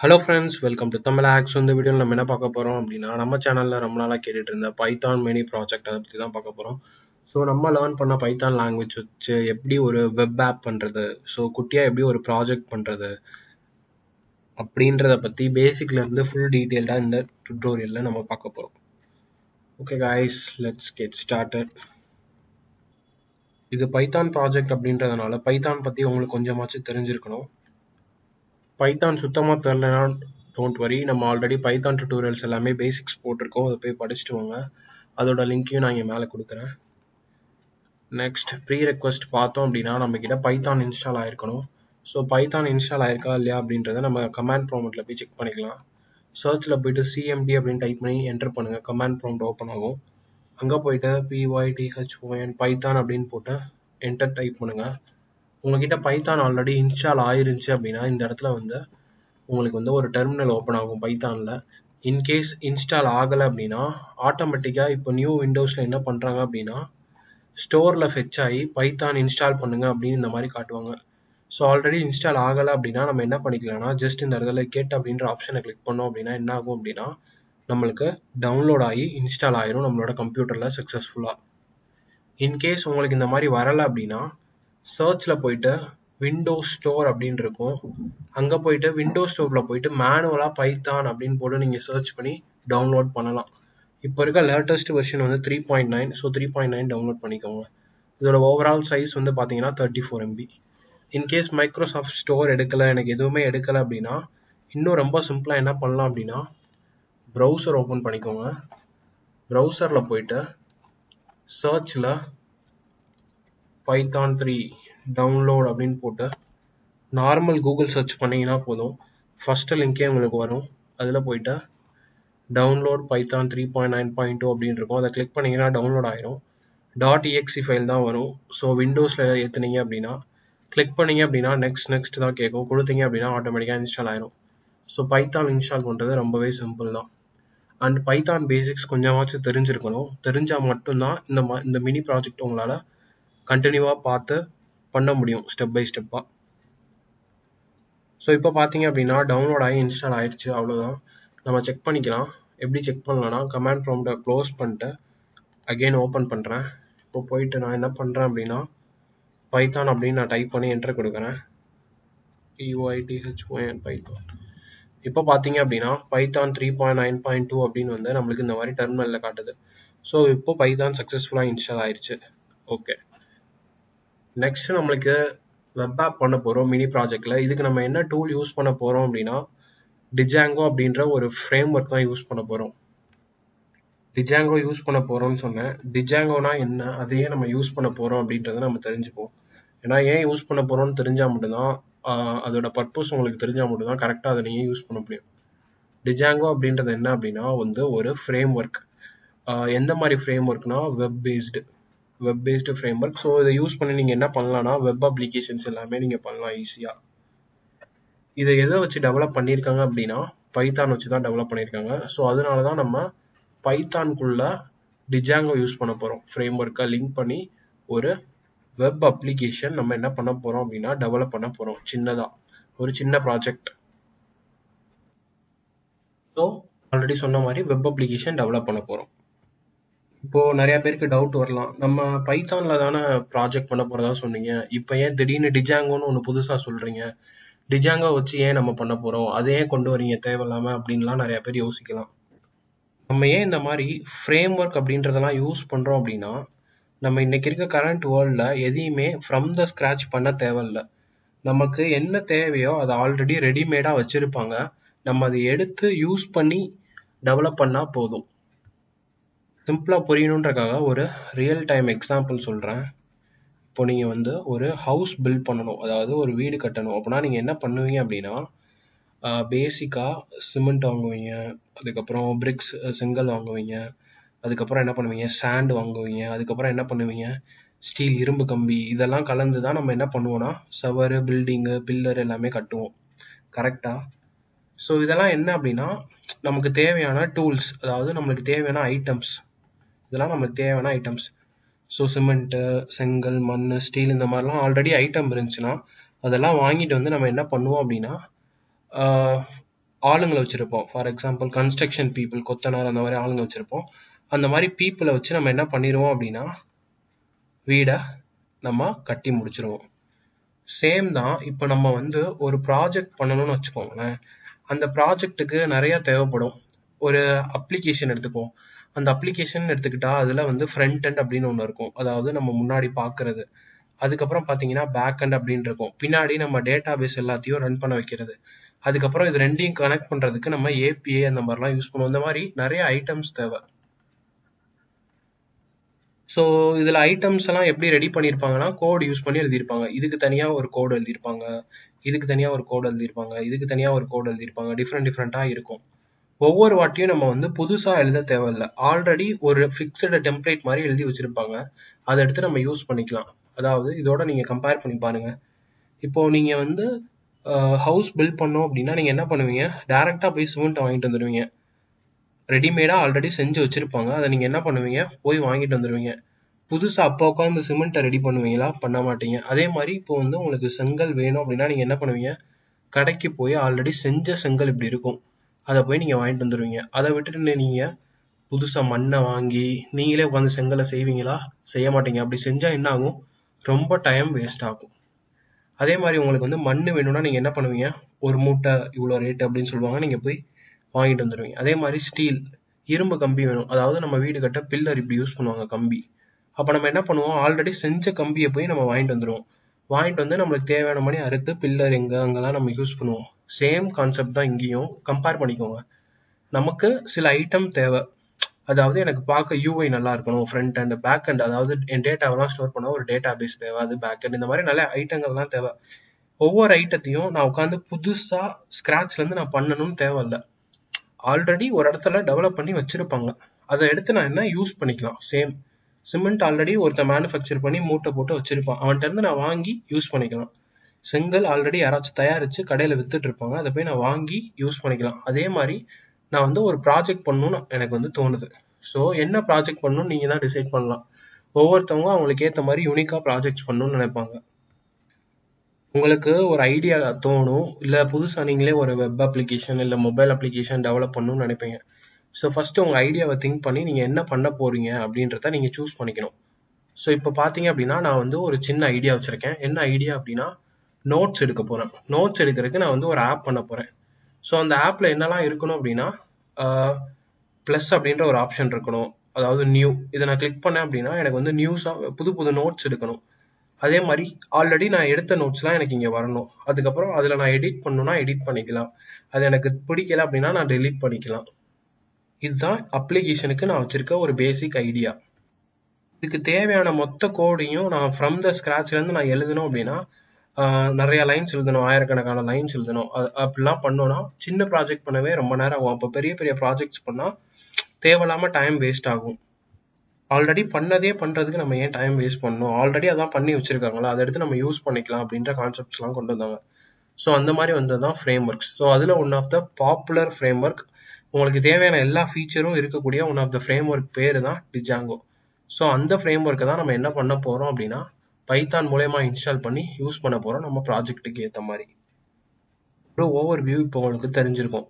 Hello friends welcome to Tamil aux இந்த வீடியோவில் நம்ம என்ன பார்க்க போகிறோம் அப்படின்னா நம்ம சேனலில் ரொம்ப நாளாக கேட்டுட்டு இருந்த பைத்தான் மினி ப்ராஜெக்ட் அதை பற்றி தான் பார்க்க போகிறோம் ஸோ நம்ம லேர்ன் பண்ண பைத்தான் லாங்குவேஜ் வச்சு எப்படி ஒரு வெப் ஆப் பண்ணுறது ஸோ குட்டியாக எப்படி ஒரு ப்ராஜெக்ட் பண்ணுறது அப்படின்றத பற்றி பேசிக்லேருந்து ஃபுல் டீட்டெயில்டாக இந்த டுட்டோரியலில் நம்ம பார்க்க போகிறோம் okay guys let's get started இது பைத்தான் ப்ராஜெக்ட் அப்படின்றதுனால பைத்தான் பற்றி உங்களுக்கு கொஞ்சமாச்சும் தெரிஞ்சிருக்கணும். பைத்தான் சுத்தமாக தெரிலனா டோன்ட் வரி நம்ம ஆல்ரெடி பைத்தான் டுட்டோரியல்ஸ் எல்லாமே பேசிக்ஸ் போட்டிருக்கோம். அதை போய் படிச்சுட்டு வாங்க. அதோட லிங்க்கையும் நான் இங்கே மேலே கொடுக்குறேன். நெக்ஸ்ட் ப்ரீ ரெக்வஸ்ட் பார்த்தோம் அப்படின்னா நம்மக்கிட்ட பைத்தான் இன்ஸ்டால் ஆயிருக்கணும். ஸோ பைத்தான் இன்ஸ்டால் ஆயிருக்கா இல்லையா அப்படின்றத நம்ம கமாண்ட் ப்ராமெண்ட்டில் போய் செக் பண்ணிக்கலாம். சர்ச்சில் போயிட்டு சிஎம்டி அப்படின்னு டைப் பண்ணி என்டர் பண்ணுங்கள் கமாண்ட் ப்ராம்ப்ட் ஓப்பன் ஆகும். அங்கே போயிட்டு பிஒய்டிஹெச்ஓஎன் பைத்தான் அப்படின்னு போட்டு என்டர் டைப் பண்ணுங்கள் உங்ககிட்ட பைத்தான் ஆல்ரெடி இன்ஸ்டால் ஆயிருந்துச்சு அப்படின்னா இந்த இடத்துல வந்து உங்களுக்கு வந்து ஒரு டெர்மினல் ஓப்பன் ஆகும் பைத்தானில் இன்கேஸ் இன்ஸ்டால் ஆகலை அப்படின்னா ஆட்டோமேட்டிக்காக இப்போ நியூ விண்டோஸில் என்ன பண்ணுறாங்க அப்படின்னா ஸ்டோரில் ஃபெச் ஆகி பைத்தான் இன்ஸ்டால் பண்ணுங்க அப்படின்னு இந்த மாதிரி காட்டுவாங்க. ஸோ ஆல்ரெடி இன்ஸ்டால் ஆகலை அப்படின்னா நம்ம என்ன பண்ணிக்கலாம்னா ஜஸ்ட் இந்த இடத்துல கேட் அப்படின்ற ஆப்ஷனை கிளிக் பண்ணோம் அப்படின்னா என்ன ஆகும் அப்படின்னா நம்மளுக்கு டவுன்லோட் ஆகி இன்ஸ்டால் ஆயிரும் நம்மளோட கம்ப்யூட்டரில் சக்ஸஸ்ஃபுல்லாக இன்கேஸ் உங்களுக்கு இந்த மாதிரி வரலை அப்படின்னா சர்ச்சில் போயிட்டு விண்டோஸ் ஸ்டோர் அப்படின்னு இருக்கும். அங்கே போயிட்டு விண்டோஸ் ஸ்டோரில் போயிட்டு மேனுவலாக பைத்தான் அப்படின்னு போட்டு நீங்கள் சர்ச் பண்ணி டவுன்லோட் பண்ணலாம். இப்போ இருக்க லேட்டஸ்ட் வெர்ஷன் வந்து three point nine so three point nine download பண்ணிக்கோங்க. இதோட ஓவரால் சைஸ் வந்து பார்த்தீங்கன்னா thirty four MB in case Microsoft store எடுக்கலை எனக்கு எதுவுமே எடுக்கலை அப்படின்னா இன்னும் ரொம்ப சிம்பிளாக என்ன பண்ணலாம் அப்படின்னா ப்ரௌசர் ஓப்பன் பண்ணிக்கோங்க. ப்ரௌசரில் போயிட்டு சர்ச்சில் பைத்தான் த்ரீ டவுன்லோட் அப்படின்னு போட்டு நார்மல் கூகுள் சர்ச் பண்ணிங்கன்னா போதும். ஃபஸ்ட்டு லிங்கே உங்களுக்கு வரும். அதில் போயிட்டு download Python three point nine point two அப்படின்னு இருக்கும். அதை கிளிக் பண்ணிங்கன்னா டவுன்லோட் ஆயிரும். டாட் இஎக்ஸி ஃபைல் தான் வரும். ஸோ விண்டோஸில் ஏற்றுனீங்க அப்படின்னா கிளிக் பண்ணீங்க அப்படின்னா நெக்ஸ்ட் நெக்ஸ்ட் தான் கேட்கும். கொடுத்தீங்க அப்படின்னா ஆட்டோமேட்டிக்காக இன்ஸ்டால் ஆயிரும். ஸோ பைத்தான் இன்ஸ்டால் பண்ணுறது ரொம்பவே சிம்பிள் தான். அண்ட் பைத்தான் பேசிக்ஸ் கொஞ்சமாச்சும் தெரிஞ்சிருக்கணும். தெரிஞ்சால் மட்டும்தான் இந்த மா இந்த மினி ப்ராஜெக்ட் உங்களால் கண்டினியூவாக பார்த்து பண்ண முடியும் ஸ்டெப் பை ஸ்டெப்பாக ஸோ இப்போ பார்த்தீங்க அப்படின்னா டவுன்லோட் ஆகி இன்ஸ்டால் ஆயிடுச்சு அவ்வளோதான் நம்ம செக் பண்ணிக்கலாம். எப்படி செக் பண்ணலாம்னா கமாண்ட் ப்ராம்ப்டை க்ளோஸ் பண்ணிட்டு அகெயின் ஓப்பன் பண்ணுறேன் இப்போ போயிட்டு நான் என்ன பண்ணுறேன் அப்படின்னா பைத்தான் அப்படின்னு நான் டைப் பண்ணி என்டர் கொடுக்குறேன். பிஒய்டிஹெச்ஓஎன் பைத்தான் இப்போ பார்த்தீங்க அப்படின்னா Python three point nine point two அப்படின்னு வந்து நம்மளுக்கு இந்த மாதிரி டெர்மினலில் காட்டுது. ஸோ இப்போ பைத்தான் சக்ஸஸ்ஃபுல்லாக இன்ஸ்டால் ஆயிடுச்சு ஓகே நெக்ஸ்ட் நம்மளுக்கு வெப் ஆப் பண்ண போகிறோம் மினி ப்ராஜெக்டில் இதுக்கு நம்ம என்ன டூல் யூஸ் பண்ண போகிறோம் அப்படின்னா டிஜாங்கோ அப்படின்ற ஒரு ஃப்ரேம் ஒர்க் தான் யூஸ் பண்ண போகிறோம் டிஜாங்கோ யூஸ் பண்ண போகிறோம்னு சொன்னேன். டிஜாங்கோனா என்ன? அதையே நம்ம யூஸ் பண்ண போகிறோம் அப்படின்றத நம்ம தெரிஞ்சுப்போம். ஏன்னா ஏன் யூஸ் பண்ண போகிறோம்னு தெரிஞ்சால் மட்டும்தான் அதோட பர்பஸ் உங்களுக்கு தெரிஞ்சால் மட்டும்தான் கரெக்டாக அதை நீங்கள் யூஸ் பண்ண முடியும். டிஜாங்கோ அப்படின்றது என்ன அப்படின்னா வந்து ஒரு ஃப்ரேம் ஒர்க் எந்த மாதிரி ஃப்ரேம் ஒர்க்னா web based web based framework so இதை யூஸ் பண்ணி நீங்கள் என்ன பண்ணலாம்னா வெப் அப்ளிகேஷன்ஸ் எல்லாமே நீங்கள் பண்ணலாம் ஈஸியாக இதை எதை வச்சு டெவலப் பண்ணியிருக்காங்க அப்படின்னா பைத்தான் வச்சு தான் டெவலப் பண்ணியிருக்காங்க. ஸோ அதனால தான் நம்ம பைத்தான்குள்ள டிஜாங்கோ யூஸ் பண்ண போகிறோம் ஃப்ரேம் ஒர்க்கை லிங்க் பண்ணி ஒரு வெப் அப்ளிகேஷன் நம்ம என்ன பண்ண போகிறோம் அப்படின்னா டெவலப் பண்ண போகிறோம் சின்னதாக ஒரு சின்ன ப்ராஜெக்ட் ஸோ ஆல்ரெடி சொன்ன மாதிரி வெப் அப்ளிகேஷன் டெவலப் பண்ண போகிறோம் இப்போ நிறைய பேருக்கு டவுட் வரலாம். நம்ம பைத்தான்ல தானே ப்ராஜெக்ட் பண்ண போறதா சொன்னீங்க. இப்போ ஏன் திடீர்னு டிஜாங்கோன்னு ஒன்று புதுசா சொல்றீங்க. டிஜாங்கோ வச்சு ஏன் நம்ம பண்ண போறோம்? அதை ஏன் கொண்டு வரீங்க? தேவையில்லாம அப்படின்லாம் நிறைய பேர் யோசிக்கலாம். நம்ம ஏன் இந்த மாதிரி ஃப்ரேம் ஒர்க் அப்படின்றதெல்லாம் யூஸ் பண்றோம் அப்படின்னா நம்ம இன்னைக்கு இருக்க கரண்ட் வேர்ல்டில் எதையுமே ஃப்ரம் த ஸ்க்ராச் பண்ண தேவையில்ல. நமக்கு என்ன தேவையோ அதை ஆல்ரெடி ரெடிமேடாக வச்சுருப்பாங்க. நம்ம அதை எடுத்து யூஸ் பண்ணி டெவலப் பண்ணால் போதும். சிம்பிளாக புரியணுன்றக்காக ஒரு ரியல் டைம் எக்ஸாம்பிள் சொல்கிறேன் இப்போ நீங்கள் வந்து ஒரு ஹவுஸ் பில்ட் பண்ணணும். அதாவது ஒரு வீடு கட்டணும். அப்படின்னா நீங்கள் என்ன பண்ணுவீங்க அப்படின்னா பேசிக்காக சிமெண்ட் வாங்குவீங்க. அதுக்கப்புறம் பிரிக்ஸ் செங்கல் வாங்குவீங்க. அதுக்கப்புறம் என்ன பண்ணுவீங்க? சாண்ட் வாங்குவீங்க. அதுக்கப்புறம் என்ன பண்ணுவீங்க? ஸ்டீல் இரும்பு கம்பி. இதெல்லாம் கலந்து தான் நம்ம என்ன பண்ணுவோன்னா சவர் பில்டிங்கு பில்லர் எல்லாமே கட்டுவோம். கரெக்டாக ஸோ இதெல்லாம் என்ன அப்படின்னா நமக்கு தேவையான டூல்ஸ் அதாவது நம்மளுக்கு தேவையான ஐட்டம்ஸ் இதெல்லாம் நம்மளுக்கு தேவையான ஐட்டம்ஸ் ஸோ சிமெண்ட்டு செங்கல் மண் ஸ்டீல் இந்த மாதிரிலாம் ஆல்ரெடி ஐட்டம் இருந்துச்சுன்னா அதெல்லாம் வாங்கிட்டு வந்து நம்ம என்ன பண்ணுவோம் அப்படின்னா ஆளுங்களை வச்சுருப்போம். ஃபார் எக்ஸாம்பிள் கன்ஸ்ட்ரக்ஷன் பீப்புள் கொத்தனார் அந்த மாதிரி ஆளுங்க வச்சிருப்போம். அந்த மாதிரி பீப்புளை வச்சு நம்ம என்ன பண்ணிடுவோம் அப்படின்னா வீடை நம்ம கட்டி முடிச்சிருவோம். சேம் தான் இப்போ நம்ம வந்து ஒரு ப்ராஜெக்ட் பண்ணணும்னு வச்சுக்கோங்களேன். அந்த ப்ராஜெக்ட்டுக்கு நிறைய தேவைப்படும். ஒரு அப்ளிகேஷன் எடுத்துப்போம் அந்த அப்ளிகேஷன் எடுத்துக்கிட்டா அதில் வந்து ஃப்ரண்ட் அண்ட் அப்படின்னு ஒன்று இருக்கும். அதாவது நம்ம முன்னாடி பார்க்குறது அதுக்கப்புறம் பார்த்தீங்கன்னா பேக் அண்ட் அப்படின்னு இருக்கும். பின்னாடி நம்ம டேட்டா பேஸ் எல்லாத்தையும் ரன் பண்ண வைக்கிறது. அதுக்கப்புறம் இது ரெண்டையும் கனெக்ட் பண்ணுறதுக்கு நம்ம ஏபிஐ அந்த மாதிரிலாம் யூஸ் பண்ணுவோம். இந்த மாதிரி நிறைய ஐட்டம்ஸ் தேவை. ஸோ இதில் ஐட்டம்ஸ் எல்லாம் எப்படி ரெடி பண்ணியிருப்பாங்கன்னா கோட் யூஸ் பண்ணி எழுதியிருப்பாங்க. இதுக்கு தனியாக ஒரு கோடு எழுதியிருப்பாங்க. இதுக்கு தனியாக ஒரு கோடு எழுதியிருப்பாங்க. இதுக்கு தனியாக ஒரு கோடு எழுதியிருப்பாங்க. டிஃப்ரெண்ட் டிஃப்ரெண்ட்டாக இருக்கும். ஒவ்வொரு வாட்டியும் நம்ம வந்து புதுசாக எழுத தேவையில்ல. ஆல்ரெடி ஒரு ஃபிக்ஸடு டெம்ப்ளேட் மாதிரி எழுதி வச்சுருப்பாங்க. அதை எடுத்து நம்ம யூஸ் பண்ணிக்கலாம். அதாவது இதோட நீங்கள் கம்பேர் பண்ணி பாருங்கள் இப்போது நீங்கள் வந்து ஹவுஸ் பில்ட் பண்ணோம் அப்படின்னா நீங்கள் என்ன பண்ணுவீங்க? டேரெக்டாக போய் சிமெண்ட்டை வாங்கிட்டு வந்துடுவீங்க ரெடிமேடாக ஆல்ரெடி செஞ்சு வச்சுருப்பாங்க. அதை நீங்கள் என்ன பண்ணுவீங்க? போய் வாங்கிட்டு வந்துடுவீங்க புதுசாக அப்போ உட்காந்து சிமெண்ட்டை ரெடி பண்ணுவீங்களா? பண்ண மாட்டீங்க. அதே மாதிரி இப்போ வந்து உங்களுக்கு செங்கல் வேணும் அப்படின்னா நீங்கள் என்ன பண்ணுவீங்க? கடைக்கு போய் ஆல்ரெடி செஞ்ச செங்கல் இப்படி இருக்கும். அதை போய் நீங்கள் வாங்கிட்டு வந்துடுவீங்க அதை விட்டுட்டு நீங்கள் புதுசாக மண்ணை வாங்கி நீங்களே உட்காந்து செங்கலை செய்வீங்களா? செய்ய மாட்டீங்க. அப்படி செஞ்சால் என்ன ஆகும்? ரொம்ப டைம் வேஸ்ட் ஆகும். அதே மாதிரி உங்களுக்கு வந்து மண் வேணும்னா நீங்கள் என்ன பண்ணுவீங்க? ஒரு மூட்டை இவ்வளோ ரேட் அப்படின்னு சொல்லுவாங்க. நீங்கள் போய் வாங்கிட்டு வந்துடுவீங்க அதே மாதிரி ஸ்டீல் இரும்பு கம்பி வேணும். அதாவது நம்ம வீடு கட்ட பில்லர் இப்படி யூஸ் பண்ணுவாங்க கம்பி. அப்போ நம்ம என்ன பண்ணுவோம்? ஆல்ரெடி செஞ்ச கம்பியை போய் நம்ம வாங்கிட்டு வந்துடுவோம் வாங்கிட்டு வந்து நம்மளுக்கு தேவையான மாதிரி அறுத்து பில்லர் எங்கே அங்கெல்லாம் நம்ம யூஸ் பண்ணுவோம். சேம் கான்செப்ட் தான் இங்கேயும் கம்பேர் பண்ணிக்கோங்க. நமக்கு சில ஐட்டம் தேவை. அதாவது எனக்கு பார்க்க யூஐ நல்லா இருக்கணும் ஃப்ரண்ட் அண்ட் பேக் அண்ட் அதாவது என் டேட்டாவெல்லாம் ஸ்டோர் பண்ண ஒரு டேட்டா பேஸ் தேவை அது பேக் அண்ட் இந்த மாதிரி நிறைய ஐட்டங்கள்லாம் தேவை. ஒவ்வொரு ஐட்டத்தையும் நான் உட்காந்து புதுசாக ஸ்க்ராட்ச்லேருந்து நான் பண்ணணும்னு தேவையில்ல ஆல்ரெடி ஒரு இடத்துல டெவலப் பண்ணி வச்சுருப்பாங்க. அதை எடுத்து நான் என்ன யூஸ் பண்ணிக்கலாம்? சேம் சிமெண்ட் ஆல்ரெடி ஒருத்தன் மேனுஃபேக்சர் பண்ணி மூட்டை போட்டு வச்சுருப்பான். அவன்கிட்ட இருந்து நான் வாங்கி யூஸ் பண்ணிக்கலாம். செங்கல் ஆல்ரெடி யாராச்சும் தயாரித்து கடையில் வித்துட்டு இருப்பாங்க அதை போய் நான் வாங்கி யூஸ் பண்ணிக்கலாம். அதே மாதிரி நான் வந்து ஒரு ப்ராஜெக்ட் பண்ணணும்னு எனக்கு வந்து தோணுது. ஸோ என்ன ப்ராஜெக்ட் பண்ணணும்னு நீங்கள் தான் டிசைட் பண்ணலாம். ஒவ்வொருத்தவங்க அவங்களுக்கு ஏற்ற மாதிரி யூனிக்காக ப்ராஜெக்ட்ஸ் பண்ணணும்னு நினைப்பாங்க. உங்களுக்கு ஒரு ஐடியா தோணும் இல்லை புதுசாக நீங்களே ஒரு வெப் அப்ளிகேஷன் இல்லை மொபைல் அப்ளிகேஷன் டெவலப் பண்ணணும்னு நினைப்பீங்க. ஸோ ஃபஸ்ட்டு உங்கள் ஐடியாவை திங்க் பண்ணி நீங்கள் என்ன பண்ண போகிறீங்க அப்படின்றத நீங்கள் சூஸ் பண்ணிக்கணும். ஸோ இப்போ பார்த்தீங்க அப்படின்னா நான் வந்து ஒரு சின்ன ஐடியா வச்சுருக்கேன். என்ன ஐடியா அப்படின்னா நோட்ஸ் எடுக்க போகிறேன் நோட்ஸ் எடுக்கிறதுக்கு நான் வந்து ஒரு ஆப் பண்ண போகிறேன் ஸோ அந்த ஆப்பில் என்னெல்லாம் இருக்கணும் அப்படின்னா ப்ளஸ் அப்படின்ற ஒரு ஆப்ஷன் இருக்கணும். அதாவது நியூ இதை நான் கிளிக் பண்ணேன் அப்படின்னா எனக்கு வந்து நியூஸாக புது புது நோட்ஸ் எடுக்கணும். அதே மாதிரி ஆல்ரெடி நான் எடுத்த நோட்ஸ்லாம் எனக்கு இங்கே வரணும். அதுக்கப்புறம் அதில் நான் எடிட் பண்ணணும்னா எடிட் பண்ணிக்கலாம். அது எனக்கு பிடிக்கல அப்படின்னா நான் டெலீட் பண்ணிக்கலாம். இதுதான் அப்ளிகேஷனுக்கு நான் வச்சுருக்க ஒரு பேசிக் ஐடியா இதுக்கு தேவையான மொத்த கோடையும் நான் ஃப்ரம் த ஸ்க்ராட்ச்லேருந்து நான் எழுதணும் அப்படின்னா நிறைய லைன்ஸ் எழுதணும் ஆயிரக்கணக்கான லைன்ஸ் எழுதணும். அது அப்படிலாம் பண்ணோன்னா சின்ன ப்ராஜெக்ட் பண்ணவே ரொம்ப நேரம் ஆகும். அப்போ பெரிய பெரிய ப்ராஜெக்ட்ஸ் பண்ணால் தேவையில்லாமல் டைம் வேஸ்ட் ஆகும். ஆல்ரெடி பண்ணதே பண்ணுறதுக்கு நம்ம ஏன் டைம் வேஸ்ட் பண்ணணும்? ஆல்ரெடி அதான் பண்ணி வச்சுருக்காங்களா? அதை எடுத்து நம்ம யூஸ் பண்ணிக்கலாம் அப்படின்ற கான்செப்ட்ஸ்லாம் கொண்டு வந்தாங்க. ஸோ அந்த மாதிரி வந்தது தான் ஃப்ரேம் ஒர்க்ஸ் ஸோ அதில் one of the popular framework உங்களுக்கு தேவையான எல்லா ஃபீச்சரும் இருக்கக்கூடிய one of the framework பேர் தான் டிஜாங்கோ ஸோ அந்த ஃப்ரேம் ஒர்க்கை தான் நம்ம என்ன பண்ண போகிறோம் அப்படின்னா பைத்தான் மூலயமா இன்ஸ்டால் பண்ணி யூஸ் பண்ண போகிறோம் நம்ம ப்ராஜெக்ட்டுக்கு ஏற்ற மாதிரி. ஒரு ஓவர் வியூ இப்போ உங்களுக்கு தெரிஞ்சிருக்கும்.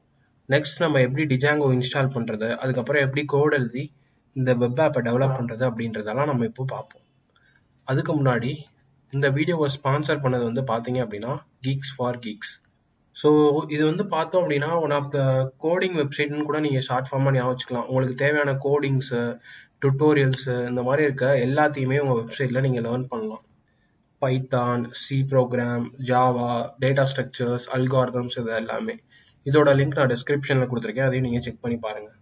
நெக்ஸ்ட் நம்ம எப்படி டிஜாங்கோ இன்ஸ்டால் பண்ணுறது அதுக்கப்புறம் எப்படி கோட் எழுதி இந்த வெப் ஆப்பை டெவலப் பண்ணுறது அப்படின்றதெல்லாம் நம்ம இப்போ பார்ப்போம். அதுக்கு முன்னாடி இந்த வீடியோவை ஸ்பான்சர் பண்ணது வந்து பார்த்தீங்க அப்படின்னா கீக்ஸ் ஃபார் கீக்ஸ் ஸோ இது வந்து பார்த்தோம் அப்படின்னா ஒன் ஆஃப் த கோடிங் வெப்சைட்னு கூட நீங்கள் ஷார்ட் ஃபார்மாக ஞாபகம் வச்சுக்கலாம். உங்களுக்கு தேவையான கோடிங்ஸு டுட்டோரியல்ஸு இந்த மாதிரி இருக்க எல்லாத்தையுமே உங்கள் வெப்சைட்டில் நீங்கள் லேர்ன் பண்ணலாம். Python C program Java data structures algorithms இது எல்லாமே இதோட லிங்க் நான் டிஸ்கிரிப்ஷனில் கொடுத்துருக்கேன். அதையும் நீங்கள் செக் பண்ணி பாருங்கள்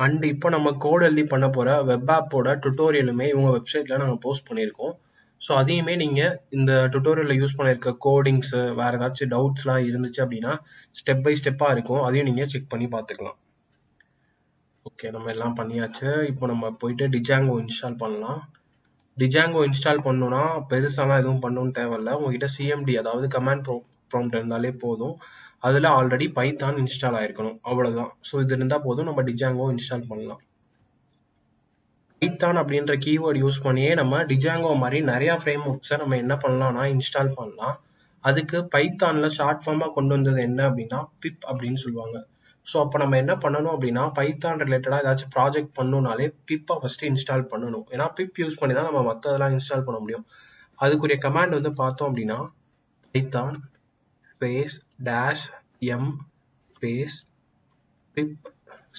அண்ட் இப்போ நம்ம கோட் எழுதி பண்ண போகிற வெப் ஆப்போட டுட்டோரியலுமே இவங்க வெப்சைட்டில் நாங்கள் போஸ்ட் பண்ணியிருக்கோம். ஸோ அதையுமே நீங்கள் இந்த டுட்டோரியலில் யூஸ் பண்ணியிருக்க கோடிங்ஸு வேறு ஏதாச்சும் டவுட்ஸ்லாம் இருந்துச்சு அப்படின்னா ஸ்டெப் பை ஸ்டெப்பாக இருக்கும். அதையும் நீங்கள் செக் பண்ணி பார்த்துக்கலாம். ஓகே நம்ம எல்லாம் பண்ணியாச்சு. இப்போ நம்ம போயிட்டு டிஜாங்கோ இன்ஸ்டால் பண்ணலாம். டிஜாங்கோ இன்ஸ்டால் பண்ணணும்னா பெருசாலாம் எதுவும் பண்ணணும்னு தேவையில்ல. உங்ககிட்ட சிஎம்டி அதாவது கமாண்ட் ப்ரோ ப்ராம்ப்ட் இருந்தாலே போதும். அதில் ஆல்ரெடி பைத்தான் இன்ஸ்டால் ஆயிருக்கணும். அவ்வளோதான் ஸோ இது இருந்தால் போதும். நம்ம டிஜாங்கோ இன்ஸ்டால் பண்ணலாம். பைத்தான் அப்படின்ற கீவேர்டு யூஸ் பண்ணியே நம்ம டிஜாங்கோ மாதிரி நிறையா ஃப்ரேம் ஒர்க்ஸை நம்ம என்ன பண்ணலாம்னா இன்ஸ்டால் பண்ணலாம். அதுக்கு பைத்தானில் ஷார்ட் ஃபார்மாக கொண்டு வந்தது என்ன அப்படின்னா பிப் அப்படின்னு சொல்லுவாங்க. ஸோ அப்போ நம்ம என்ன பண்ணணும் அப்படின்னா பைத்தான் ரிலேட்டடாக ஏதாச்சும் ப்ராஜெக்ட் பண்ணணும்னாலே பிப்பை ஃபஸ்ட்டு இன்ஸ்டால் பண்ணணும். ஏன்னா பிப் யூஸ் பண்ணி தான் நம்ம மற்றதெல்லாம் இன்ஸ்டால் பண்ண முடியும். அதுக்குரிய கமாண்ட் வந்து பார்த்தோம் அப்படின்னா Python space dash M space பிப்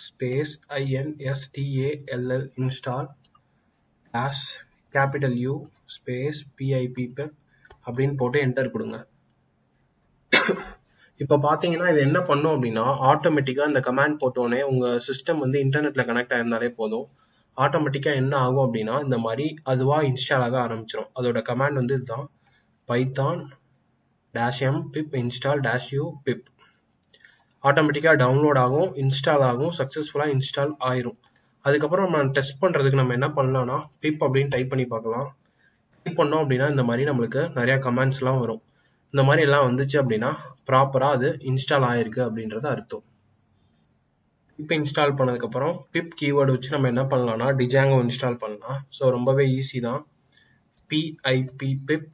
space INSTALL install dash capital you space PIB பிப் அப்படின்னு போட்டு என்டர் கொடுங்க. இப்போ பார்த்தீங்கன்னா இது என்ன பண்ணும் அப்படின்னா ஆட்டோமேட்டிக்கா இந்த கமாண்ட் போட்டோடனே உங்கள் சிஸ்டம் வந்து இன்டர்நெட்டில் கனெக்ட் ஆயிருந்தாலே போதும். ஆட்டோமேட்டிக்கா என்ன ஆகும் அப்படின்னா இந்த மாதிரி அதுவாக இன்ஸ்டால் ஆக ஆரம்பிச்சிடும் அதோட கமாண்ட் வந்து இதுதான். Python dash M pip install dash U pip ஆட்டோமேட்டிக்காக டவுன்லோட் ஆகும் இன்ஸ்டால் ஆகும் சக்ஸஸ்ஃபுல்லாக இன்ஸ்டால் ஆயிரும். அதுக்கப்புறம் நம்ம டெஸ்ட் பண்ணுறதுக்கு நம்ம என்ன பண்ணலாம்னா பிப் அப்படின்னு டைப் பண்ணி பார்க்கலாம். டைப் பண்ணோம் அப்படின்னா இந்த மாதிரி நம்மளுக்கு நிறையா கமெண்ட்ஸ்லாம் வரும். இந்த மாதிரி எல்லாம் வந்துச்சு அப்படின்னா ப்ராப்பராக அது இன்ஸ்டால் ஆயிருக்கு அப்படின்றது அர்த்தம். இப்போ இன்ஸ்டால் பண்ணதுக்கப்புறம் பிப் கீவேர்டு வச்சு நம்ம என்ன பண்ணலாம்னா டிஜாங்கோ இன்ஸ்டால் பண்ணலாம். ஸோ ரொம்பவே ஈஸி தான். PIB பிப்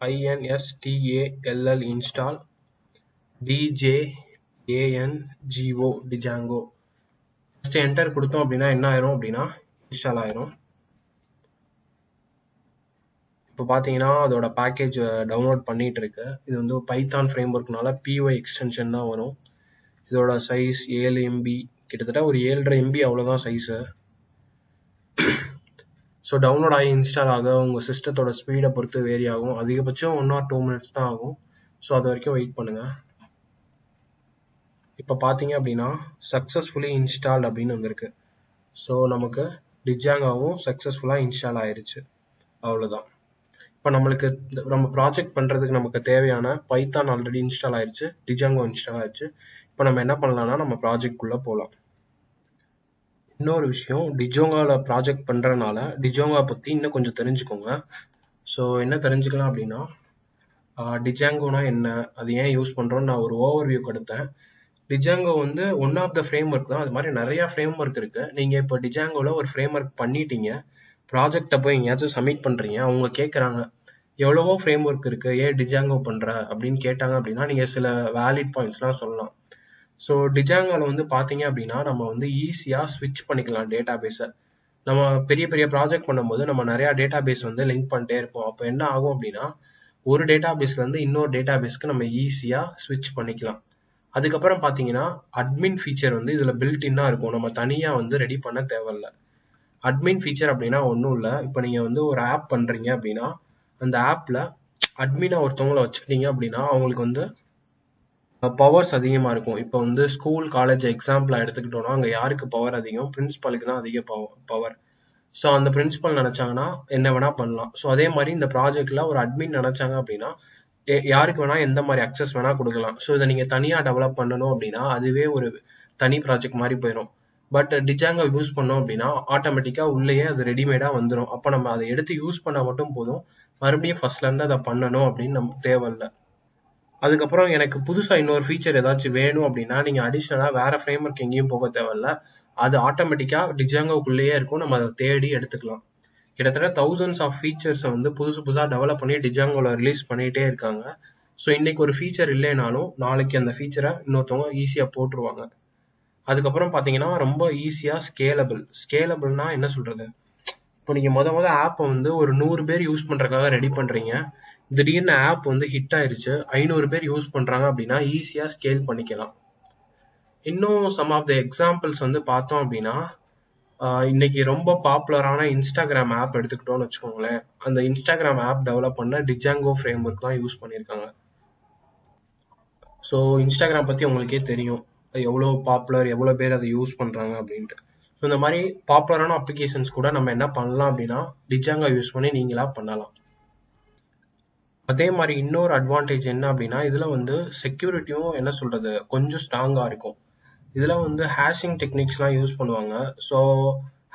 INSTALL install டிஜேஏஎன்ஜிஓ Django first enter கொடுத்தோம் அப்படின்னா என்ன ஆயிரும் அப்படின்னா இன்ஸ்டால் ஆயிரும். இப்போ பார்த்தீங்கன்னா அதோட பேக்கேஜ் டவுன்லோட் பண்ணிட்டு இருக்கு இது வந்து பைத்தான் ஃப்ரேம் ஒர்க்னால பிஒய் எக்ஸ்டென்ஷன் தான் வரும். இதோட சைஸ் ஏழு எம்பி கிட்டத்தட்ட ஒரு ஏழரை எம்பி அவ்வளோதான் சைஸு ஸோ டவுன்லோட் ஆகி இன்ஸ்டால் ஆக உங்கள் சிஸ்டத்தோட ஸ்பீடை பொறுத்து வேரி ஆகும். அதிகபட்சம் ஒன் ஆர் டூ மினிட்ஸ் தான் ஆகும். ஸோ அது வரைக்கும் வெயிட் பண்ணுங்கள் இப்போ பார்த்தீங்க அப்படின்னா சக்ஸஸ்ஃபுல்லி இன்ஸ்டால் அப்படின்னு வந்திருக்கு. ஸோ நமக்கு டிஜாங்காவும் சக்ஸஸ்ஃபுல்லாக இன்ஸ்டால் ஆயிருச்சு. அவ்வளோதான் இப்போ நம்மளுக்கு நம்ம ப்ராஜெக்ட் பண்ணுறதுக்கு நமக்கு தேவையான பைத்தான் ஆல்ரெடி இன்ஸ்டால் ஆயிடுச்சு டிஜாங்கோ இன்ஸ்டால் ஆயிடுச்சு இப்போ நம்ம என்ன பண்ணலாம்னா நம்ம ப்ராஜெக்ட்குள்ளே போகலாம் இன்னொரு விஷயம் டிஜோங்காவில் ப்ராஜெக்ட் பண்ணுறனால டிஜோங்கா பற்றி இன்னும் கொஞ்சம் தெரிஞ்சுக்கோங்க. ஸோ என்ன தெரிஞ்சுக்கலாம் அப்படின்னா டிஜாங்கோனா என்ன அது ஏன் யூஸ் பண்ணுறோன்னு நான் ஒரு ஓவர் வியூ கொடுத்தேன். டிஜாங்கோ வந்து one of the framework தான். அது மாதிரி நிறைய ஃப்ரேம் ஒர்க் இருக்கு. நீங்கள் இப்போ டிஜாங்கோவில் ஒரு ஃப்ரேம் ஒர்க் பண்ணிட்டீங்க. ப்ராஜெக்டை போய் எங்கேயாச்சும் சப்மிட் பண்ணுறீங்க அவங்க கேட்குறாங்க எவ்வளவோ ஃப்ரேம் ஒர்க் இருக்கு ஏன் டிஜாங்கோ பண்ணுற அப்படின்னு கேட்டாங்க அப்படின்னா நீங்கள் சில வேலிட் பாயிண்ட்ஸ்லாம் சொல்லலாம். ஸோ டிஜாங்கோவில் வந்து பார்த்தீங்க அப்படின்னா நம்ம வந்து ஈஸியாக ஸ்விட்ச் பண்ணிக்கலாம் டேட்டா பேஸை நம்ம பெரிய பெரிய ப்ராஜெக்ட் பண்ணும்போது நம்ம நிறையா டேட்டா பேஸ் வந்து லிங்க் பண்ணிட்டே இருப்போம். அப்போ என்ன ஆகும் அப்படின்னா ஒரு டேட்டா பேஸ்லேருந்து இன்னொரு டேட்டா பேஸ்க்கு நம்ம ஈஸியாக ஸ்விட்ச் பண்ணிக்கலாம். அதுக்கப்புறம் பார்த்தீங்கன்னா அட்மின் ஃபீச்சர் வந்து இதில் பில்ட் இன்னாக இருக்கும். நம்ம தனியாக வந்து ரெடி பண்ண தேவையில்ல. அட்மின் ஃபீச்சர் அப்படின்னா ஒன்றும் இல்லை. இப்போ நீங்கள் வந்து ஒரு ஆப் பண்ணுறீங்க அப்படின்னா அந்த ஆப்பில் அட்மினாக ஒருத்தவங்கள வச்சுக்கிட்டீங்க அப்படின்னா அவங்களுக்கு வந்து பவர்ஸ் அதிகமாக இருக்கும். இப்போ வந்து ஸ்கூல் காலேஜ் எக்ஸாம்பிளாக எடுத்துக்கிட்டோம்னா அங்கே யாருக்கு பவர் அதிகம்? பிரின்ஸ்பாலுக்கு தான் அதிக பவர் ஸோ அந்த பிரின்சிபல் நினச்சாங்கன்னா என்ன வேணால் பண்ணலாம். ஸோ அதே மாதிரி இந்த ப்ராஜெக்டில் ஒரு அட்மின் நினச்சாங்க அப்படின்னா யாருக்கு வேணால் எந்த மாதிரி அக்சஸ் வேணால் கொடுக்கலாம். ஸோ இதை நீங்கள் தனியாக டெவலப் பண்ணணும் அப்படின்னா அதுவே ஒரு தனி ப்ராஜெக்ட் மாதிரி போயிடும் பட் டிஜாங்கல் யூஸ் பண்ணோம் அப்படின்னா ஆட்டோமேட்டிக்காக உள்ளேயே அது ரெடிமேடாக வந்துடும் அப்போ நம்ம அதை எடுத்து யூஸ் பண்ணால் மட்டும் போதும். மறுபடியும் ஃபர்ஸ்ட்லேருந்து அதை பண்ணணும் அப்படின்னு நமக்கு தேவையில்லை அதுக்கப்புறம் எனக்கு புதுசாக இன்னொரு ஃபீச்சர் ஏதாச்சும் வேணும் அப்படின்னா நீங்கள் அடிஷ்னலாக வேறு ஃப்ரேம் ஒர்க் எங்கேயும் போக தேவையில்ல. அது ஆட்டோமேட்டிக்காக டிஜாங்கோக்குள்ளேயே இருக்கும். நம்ம அதை தேடி எடுத்துக்கலாம். கிட்டத்தட்ட தௌசண்ட்ஸ் ஆஃப் ஃபீச்சர்ஸை வந்து புதுசு புதுசாக டெவலப் பண்ணி டிஜாங்கோவில் ரிலீஸ் பண்ணிகிட்டே இருக்காங்க. ஸோ இன்னைக்கு ஒரு ஃபீச்சர் இல்லைனாலும் நாளைக்கு அந்த ஃபீச்சரை இன்னொருத்தவங்க ஈஸியாக போட்டுருவாங்க. அதுக்கப்புறம் பார்த்தீங்கன்னா ரொம்ப ஈஸியாக ஸ்கேலபிள் ஸ்கேலபிள்னா என்ன சொல்கிறது இப்போ நீங்கள் மொத மொதல் ஆப்பை வந்து ஒரு நூறு பேர் யூஸ் பண்ணுறதுக்காக ரெடி பண்ணுறீங்க திடீர்னு ஆப் வந்து ஹிட் ஆயிருச்சு. ஐநூறு பேர் யூஸ் பண்ணுறாங்க அப்படின்னா ஈஸியாக ஸ்கேல் பண்ணிக்கலாம். இன்னும் சம் ஆஃப் த எக்ஸாம்பிள்ஸ் வந்து பார்த்தோம் அப்படின்னா இன்னைக்கு ரொம்ப பாப்புலரான இன்ஸ்டாகிராம் ஆப் எடுத்துக்கிட்டோம்னு வச்சுக்கோங்களேன். அந்த இன்ஸ்டாகிராம் ஆப் டெவலப் பண்ண டிஜாங்கோ ஃப்ரேம் ஒர்க் தான் யூஸ் பண்ணியிருக்காங்க. ஸோ இன்ஸ்டாகிராம் பற்றி உங்களுக்கே தெரியும். எவ்வளோ பாப்புலர் எவ்வளோ பேர் அதை யூஸ் பண்ணுறாங்க அப்படின்ட்டு. ஸோ இந்த மாதிரி பாப்புலரான அப்ளிகேஷன்ஸ் கூட நம்ம என்ன பண்ணலாம் அப்படின்னா டிஜாங்கா யூஸ் பண்ணி நீங்களாக பண்ணலாம். அதே மாதிரி இன்னொரு அட்வான்டேஜ் என்ன அப்படின்னா இதில் வந்து செக்யூரிட்டியும் என்ன சொல்கிறது கொஞ்சம் ஸ்ட்ராங்காக இருக்கும். இதில் வந்து ஹேஷிங் டெக்னிக்ஸ்லாம் யூஸ் பண்ணுவாங்க. ஸோ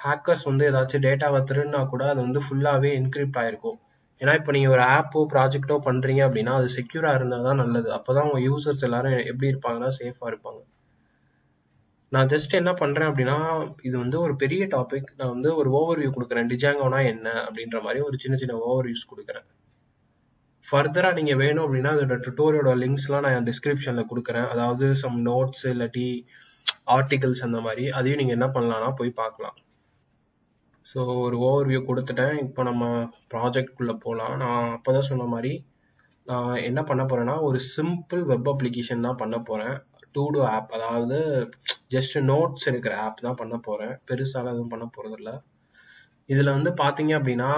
ஹேக்கர்ஸ் வந்து ஏதாச்சும் டேட்டாவை திருடினா கூட அது வந்து ஃபுல்லாகவே என்கிரிப்ட் ஆகிருக்கும் ஏன்னா இப்போ நீங்கள் ஒரு ஆப்போ ப்ராஜெக்டோ பண்ணுறீங்க அப்படின்னா அது செக்யூராக இருந்தால் தான் நல்லது. அப்போ தான் உங்கள் யூசர்ஸ் எல்லாரும் எப்படி இருப்பாங்கன்னா சேஃபாக இருப்பாங்க. நான் ஜஸ்ட் என்ன பண்ணுறேன் அப்படின்னா இது வந்து ஒரு பெரிய டாபிக் நான் வந்து ஒரு ஓவர்வியூ கொடுக்குறேன். டிஜாங்கோனா என்ன அப்படின்ற மாதிரி ஒரு சின்ன சின்ன ஓவர்வியூஸ் கொடுக்குறேன். ஃபர்தராக நீங்கள் வேணும் அப்படின்னா அதோட டுட்டோரியோட லிங்க்ஸ்லாம் நான் டிஸ்கிரிப்ஷனில் கொடுக்குறேன். அதாவது சம் நோட்ஸ் இல்லாட்டி ஆர்டிகல்ஸ் அந்த மாதிரி. அதையும் நீங்கள் என்ன பண்ணலாம்னா போய் பார்க்கலாம். ஸோ ஒரு ஓவர்வியூ கொடுத்துட்டேன். இப்போ நம்ம ப்ராஜெக்ட்குள்ளே போகலாம் நான் அப்போ தான் சொன்ன மாதிரி நான் என்ன பண்ண போகிறேன்னா ஒரு சிம்பிள் வெப் அப்ளிகேஷன் தான் பண்ண போகிறேன் டூ டூ ஆப் அதாவது ஜஸ்ட் நோட்ஸ் எடுக்கிற ஆப் தான் பண்ண போகிறேன் பெருசாலாம் எதுவும் பண்ண போகிறதில்ல இதில் வந்து பார்த்தீங்க அப்படின்னா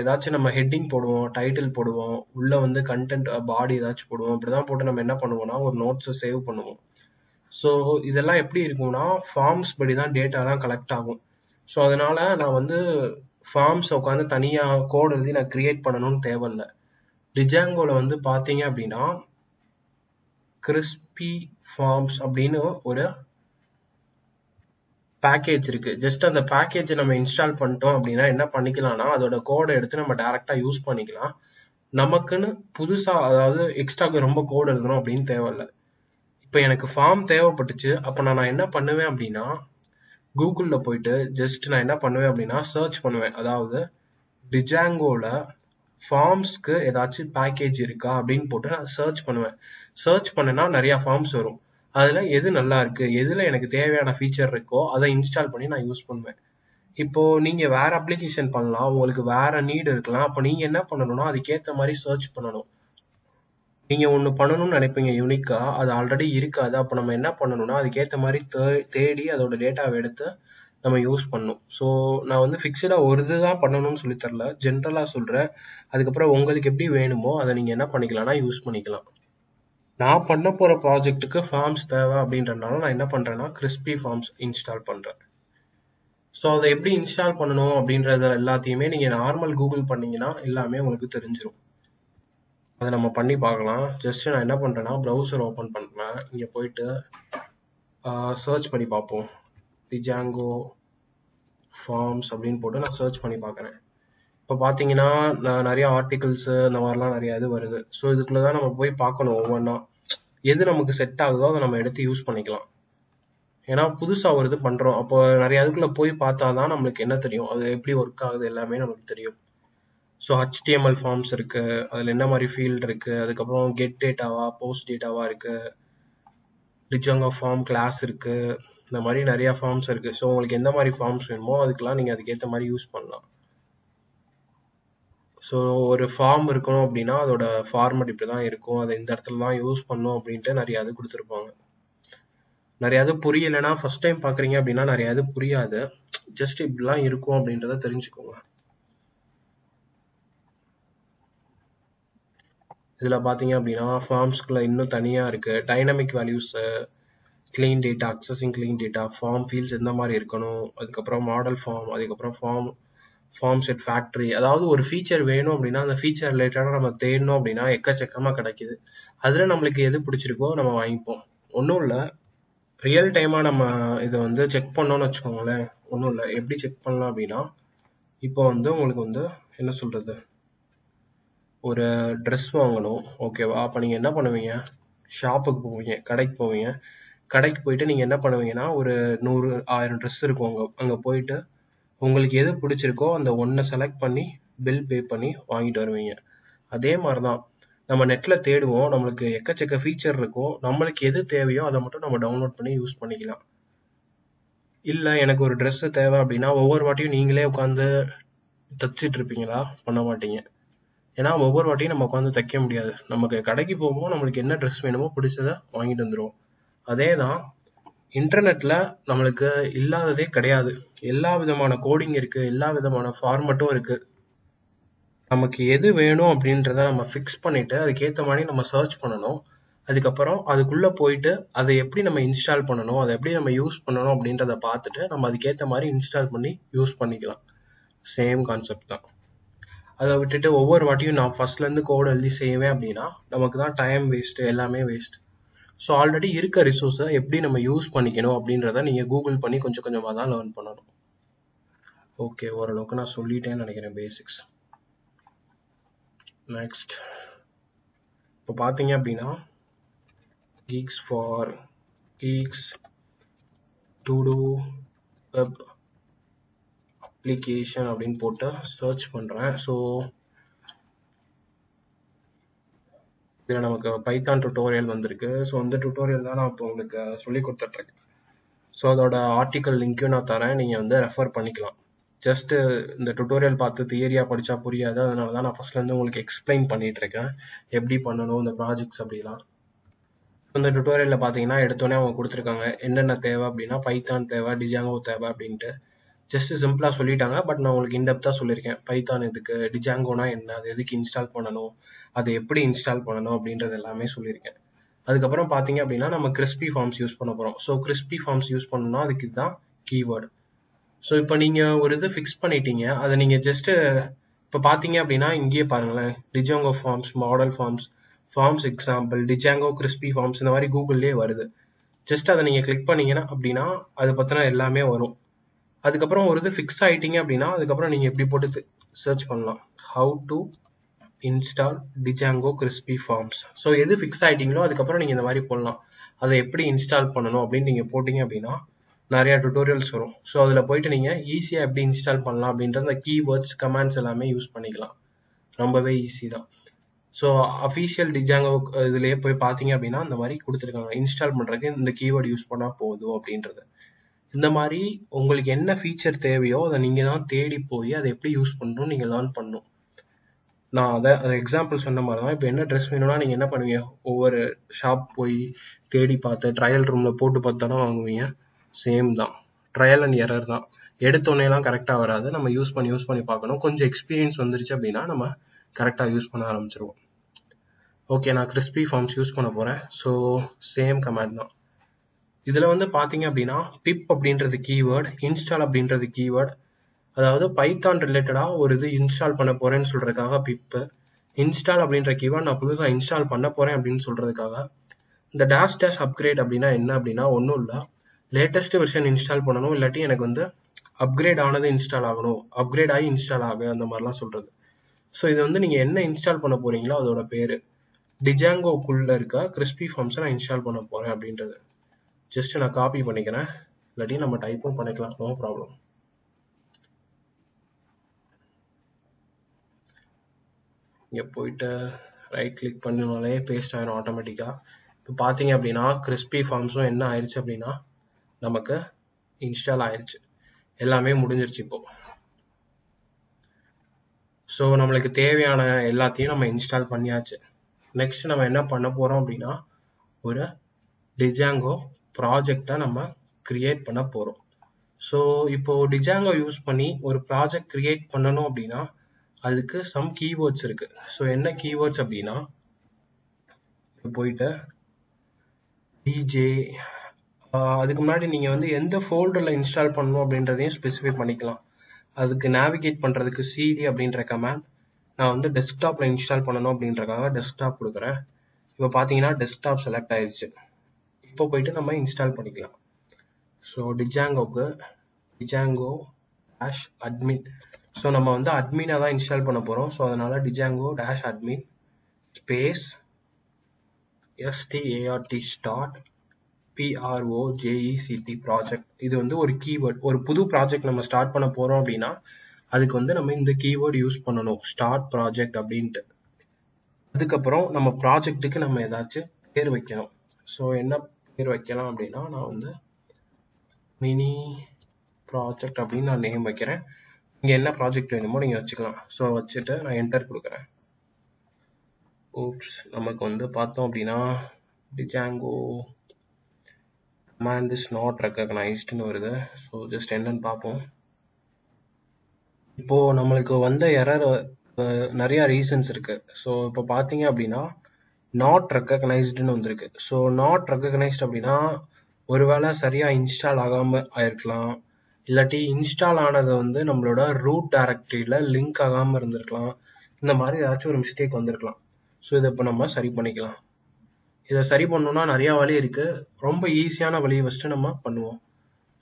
ஏதாச்சும் நம்ம ஹெட்டிங் போடுவோம் டைட்டில் போடுவோம் உள்ளே வந்து கண்டென்ட் பாடி ஏதாச்சும் போடுவோம். இப்படி தான் போட்டு நம்ம என்ன பண்ணுவோம்னா ஒரு நோட்ஸை சேவ் பண்ணுவோம். ஸோ இதெல்லாம் எப்படி இருக்கும்னா ஃபார்ம்ஸ் படி தான் டேட்டாலாம் கலெக்ட் ஆகும். ஸோ அதனால நான் வந்து ஃபார்ம்ஸ் உட்காந்து தனியாக கோட் எழுதி நான் கிரியேட் பண்ணணும்னு தேவையில்ல. டிஜாங்கோவில் வந்து பார்த்தீங்க அப்படின்னா கிறிஸ்பி ஃபார்ம்ஸ் அப்படின்னு ஒரு பேக்கேஜ் இருக்கு. ஜஸ்ட் அந்த பேக்கேஜை நம்ம இன்ஸ்டால் பண்ணிட்டோம் அப்படின்னா என்ன பண்ணிக்கலாம்னா அதோட கோடை எடுத்து நம்ம டேரெக்டாக யூஸ் பண்ணிக்கலாம். நமக்குன்னு புதுசாக அதாவது எக்ஸ்ட்ராக்கு ரொம்ப கோட் எழுதணும் அப்படின்னு தேவையில்ல இப்போ எனக்கு ஃபார்ம் தேவைப்பட்டுச்சு அப்போ நான் என்ன பண்ணுவேன் அப்படின்னா கூகுளில் போயிட்டு ஜஸ்ட் நான் என்ன பண்ணுவேன் அப்படின்னா சர்ச் பண்ணுவேன். அதாவது டிஜாங்கோவில் ஃபார்ம்ஸ்க்கு ஏதாச்சும் பேக்கேஜ் இருக்கா அப்படின்னு போட்டு நான் சர்ச் பண்ணுவேன். சர்ச் பண்ணேன்னா நிறையா ஃபார்ம்ஸ் வரும். அதில் எது நல்லா இருக்குது எதில் எனக்கு தேவையான ஃபீச்சர் இருக்கோ அதை இன்ஸ்டால் பண்ணி நான் யூஸ் பண்ணுவேன். இப்போது நீங்கள் வேறு அப்ளிகேஷன் பண்ணலாம் உங்களுக்கு வேறு நீடு இருக்கலாம். அப்போ நீங்கள் என்ன பண்ணணும்னா அதுக்கேற்ற மாதிரி சர்ச் பண்ணணும். நீங்கள் ஒன்று பண்ணணும்னு நினைப்பீங்க யூனிக்காக அது ஆல்ரெடி இருக்காது. அப்போ நம்ம என்ன பண்ணணும்னா அதுக்கேற்ற மாதிரி தேடி அதோட டேட்டாவை எடுத்து நம்ம யூஸ் பண்ணும். ஸோ நான் வந்து ஃபிக்ஸ்டாக ஒரு இது தான் பண்ணணும்னு சொல்லி தரல. ஜென்ரலாக சொல்கிறேன் அதுக்கப்புறம் உங்களுக்கு எப்படி வேணுமோ அதை நீங்கள் என்ன பண்ணிக்கலாம்னா யூஸ் பண்ணிக்கலாம். நான் பண்ண போகிற ப்ராஜெக்ட்டுக்கு ஃபார்ம்ஸ் தேவை அப்படின்றனால நான் என்ன பண்ணுறேன்னா கிறிஸ்பி ஃபார்ம்ஸ் இன்ஸ்டால் பண்ணுறேன் ஸோ அதை எப்படி இன்ஸ்டால் பண்ணணும் அப்படின்றத எல்லாத்தையுமே நீங்கள் நார்மல் கூகுள் பண்ணீங்கன்னா எல்லாமே உங்களுக்கு தெரிஞ்சிடும் அதை நம்ம பண்ணி பார்க்கலாம். ஜஸ்ட் நான் என்ன பண்ணுறேன்னா ப்ரௌசர் ஓப்பன் பண்ணுறேன் இங்கே போயிட்டு சர்ச் பண்ணி பார்ப்போம். டிஜாங்கோ ஃபார்ம்ஸ் அப்படின்னு போட்டு நான் சர்ச் பண்ணி பார்க்குறேன். இப்போ பார்த்தீங்கன்னா நான் நிறைய ஆர்டிகல்ஸு இந்த மாதிரிலாம் நிறைய இது வருது. ஸோ இதுக்குள்ளே தான் நம்ம போய் பார்க்கணும் ஒவ்வொன்றா எது நமக்கு செட் ஆகுதோ அதை நம்ம எடுத்து யூஸ் பண்ணிக்கலாம். ஏன்னா புதுசாக ஒரு இது பண்ணுறோம் அப்போ நிறைய இதுக்குள்ளே போய் பார்த்தா தான் நம்மளுக்கு என்ன தெரியும்? அது எப்படி ஒர்க் ஆகுது எல்லாமே நமக்கு தெரியும். ஸோ ஹச்டிஎம்எல் ஃபார்ம்ஸ் இருக்குது அதில் என்ன மாதிரி ஃபீல்டு இருக்குது அதுக்கப்புறம் கெட் டேட்டாவா போஸ்ட் டேட்டாவா இருக்குது டிஜாங்கோ ஃபார்ம் கிளாஸ் இருக்குது இந்த மாதிரி நிறையா ஃபார்ம்ஸ் இருக்குது ஸோ உங்களுக்கு எந்த மாதிரி ஃபார்ம்ஸ் வேணுமோ அதுக்கெல்லாம் நீங்கள் அதுக்கேற்ற மாதிரி யூஸ் பண்ணலாம். ஸோ ஒரு ஃபார்ம் இருக்கணும் அப்படின்னா அதோட ஃபார்மட் இப்படி தான் இருக்கும். அதை இந்த இடத்துல தான் யூஸ் பண்ணும் அப்படின்ட்டு நிறைய இது கொடுத்துருப்பாங்க. நிறையாவது இது புரியலைன்னா ஃபர்ஸ்ட் டைம் பார்க்குறீங்க அப்படின்னா நிறையாவது இது புரியாது. ஜஸ்ட் இப்படிலாம் இருக்கும் அப்படின்றத தெரிஞ்சுக்கோங்க. இதில் பார்த்தீங்க அப்படின்னா ஃபார்ம்ஸ்குள்ள இன்னும் தனியாக இருக்குது dynamic values clean data accessing clean data form fields எந்த மாதிரி இருக்கணும் அதுக்கப்புறம் மாடல் ஃபார்ம் அதுக்கப்புறம் ஃபார்ம் ஃபார்ம் செட் ஃபேக்ட்ரி அதாவது ஒரு ஃபீச்சர் வேணும் அப்படின்னா அந்த ஃபீச்சர் ரிலேட்டடாக நம்ம தேடணும் அப்படின்னா எக்கச்சக்கமாக கிடைக்குது. அதில் நம்மளுக்கு எது பிடிச்சிருக்கோ நம்ம வாங்கிப்போம். ஒன்றும் இல்லை. ரியல் டைமாக நம்ம இதை வந்து செக் பண்ணோம்னு வச்சுக்கோங்களேன். ஒன்றும் இல்லை. எப்படி செக் பண்ணலாம் அப்படின்னா இப்போ வந்து உங்களுக்கு வந்து என்ன சொல்கிறது ஒரு ட்ரெஸ் வாங்கணும். ஓகேவா அப்போ நீங்கள் என்ன பண்ணுவீங்க? ஷாப்புக்கு போவீங்க கடைக்கு போவீங்க. கடைக்கு போயிட்டு நீங்கள் என்ன பண்ணுவீங்கன்னா ஒரு நூறு ஆயிரம் ட்ரெஸ் இருக்கும் அங்கே அங்கே போயிட்டு உங்களுக்கு எது பிடிச்சிருக்கோ அந்த ஒன்றை செலக்ட் பண்ணி பில் பே பண்ணி வாங்கிட்டு வருவீங்க. அதே மாதிரி தான் நம்ம நெட்டில் தேடுவோம் நம்மளுக்கு எக்கச்சக்க ஃபீச்சர் இருக்கும் நம்மளுக்கு எது தேவையோ அதை மட்டும் நம்ம டவுன்லோட் பண்ணி யூஸ் பண்ணிக்கலாம். இல்லை எனக்கு ஒரு ட்ரெஸ்ஸு தேவை அப்படின்னா ஒவ்வொரு வாட்டியும் நீங்களே உட்காந்து தச்சிட்டு இருப்பீங்களா? பண்ண மாட்டீங்க. ஏன்னா ஒவ்வொரு வாட்டியும் நம்ம உட்காந்து தைக்க முடியாது. நமக்கு கடைக்கு போகும்போது நம்மளுக்கு என்ன ட்ரெஸ் வேணுமோ பிடிச்சதை வாங்கிட்டு வந்துடுவோம் அதே தான் இன்டர்நெட்டில் நம்மளுக்கு இல்லாததே கிடையாது. எல்லா விதமான கோடிங் இருக்குது எல்லா விதமான ஃபார்மட்டும் இருக்குது நமக்கு எது வேணும் அப்படின்றத நம்ம ஃபிக்ஸ் பண்ணிவிட்டு அதுக்கேற்ற மாதிரி நம்ம சர்ச் பண்ணணும். அதுக்கப்புறம் அதுக்குள்ளே போயிட்டு அதை எப்படி நம்ம இன்ஸ்டால் பண்ணணும் அதை எப்படி நம்ம யூஸ் பண்ணணும் அப்படின்றத பார்த்துட்டு நம்ம அதுக்கேற்ற மாதிரி இன்ஸ்டால் பண்ணி யூஸ் பண்ணிக்கலாம். சேம் கான்செப்ட் தான். அதை விட்டுட்டு ஒவ்வொரு வாட்டியும் நான் ஃபர்ஸ்ட்லேருந்து கோடு எழுதி செய்வேன் அப்படின்னா நமக்கு தான் டைம் வேஸ்ட்டு எல்லாமே வேஸ்ட் ஸோ ஆல்ரெடி இருக்க ரிசோர்ஸை எப்படி நம்ம யூஸ் பண்ணிக்கணும் அப்படின்றத நீங்கள் கூகுள் பண்ணி கொஞ்சம் கொஞ்சமாக தான் லேர்ன் பண்ணணும். ஓகே ஓரளவுக்கு நான் சொல்லிட்டேன்னு நினைக்கிறேன் பேசிக்ஸ் நெக்ஸ்ட் இப்போ பார்த்தீங்க அப்படின்னா GeeksforGeeks to do web application அப்படின்னு போட்டு சர்ச் பண்ணுறேன் ஸோ இதில் நமக்கு பைத்தான் டுட்டோரியல் வந்திருக்கு. ஸோ இந்த டுட்டோரியல் தான் நான் இப்போ உங்களுக்கு சொல்லி கொடுத்துட்ருக்கேன். ஸோ அதோட ஆர்டிக்கல் லிங்க்கும் நான் தரேன். நீங்கள் வந்து ரெஃபர் பண்ணிக்கலாம். ஜஸ்ட்டு இந்த டுட்டோரியல் பார்த்து தியரியாக படித்தா புரியாது. அதனால தான் நான் ஃபஸ்ட்லேருந்து உங்களுக்கு எக்ஸ்பிளைன் பண்ணிகிட்ருக்கேன் எப்படி பண்ணணும் இந்த ப்ராஜெக்ட்ஸ் அப்படிலாம். இந்த டுட்டோரியலில் பார்த்தீங்கன்னா எடுத்தோடனே அவங்க கொடுத்துருக்காங்க. என்னென்ன தேவை அப்படின்னா பைத்தான் தேவை டிஜாங்கோ தேவை அப்படின்ட்டு. ஜஸ்ட் சிம்பிளாக சொல்லிட்டாங்க பட் நான் உங்களுக்கு இன்டெப்த்தாக சொல்லியிருக்கேன். பைத்தான் இதுக்கு டிஜாங்கோனா என்ன அது எதுக்கு இன்ஸ்டால் பண்ணணும் அதை எப்படி இன்ஸ்டால் பண்ணணும் அப்படின்றது எல்லாமே சொல்லியிருக்கேன். அதுக்கப்புறம் பார்த்தீங்க அப்படின்னா நம்ம கிறிஸ்பி ஃபார்ம்ஸ் யூஸ் பண்ண போகிறோம் ஸோ கிறிஸ்பி ஃபார்ம்ஸ் யூஸ் பண்ணணும்னா அதுக்கு இதுதான் கீவேர்டு ஸோ இப்போ நீங்கள் ஒரு இது ஃபிக்ஸ் பண்ணிட்டீங்க அதை நீங்கள் ஜஸ்ட்டு இப்போ பார்த்தீங்க அப்படின்னா இங்கேயே பாருங்களேன். Django forms model forms forms example Django crispy forms இந்த மாதிரி கூகுள்லேயே வருது. ஜஸ்ட் அதை நீங்கள் கிளிக் பண்ணீங்கன்னா அப்படின்னா அதை பற்றின எல்லாமே வரும். அதுக்கப்புறம் ஒரு இது ஃபிக்ஸ் ஆகிட்டீங்க அப்படின்னா அதுக்கப்புறம் நீங்கள் எப்படி போட்டு சர்ச் பண்ணலாம். How to install Django crispy forms so எது ஃபிக்ஸ் ஆகிட்டீங்களோ அதுக்கப்புறம் நீங்கள் இந்த மாதிரி போடலாம். அதை எப்படி இன்ஸ்டால் பண்ணணும் அப்படின்னு நீங்கள் போட்டிங்க அப்படின்னா நிறையா டுட்டோரியல்ஸ் வரும். ஸோ அதில் போயிட்டு நீங்கள் ஈஸியாக எப்படி இன்ஸ்டால் பண்ணலாம் அப்படின்ற அந்த கீவேர்ட்ஸ் கமெண்ட்ஸ் எல்லாமே யூஸ் பண்ணிக்கலாம். ரொம்பவே ஈஸி தான். ஸோ அஃபீஷியல் டிஜாங்கோ இதுலேயே போய் பார்த்தீங்க அப்படின்னா இந்த மாதிரி கொடுத்துருக்காங்க. இன்ஸ்டால் பண்ணுறதுக்கு இந்த கீவேர்டு யூஸ் பண்ணால் போதும் அப்படின்றது. இந்த மாதிரி உங்களுக்கு என்ன ஃபீச்சர் தேவையோ அதை நீங்கள் தான் தேடி போய் அதை எப்படி யூஸ் பண்ணணும் நீங்கள் லேர்ன் பண்ணணும். நான் அதை அதை எக்ஸாம்பிள் சொன்ன மாதிரி தான் இப்போ என்ன ட்ரெஸ் வேணும்னா நீங்கள் என்ன பண்ணுவீங்க? ஒவ்வொரு ஷாப் போய் தேடி பார்த்து ட்ரையல் ரூமில் போட்டு பார்த்து தானே வாங்குவீங்க? சேம் தான். ட்ரையல் அண்ட் எரர் தான். எடுத்தோடனேலாம் கரெக்டாக வராது. நம்ம யூஸ் பண்ணி யூஸ் பண்ணி பார்க்கணும். கொஞ்சம் எக்ஸ்பீரியன்ஸ் வந்துருச்சு அப்படின்னா நம்ம கரெக்டாக யூஸ் பண்ண ஆரம்பிச்சிருவோம். ஓகே நான் கிறிஸ்பி ஃபார்ம்ஸ் யூஸ் பண்ண போகிறேன் ஸோ சேம் கமெண்ட் தான். இதில் வந்து பார்த்தீங்க அப்படின்னா பிப் அப்படின்றது கீவேர்டு இன்ஸ்டால் அப்படின்றது கீவேர்டு அதாவது பைத்தான் ரிலேட்டடாக ஒரு இது இன்ஸ்டால் பண்ண போகிறேன்னு சொல்கிறதுக்காக பிப்பு இன்ஸ்டால் அப்படின்ற கீவேர்டு நான் புதுசாக இன்ஸ்டால் பண்ண போகிறேன் அப்படின்னு சொல்கிறதுக்காக இந்த டேஷ் டேஷ் அப்கிரேட் அப்படின்னா என்ன அப்படின்னா ஒன்றும் இல்லை. லேட்டஸ்ட் வெர்ஷன் இன்ஸ்டால் பண்ணணும் இல்லாட்டி எனக்கு வந்து அப்கிரேட் ஆனது இன்ஸ்டால் ஆகணும். அப்கிரேட் ஆகி இன்ஸ்டால் ஆகு அந்த மாதிரிலாம் சொல்கிறது ஸோ இது வந்து நீங்கள் என்ன இன்ஸ்டால் பண்ண போகிறீங்களோ அதோட பேர். டிஜாங்கோக்குள்ளே இருக்க கிறிஸ்பி ஃபார்ம்ஸை நான் இன்ஸ்டால் பண்ண போகிறேன் அப்படின்றது. ஜஸ்ட் நான் காப்பி பண்ணிக்கிறேன். இல்லாட்டி நம்ம டைப்பும் பண்ணிக்கலாம். நோ ப்ராப்ளம் இங்கே போயிட்டு ரைட் கிளிக் பண்ணினாலே பேஸ்ட் ஆயிரும் ஆட்டோமேட்டிக்காக இப்போ பார்த்தீங்க அப்படின்னா கிறிஸ்பி ஃபார்ம்ஸும் என்ன ஆயிடுச்சு அப்படின்னா நமக்கு இன்ஸ்டால் ஆயிடுச்சு எல்லாமே முடிஞ்சிருச்சு இப்போ. ஸோ நம்மளுக்கு தேவையான எல்லாத்தையும் நம்ம இன்ஸ்டால் பண்ணியாச்சு. நெக்ஸ்ட் நம்ம என்ன பண்ண போகிறோம் அப்படின்னா ஒரு டிஜாங்கோ ப்ராஜெக்டாக நம்ம கிரியேட் பண்ண போகிறோம் ஸோ இப்போது டிஜாங்கோ யூஸ் பண்ணி ஒரு ப்ராஜெக்ட் கிரியேட் பண்ணணும் அப்படின்னா அதுக்கு சம் கீவேர்ட்ஸ் இருக்குது ஸோ என்ன கீவேர்ட்ஸ் அப்படின்னா போயிட்டு டிஜே அதுக்கு முன்னாடி நீங்கள் வந்து எந்த ஃபோல்டரில் இன்ஸ்டால் பண்ணணும் அப்படின்றதையும் ஸ்பெசிஃபை பண்ணிக்கலாம். அதுக்கு நேவிகேட் பண்ணுறதுக்கு சிடி அப்படின்ற கமேண்ட் நான் வந்து டெஸ்க்டாப்பில் இன்ஸ்டால் பண்ணணும் அப்படின்றக்காக டெஸ்க்டாப் கொடுக்குறேன். இப்போ பார்த்தீங்கன்னா டெஸ்க்டாப் செலக்ட் ஆயிடுச்சு இப்போ போயிட்டு நம்ம இன்ஸ்டால் பண்ணிக்கலாம். ஸோ டிஜாங்கோக்கு டிஜாங்கோ டேஷ் அட்மின் ஸோ நம்ம வந்து அட்மினாக தான் இன்ஸ்டால் பண்ண போகிறோம் ஸோ அதனால் Django dash admin space S T A R T start P R O J E C T project இது வந்து ஒரு கீவேர்ட் ஒரு புது ப்ராஜெக்ட் நம்ம ஸ்டார்ட் பண்ண போகிறோம் அப்படின்னா அதுக்கு வந்து நம்ம இந்த கீவேர்டு யூஸ் பண்ணணும். ஸ்டார்ட் ப்ராஜெக்ட் அப்படின்ட்டு. அதுக்கப்புறம் நம்ம ப்ராஜெக்ட்டுக்கு நம்ம ஏதாச்சும் பேர் வைக்கணும். ஸோ என்ன பேர் வைக்கலாம் அப்படின்னா நான் வந்து மினி ப்ராஜெக்ட் அப்படின்னு நான் நேம் வைக்கிறேன். இங்கே என்ன ப்ராஜெக்ட் வேணுமோ நீங்கள் வச்சுக்கலாம். ஸோ வச்சுட்டு நான் என்டர் கொடுக்குறேன். ஓப்ஸ் நமக்கு வந்து பார்த்தோம் அப்படின்னா டிஜாங்கோ command is not recognizedனு வருது. ஸோ ஜஸ்ட் என்னன்னு பார்ப்போம். இப்போ நம்மளுக்கு வந்த எரர் நிறைய ரீசன்ஸ் இருக்கு. ஸோ இப்போ பார்த்தீங்க அப்படின்னா நாட் ரெக்கக்னைஸ்டுன்னு வந்திருக்கு. ஸோ நாட் ரெக்கக்னைஸ்ட் அப்படின்னா ஒருவேளை சரியாக இன்ஸ்டால் ஆகாமல் ஆயிருக்கலாம். இல்லாட்டி இன்ஸ்டால் ஆனது வந்து நம்மளோட ரூட் டைரக்டரியில் லிங்க் ஆகாமல் இருந்திருக்கலாம். இந்த மாதிரி ஏதாச்சும் ஒரு மிஸ்டேக் வந்திருக்கலாம். ஸோ இதை இப்போ நம்ம சரி பண்ணிக்கலாம். இதை சரி பண்ணணும்னா நிறையா வழி இருக்குது ரொம்ப ஈஸியான வழியை ஃபஸ்ட்டு நம்ம பண்ணுவோம்.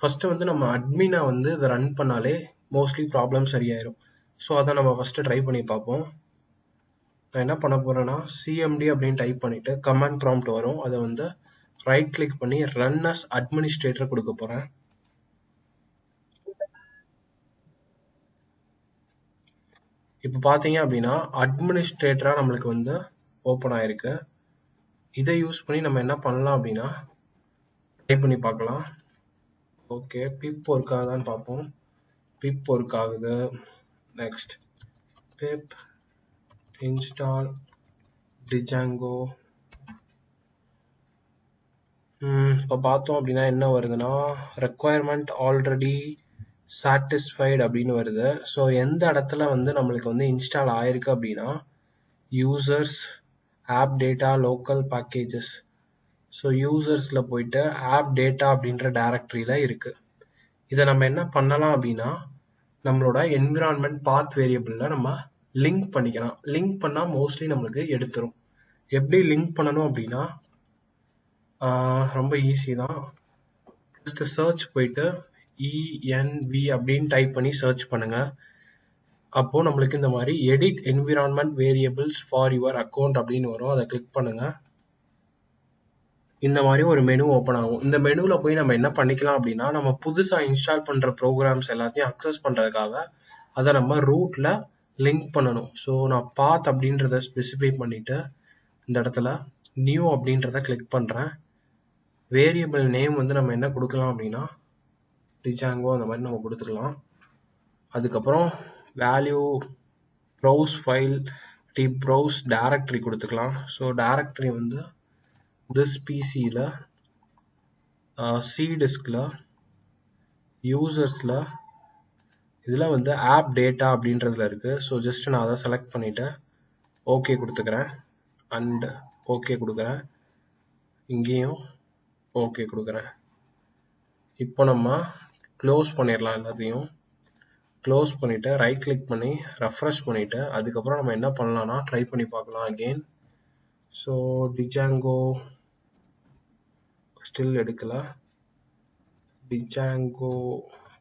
ஃபஸ்ட்டு வந்து நம்ம அட்மினை வந்து இதை ரன் பண்ணாலே மோஸ்ட்லி ப்ராப்ளம் சரியாயிரும். ஸோ அதை நம்ம ஃபஸ்ட்டு ட்ரை பண்ணி பார்ப்போம். நான் என்ன பண்ண போறேன்னா சிஎம்டி அப்படின்னு டைப் பண்ணிட்டு கமாண்ட் ப்ராம்ப்ட் வரும். அதை வந்து ரைட் கிளிக் பண்ணி ரன் அஸ் அட்மினிஸ்ட்ரேட்டர் கொடுக்க போறேன். இப்போ பார்த்தீங்க அப்படின்னா அட்மினிஸ்ட்ரேட்டராக நம்மளுக்கு வந்து ஓப்பன் ஆயிருக்கு. இதை யூஸ் பண்ணி நம்ம என்ன பண்ணலாம் அப்படின்னா ட்ரை பண்ணி பார்க்கலாம். ஓகே பிப் ஒர்க் ஆகுதான்னு பார்ப்போம். பிப் ஒர்க் ஆகுது. நெக்ஸ்ட் பிப் இன்ஸ்டால் டிஜாங்கோ இப்போ பார்த்தோம் அப்படின்னா என்ன வருதுன்னா ரெக்குவயர்மெண்ட் ஆல்ரெடி சாட்டிஸ்ஃபைடு அப்படின்னு வருது. ஸோ எந்த இடத்துல வந்து நம்மளுக்கு வந்து இன்ஸ்டால் ஆயிருக்கு அப்படின்னா users app data local packages so யூசர்ஸில் போயிட்டு ஆப் டேட்டா அப்படின்ற டைரக்டரியில் இருக்குது இதை நம்ம என்ன பண்ணலாம் அப்படின்னா நம்மளோட என்விரான்மெண்ட் பாத் வேரியபிளில் நம்ம லிங்க் பண்ணிக்கலாம். லிங்க் பண்ணால் மோஸ்ட்லி நம்மளுக்கு எடுத்துரும். எப்படி லிங்க் பண்ணணும் அப்படின்னா ரொம்ப ஈஸி தான். ஜஸ்ட் சர்ச் போயிட்டு இஎன்வி அப்படின்னு டைப் பண்ணி சர்ச் பண்ணுங்கள் அப்போது நம்மளுக்கு இந்த மாதிரி edit environment variables for your account அப்படின்னு வரும். அதை கிளிக் பண்ணுங்கள் இந்த மாதிரி ஒரு மெனு ஓப்பன் ஆகும். இந்த மெனுவில் போய் நம்ம என்ன பண்ணிக்கலாம் அப்படின்னா நம்ம புதுசாக இன்ஸ்டால் பண்ணுற ப்ரோக்ராம்ஸ் எல்லாத்தையும் அக்சஸ் பண்ணுறதுக்காக அதை நம்ம ரூட்டில் லிங்க் பண்ணணும். ஸோ நான் பாத் அப்படின்றத ஸ்பெசிஃபை பண்ணிவிட்டு இந்த இடத்துல நியூ அப்படின்றத கிளிக் பண்ணுறேன் வேரியபிள் நேம் வந்து நம்ம என்ன கொடுக்கலாம் அப்படின்னா டிஜாங்கோ அந்த மாதிரி நம்ம கொடுத்துக்கலாம் அதுக்கப்புறம் value browse file D browse directory கொடுத்துக்கலாம். ஸோ டேரக்டரி வந்து திஸ் பிசியில் சி டிஸ்கில் யூசர்ஸில் இதில் வந்து ஆப் டேட்டா அப்படின்றதுல இருக்குது ஸோ ஜஸ்ட் நான் அதை செலக்ட் பண்ணிவிட்டு ஓகே கொடுத்துக்கிறேன். அண்ட் ஓகே கொடுக்குறேன். இங்கேயும் ஓகே கொடுக்குறேன். இப்போ நம்ம க்ளோஸ் பண்ணிடலாம் எல்லாத்தையும். க்ளோஸ் பண்ணிவிட்டு ரைட் கிளிக் பண்ணி ரெஃப்ரெஷ் பண்ணிவிட்டு அதுக்கப்புறம் நம்ம என்ன பண்ணலாம்னா ட்ரை பண்ணி பார்க்கலாம் அகெயின் ஸோ டிஜாங்கோ ஸ்டில் எடுக்கல. Django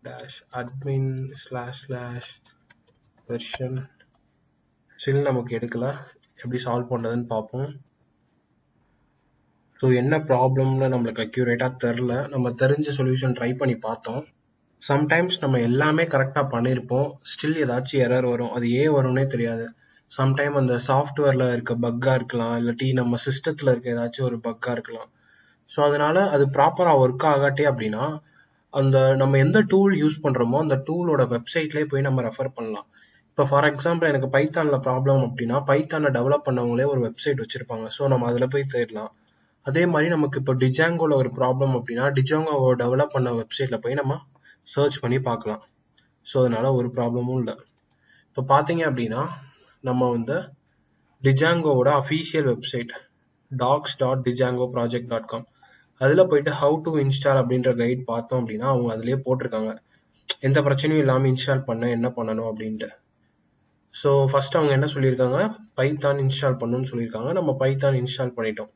dash admin slash slash version still நமக்கு எடுக்கல எப்படி சால்வ் பண்ணுறதுன்னு பார்ப்போம். ஸோ என்ன ப்ராப்ளம்னு நம்மளுக்கு அக்யூரேட்டாக தெரில. நம்ம தெரிஞ்ச சொல்யூஷன் ட்ரை பண்ணி பார்த்தோம். சம்டைம்ஸ் நம்ம எல்லாமே கரெக்டாக பண்ணியிருப்போம். ஸ்டில் ஏதாச்சும் எரர் வரும். அது ஏன் வரும்னே தெரியாது. சம்டைம் அந்த சாஃப்ட்வேரில் இருக்க பக்காக இருக்கலாம். இல்லாட்டி நம்ம சிஸ்டத்தில் இருக்க ஏதாச்சும் ஒரு பக்காக இருக்கலாம். ஸோ அதனால அது ப்ராப்பராக ஒர்க் ஆகாட்டே அப்படின்னா அந்த நம்ம எந்த டூல் யூஸ் பண்ணுறோமோ அந்த டூலோட வெப்சைட்லேயே போய் நம்ம ரெஃபர் பண்ணலாம். இப்போ ஃபார் எக்ஸாம்பிள் எனக்கு பைத்தானில் ப்ராப்ளம் அப்படின்னா பைத்தானை டெவலப் பண்ணவங்களே ஒரு வெப்சைட் வச்சுருப்பாங்க. ஸோ நம்ம அதில் போய் தேடலாம். அதே மாதிரி நமக்கு இப்போ டிஜாங்கோல ஒரு ப்ராப்ளம் அப்படின்னா டிஜாங்கோவை டெவலப் பண்ண வெப்சைட்டில் போய் நம்ம சர்ச் பண்ணி பார்க்கலாம். ஸோ அதனால ஒரு ப்ராப்ளமும் இல்லை. இப்போ பார்த்தீங்க அப்படின்னா நம்ம வந்து டிஜாங்கோவோட official website docs dot Django project dot com அதில் போயிட்டு ஹவு டு இன்ஸ்டால் அப்படின்ற கைட் பார்த்தோம் அப்படின்னா அவங்க அதிலே போட்டிருக்காங்க. எந்த பிரச்சனையும் இல்லாமல் இன்ஸ்டால் பண்ண என்ன பண்ணணும் அப்படின்ட்டு. ஸோ ஃபர்ஸ்ட் அவங்க என்ன சொல்லியிருக்காங்க? பைத்தான் இன்ஸ்டால் பண்ணணும்னு சொல்லியிருக்காங்க. நம்ம பைத்தான் இன்ஸ்டால் பண்ணிட்டோம்.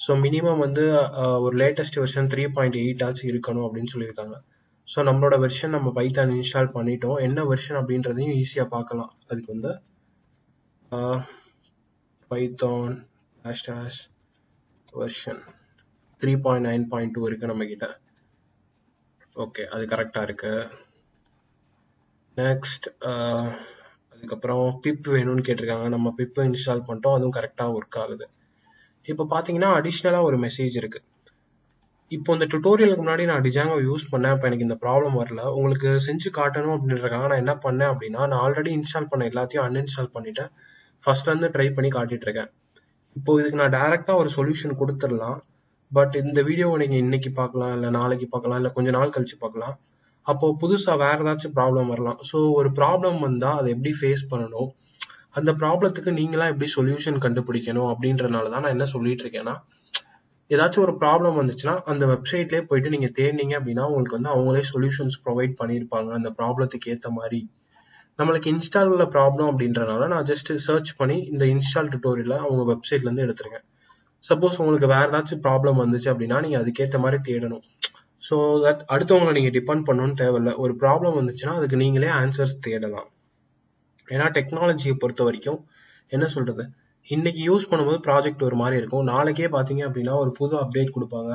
ஸோ மினிமம் வந்து ஒரு latest version three point eight ஆச்சு இருக்கணும் அப்படின்னு சொல்லியிருக்காங்க. ஸோ நம்மளோட வெர்ஷன் நம்ம பைத்தான் இன்ஸ்டால் பண்ணிட்டோம். என்ன வெர்ஷன் அப்படின்றதையும் ஈஸியாக பார்க்கலாம். அதுக்கு வந்து Python hash hash version three point nine point two இருக்குது நம்மக்கிட்ட ஓகே அது கரெக்டாக இருக்கு. நெக்ஸ்ட் அதுக்கப்புறம் பிப் வேணும்னு கேட்டிருக்காங்க. நம்ம பிப் இன்ஸ்டால் பண்ணிட்டோம். அதுவும் கரெக்டாக ஒர்க் ஆகுது. இப்போ பார்த்தீங்கன்னா அடிஷ்னலாக ஒரு மெசேஜ் இருக்கு. இப்போ இந்த டுட்டோரியலுக்கு முன்னாடி நான் டிஜாங்கோ யூஸ் பண்ணேன். இப்போ எனக்கு இந்த ப்ராப்ளம் வரல. உங்களுக்கு செஞ்சு காட்டணும் அப்படின்றதுக்காக நான் என்ன பண்ணேன் அப்படின்னா நான் ஆல்ரெடி இன்ஸ்டால் பண்ண எல்லாத்தையும் அன்இன்ஸ்டால் பண்ணிட்டேன். ஃபர்ஸ்ட்லேருந்து ட்ரை பண்ணி காட்டிட்டு இருக்கேன். இப்போ இதுக்கு நான் டேரெக்டாக ஒரு சொல்யூஷன் கொடுத்துடலாம். பட் இந்த வீடியோவை நீங்கள் இன்னைக்கு பார்க்கலாம் இல்லை நாளைக்கு பார்க்கலாம் இல்லை கொஞ்ச நாள் கழிச்சு பார்க்கலாம். அப்போ புதுசாக வேற ஏதாச்சும் ப்ராப்ளம் வரலாம். ஸோ ஒரு ப்ராப்ளம் வந்தால் அதை எப்படி ஃபேஸ் பண்ணணும்? அந்த ப்ராப்ளத்துக்கு நீங்களா எப்படி சொல்யூஷன் கண்டுபிடிக்கணும் அப்படின்றனால தான் நான் என்ன சொல்லிட்டு இருக்கேன்னா ஏதாச்சும் ஒரு ப்ராப்ளம் வந்துச்சுன்னா அந்த வெப்சைட்லேயே போயிட்டு நீங்கள் தேடினீங்க அப்படின்னா உங்களுக்கு வந்து அவங்களே சொல்யூஷன்ஸ் ப்ரொவைட் பண்ணியிருப்பாங்க. அந்த ப்ராப்ளத்துக்கு ஏற்ற மாதிரி. நம்மளுக்கு இன்ஸ்டாலில் ப்ராப்ளம் அப்படின்றனால நான் ஜஸ்ட் சர்ச் பண்ணி இந்த இன்ஸ்டால் டுட்டோரியலை அவங்க வெப்சைட்லேருந்து எடுத்துருக்கேன். சப்போஸ் உங்களுக்கு வேறு ஏதாச்சும் ப்ராப்ளம் வந்துச்சு அப்படின்னா நீங்கள் அதுக்கேற்ற மாதிரி தேடணும். ஸோ தட் அடுத்தவங்களை நீங்கள் டிபெண்ட் பண்ணணும்னு தேவையில்ல. ஒரு ப்ராப்ளம் வந்துச்சுன்னா அதுக்கு நீங்களே ஆன்சர்ஸ் தேடலாம். ஏன்னா டெக்னாலஜியை பொறுத்த வரைக்கும் என்ன சொல்கிறது இன்னைக்கு யூஸ் பண்ணும்போது ப்ராஜெக்ட் ஒரு மாதிரி இருக்கும். நாளைக்கே பார்த்தீங்க அப்படின்னா ஒரு புது அப்டேட் கொடுப்பாங்க.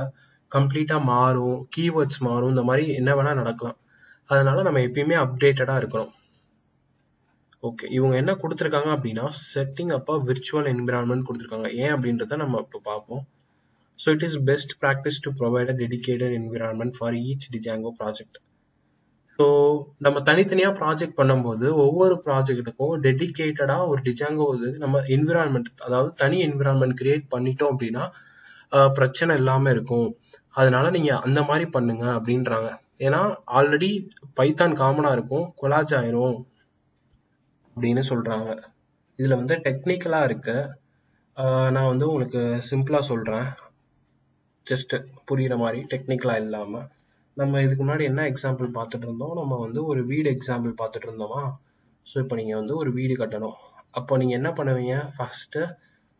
கம்ப்ளீட்டாக மாறும். கீவேர்ட்ஸ் மாறும். இந்த மாதிரி என்ன வேணால் நடக்கலாம். அதனால நம்ம எப்பயுமே அப்டேட்டடாக இருக்கணும். ஓகே இவங்க என்ன கொடுத்துருக்காங்க அப்படின்னா செட்டிங் அப்பா விர்ச்சுவல் என்விரான்மெண்ட் கொடுத்துருக்காங்க. ஏன் அப்படின்றத நம்ம இப்போ பார்ப்போம். So it is best practice to provide a dedicated environment for each Django project so நம்ம தனித்தனியாக ப்ராஜெக்ட் பண்ணும்போது ஒவ்வொரு ப்ராஜெக்ட்டுக்கும் டெடிகேட்டடாக ஒரு டிஜாங்கோ இது நம்ம என்விரான்மெண்ட் அதாவது தனி என்விரான்மெண்ட் கிரியேட் பண்ணிட்டோம் அப்படின்னா பிரச்சனை இல்லாமல் இருக்கும். அதனால நீங்கள் அந்த மாதிரி பண்ணுங்க அப்படின்றாங்க. ஏன்னா ஆல்ரெடி பைத்தான் காமனாக இருக்கும் கொலாஜ் ஆயிரும். அப்படின்னு சொல்கிறாங்க இதில் வந்து டெக்னிக்கலாக இருக்கு. நான் வந்து உங்களுக்கு சிம்பிளாக சொல்கிறேன் ஜஸ்ட்டு புரிகிற மாதிரி டெக்னிக்கலாக இல்லாமல் நம்ம இதுக்கு முன்னாடி என்ன எக்ஸாம்பிள் பார்த்துட்டு இருந்தோம்? நம்ம வந்து ஒரு வீடு எக்ஸாம்பிள் பார்த்துட்டு இருந்தோமா? ஸோ இப்போ நீங்கள் வந்து ஒரு வீடு கட்டணும். அப்போ நீங்கள் என்ன பண்ணுவீங்க? ஃபஸ்ட்டு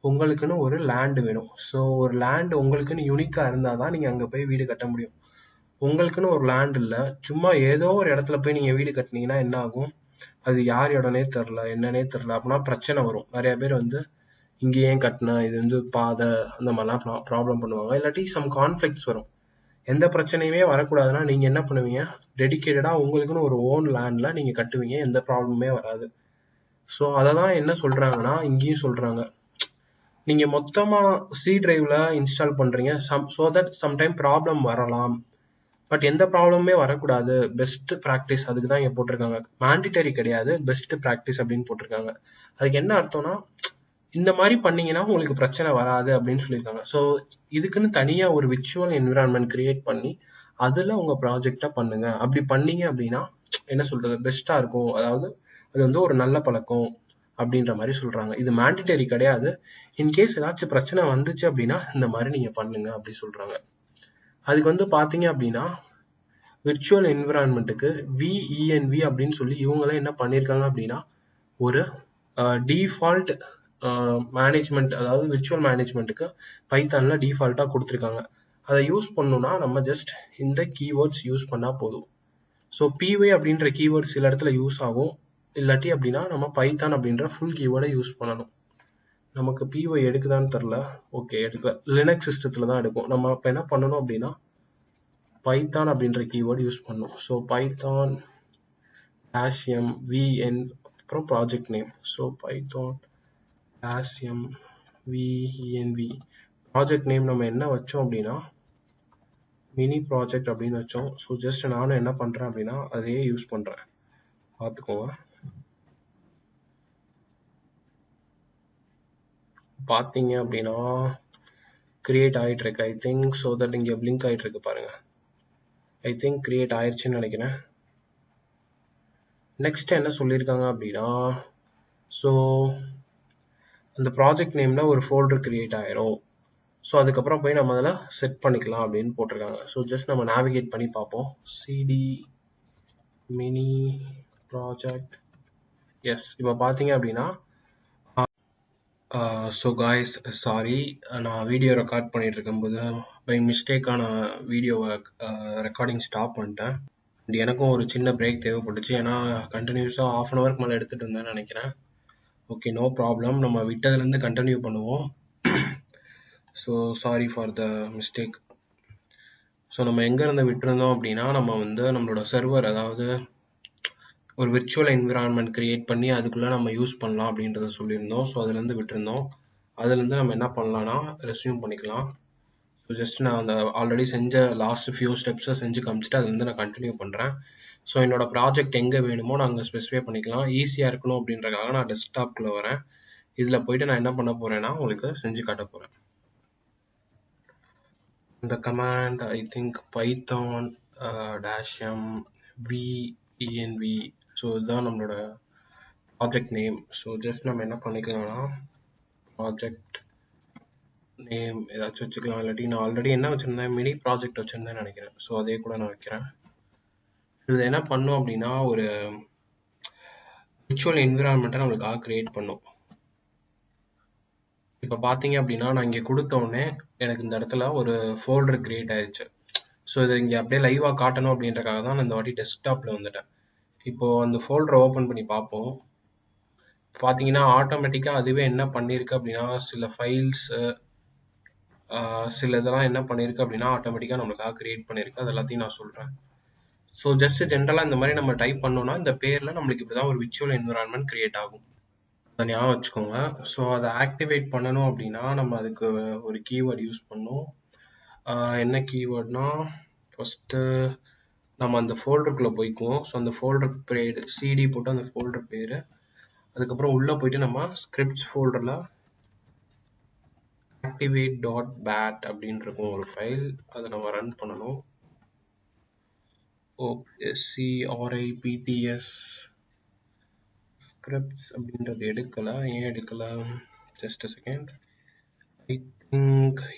உங்களுக்குன்னு ஒரு லேண்டு வேணும். ஸோ ஒரு லேண்டு உங்களுக்குன்னு யூனிக்காக இருந்தால் தான் நீங்கள் அங்கே போய் வீடு கட்ட முடியும். உங்களுக்குன்னு ஒரு லேண்ட் இல்லை. சும்மா ஏதோ ஒரு இடத்துல போய் நீங்கள் வீடு கட்டினீங்கன்னா என்ன ஆகும்? அது யார் இடம்னே தெரில என்னன்னே தெரில. அப்படின்னா பிரச்சனை வரும். நிறைய பேர் வந்து இங்கே ஏன் கட்டின? இது வந்து பாதை அந்த மாதிரிலாம் ப்ராப்ளம் பண்ணுவாங்க. இல்லாட்டி சம் கான்ஃப்ளிக்ஸ் வரும். எந்த பிரச்சனையுமே வரக்கூடாதுன்னா நீங்கள் என்ன பண்ணுவீங்க? டெடிக்கேட்டடாக உங்களுக்குன்னு ஒரு ஓன் லேண்டில் நீங்கள் கட்டுவீங்க. எந்த ப்ராப்ளமுமே வராது. ஸோ அதை தான் என்ன சொல்கிறாங்கன்னா இங்கேயும் சொல்கிறாங்க நீங்கள் மொத்தமாக சி டிரைவில் இன்ஸ்டால் பண்ணுறீங்க some so that sometime problem வரலாம். பட் எந்த ப்ராப்ளமுமே வரக்கூடாது. பெஸ்ட் ப்ராக்டிஸ் அதுக்கு தான் இங்கே போட்டிருக்காங்க. மேண்டிட்டரி கிடையாது. பெஸ்ட் ப்ராக்டிஸ் அப்படின்னு போட்டிருக்காங்க. அதுக்கு என்ன அர்த்தம்னா இந்த மாதிரி பண்ணீங்கன்னா உங்களுக்கு பிரச்சனை வராது அப்படின்னு சொல்லியிருக்காங்க. ஸோ இதுக்குன்னு தனியாக ஒரு விர்ச்சுவல் என்விரான்மெண்ட் கிரியேட் பண்ணி அதில் உங்கள் ப்ராஜெக்டை பண்ணுங்க. அப்படி பண்ணீங்க அப்படின்னா என்ன சொல்றது? பெஸ்ட்டாக இருக்கும். அதாவது அது வந்து ஒரு நல்ல பழக்கம் அப்படின்ற மாதிரி சொல்றாங்க. இது மேண்டிட்டரி கிடையாது. இன்கேஸ் ஏதாச்சும் பிரச்சனை வந்துச்சு அப்படின்னா இந்த மாதிரி நீங்க பண்ணுங்க அப்படி சொல்றாங்க. அதுக்கு வந்து பார்த்தீங்க அப்படின்னா விர்ச்சுவல் என்விரான்மெண்ட்டுக்கு விஇஎன்வி அப்படின்னு சொல்லி இவங்களாம் என்ன பண்ணியிருக்காங்க அப்படின்னா ஒரு டிஃபால்ட் மேனேஜ்மெண்ட் அதாவது விர்ச்சுவல் மேனேஜ்மெண்ட்டுக்கு பைத்தானில் டிஃபால்ட்டாக கொடுத்துருக்காங்க. அதை யூஸ் பண்ணணும்னா நம்ம ஜஸ்ட் இந்த கீவேர்ட்ஸ் யூஸ் பண்ணால் போதும். ஸோ பிஒய் அப்படின்ற கீவேர்ட்ஸ் சில இடத்துல யூஸ் ஆகும். இல்லாட்டி அப்படின்னா நம்ம பைத்தான் அப்படின்ற ஃபுல் கீவேர்டை யூஸ் பண்ணணும். நமக்கு பிஒய் எடுக்குதான்னு தெரில ஓகே எடுக்கல. லினக்ஸ் சிஸ்டத்தில் தான் எடுக்கும் நம்ம இப்போ என்ன பண்ணணும் அப்படின்னா பைத்தான் அப்படின்ற கீவேர்டு யூஸ் பண்ணணும். ஸோ பைத்தான் ஆஷியம் விஎன் அப்புறம் project name so Python ஆஷியம் V N V project name நம்ம என்ன வச்சோம் அப்படின்னா மினி ப்ராஜெக்ட் அப்படின்னு வச்சோம். ஸோ ஜஸ்ட் நானும் என்ன பண்ணுறேன் அப்படின்னா அதையே யூஸ் பண்ணுறேன் பார்த்துக்கோங்க. பார்த்தீங்க அப்படின்னா கிரியேட் ஆகிட்டு இருக்கு ஐ திங்க் ஸோ தட் இங்கே பிளிங்க் ஆகிட்டு இருக்கு பாருங்க. ஐ திங்க் கிரியேட் ஆயிடுச்சுன்னு நினைக்கிறேன். நெக்ஸ்ட் என்ன சொல்லியிருக்காங்க அப்படின்னா ஸோ அந்த ப்ராஜெக்ட் நேமில் ஒரு ஃபோல்டர் கிரியேட் ஆயிரும். ஸோ அதுக்கப்புறம் போய் நம்ம அதில் செட் பண்ணிக்கலாம் அப்படின்னு போட்டிருக்காங்க. ஸோ ஜஸ்ட் நம்ம நேவிகேட் பண்ணி பார்ப்போம். சிடி மினி ப்ராஜெக்ட் எஸ் இப்போ பார்த்தீங்க அப்படின்னா ஸோ காய்ஸ் சாரி நான் வீடியோ ரெக்கார்ட் பண்ணிகிட்டு இருக்கும்போது பை மிஸ்டேக்காக நான் வீடியோவை ரெக்கார்டிங் ஸ்டாப் பண்ணிட்டேன். அண்ட் எனக்கும் ஒரு சின்ன பிரேக் தேவைப்பட்டுச்சு. ஏன்னா கண்டினியூஸாக ஆஃப் அன் ஹவருக்கு மேலே எடுத்துகிட்டு இருந்தேன்னு நினைக்கிறேன். ஓகே நோ ப்ராப்ளம் நம்ம விட்டதுலேருந்து கண்டினியூ பண்ணுவோம். So sorry for the mistake so நம்ம எங்கேருந்து விட்டுருந்தோம் அப்படின்னா நம்ம வந்து நம்மளோட சர்வர் அதாவது ஒரு விர்ச்சுவல் என்விரான்மெண்ட் கிரியேட் பண்ணி அதுக்குள்ளே நம்ம யூஸ் பண்ணலாம் அப்படின்றத சொல்லியிருந்தோம். ஸோ அதுலேருந்து விட்டுருந்தோம். அதுலேருந்து நம்ம என்ன பண்ணலான்னா ரெஸ்யூம் பண்ணிக்கலாம். ஸோ ஜஸ்ட் நான் அந்த ஆல்ரெடி செஞ்ச லாஸ்ட் ஃபியூ ஸ்டெப்ஸை செஞ்சு காமிச்சிட்டு அதுலேருந்து நான் கண்டினியூ பண்ணுறேன் ஸோ என்னோட ப்ராஜெக்ட் எங்கே வேணுமோ நான் அங்கே ஸ்பெசிஃபை பண்ணிக்கலாம். ஈஸியாக இருக்கணும் அப்படின்றக்காக நான் டெஸ்க்டாப்குள்ளே வரேன். இதில் போயிட்டு நான் என்ன பண்ண போகிறேன்னா உங்களுக்கு செஞ்சு காட்ட போகிறேன் இந்த command I think Python dash m V E N V so இதுதான் நம்மளோட ப்ராஜெக்ட் நேம் ஸோ ஜஸ்ட் நம்ம என்ன பண்ணிக்கலாம்னா ப்ராஜெக்ட் நேம் ஏதாச்சும் வச்சுக்கலாம். இல்லாட்டி நான் ஆல்ரெடி என்ன வச்சுருந்தேன்? மினி ப்ராஜெக்ட் வச்சுருந்தேன்னு நினைக்கிறேன். ஸோ அதே கூட நான் வைக்கிறேன். இது என்ன பண்ணும் அப்படின்னா ஒரு விர்ச்சுவல் என்விரான்மெண்ட்டை நம்மளுக்காக க்ரியேட் பண்ணும். இப்போ பார்த்தீங்க அப்படின்னா நான் இங்கே கொடுத்தோன்னே எனக்கு இந்த இடத்துல ஒரு ஃபோல்டர் க்ரியேட் ஆயிடுச்சு ஸோ இதை இங்கே அப்படியே லைவாக காட்டணும் அப்படின்றக்காக தான் நான் இந்த வாட்டி டெஸ்க்டாப்பில் வந்துட்டேன். இப்போது அந்த ஃபோல்டரை ஓப்பன் பண்ணி பார்ப்போம். பார்த்தீங்கன்னா ஆட்டோமேட்டிக்காக அதுவே என்ன பண்ணியிருக்கு அப்படின்னா சில ஃபைல்ஸு சில இதெல்லாம் என்ன பண்ணியிருக்கு அப்படின்னா ஆட்டோமேட்டிக்காக நம்மளுக்காக க்ரியேட் பண்ணியிருக்கு அது எல்லாத்தையும் நான் சொல்கிறேன் ஸோ ஜஸ்ட் ஜென்ரலாக இந்த மாதிரி நம்ம டைப் பண்ணோம்னா இந்த பேரில் நம்மளுக்கு இப்படி தான் ஒரு விச்சுவல் என்விரான்மெண்ட் கிரியேட் ஆகும். அதை ஞாபகம் வச்சுக்கோங்க. ஸோ அதை ஆக்டிவேட் பண்ணணும் அப்படின்னா நம்ம அதுக்கு ஒரு கீவேர்டு யூஸ் பண்ணோம் என்ன கீவேர்ட்னா ஃபஸ்ட்டு நம்ம அந்த ஃபோல்டருக்குள்ளே போய்க்குவோம். ஸோ அந்த ஃபோல்டர் பேர் சிடி போட்டு அந்த ஃபோல்டர் பேர். அதுக்கப்புறம் உள்ளே போயிட்டு நம்ம ஸ்கிரிப்ட்ஸ் ஃபோல்டரில் ஆக்டிவேட் டாட் பேட் அப்படின்னு இருக்கும் ஒரு ஃபைல் அதை நம்ம ரன் பண்ணணும். ஓஎஸ்சிஆர்ஐபிடிஎஸ் ஸ்கிரிப்ட்ஸ் அப்படின்றது எடுக்கலை ஏன் எடுக்கலை ஜஸ்ட் செகண்ட்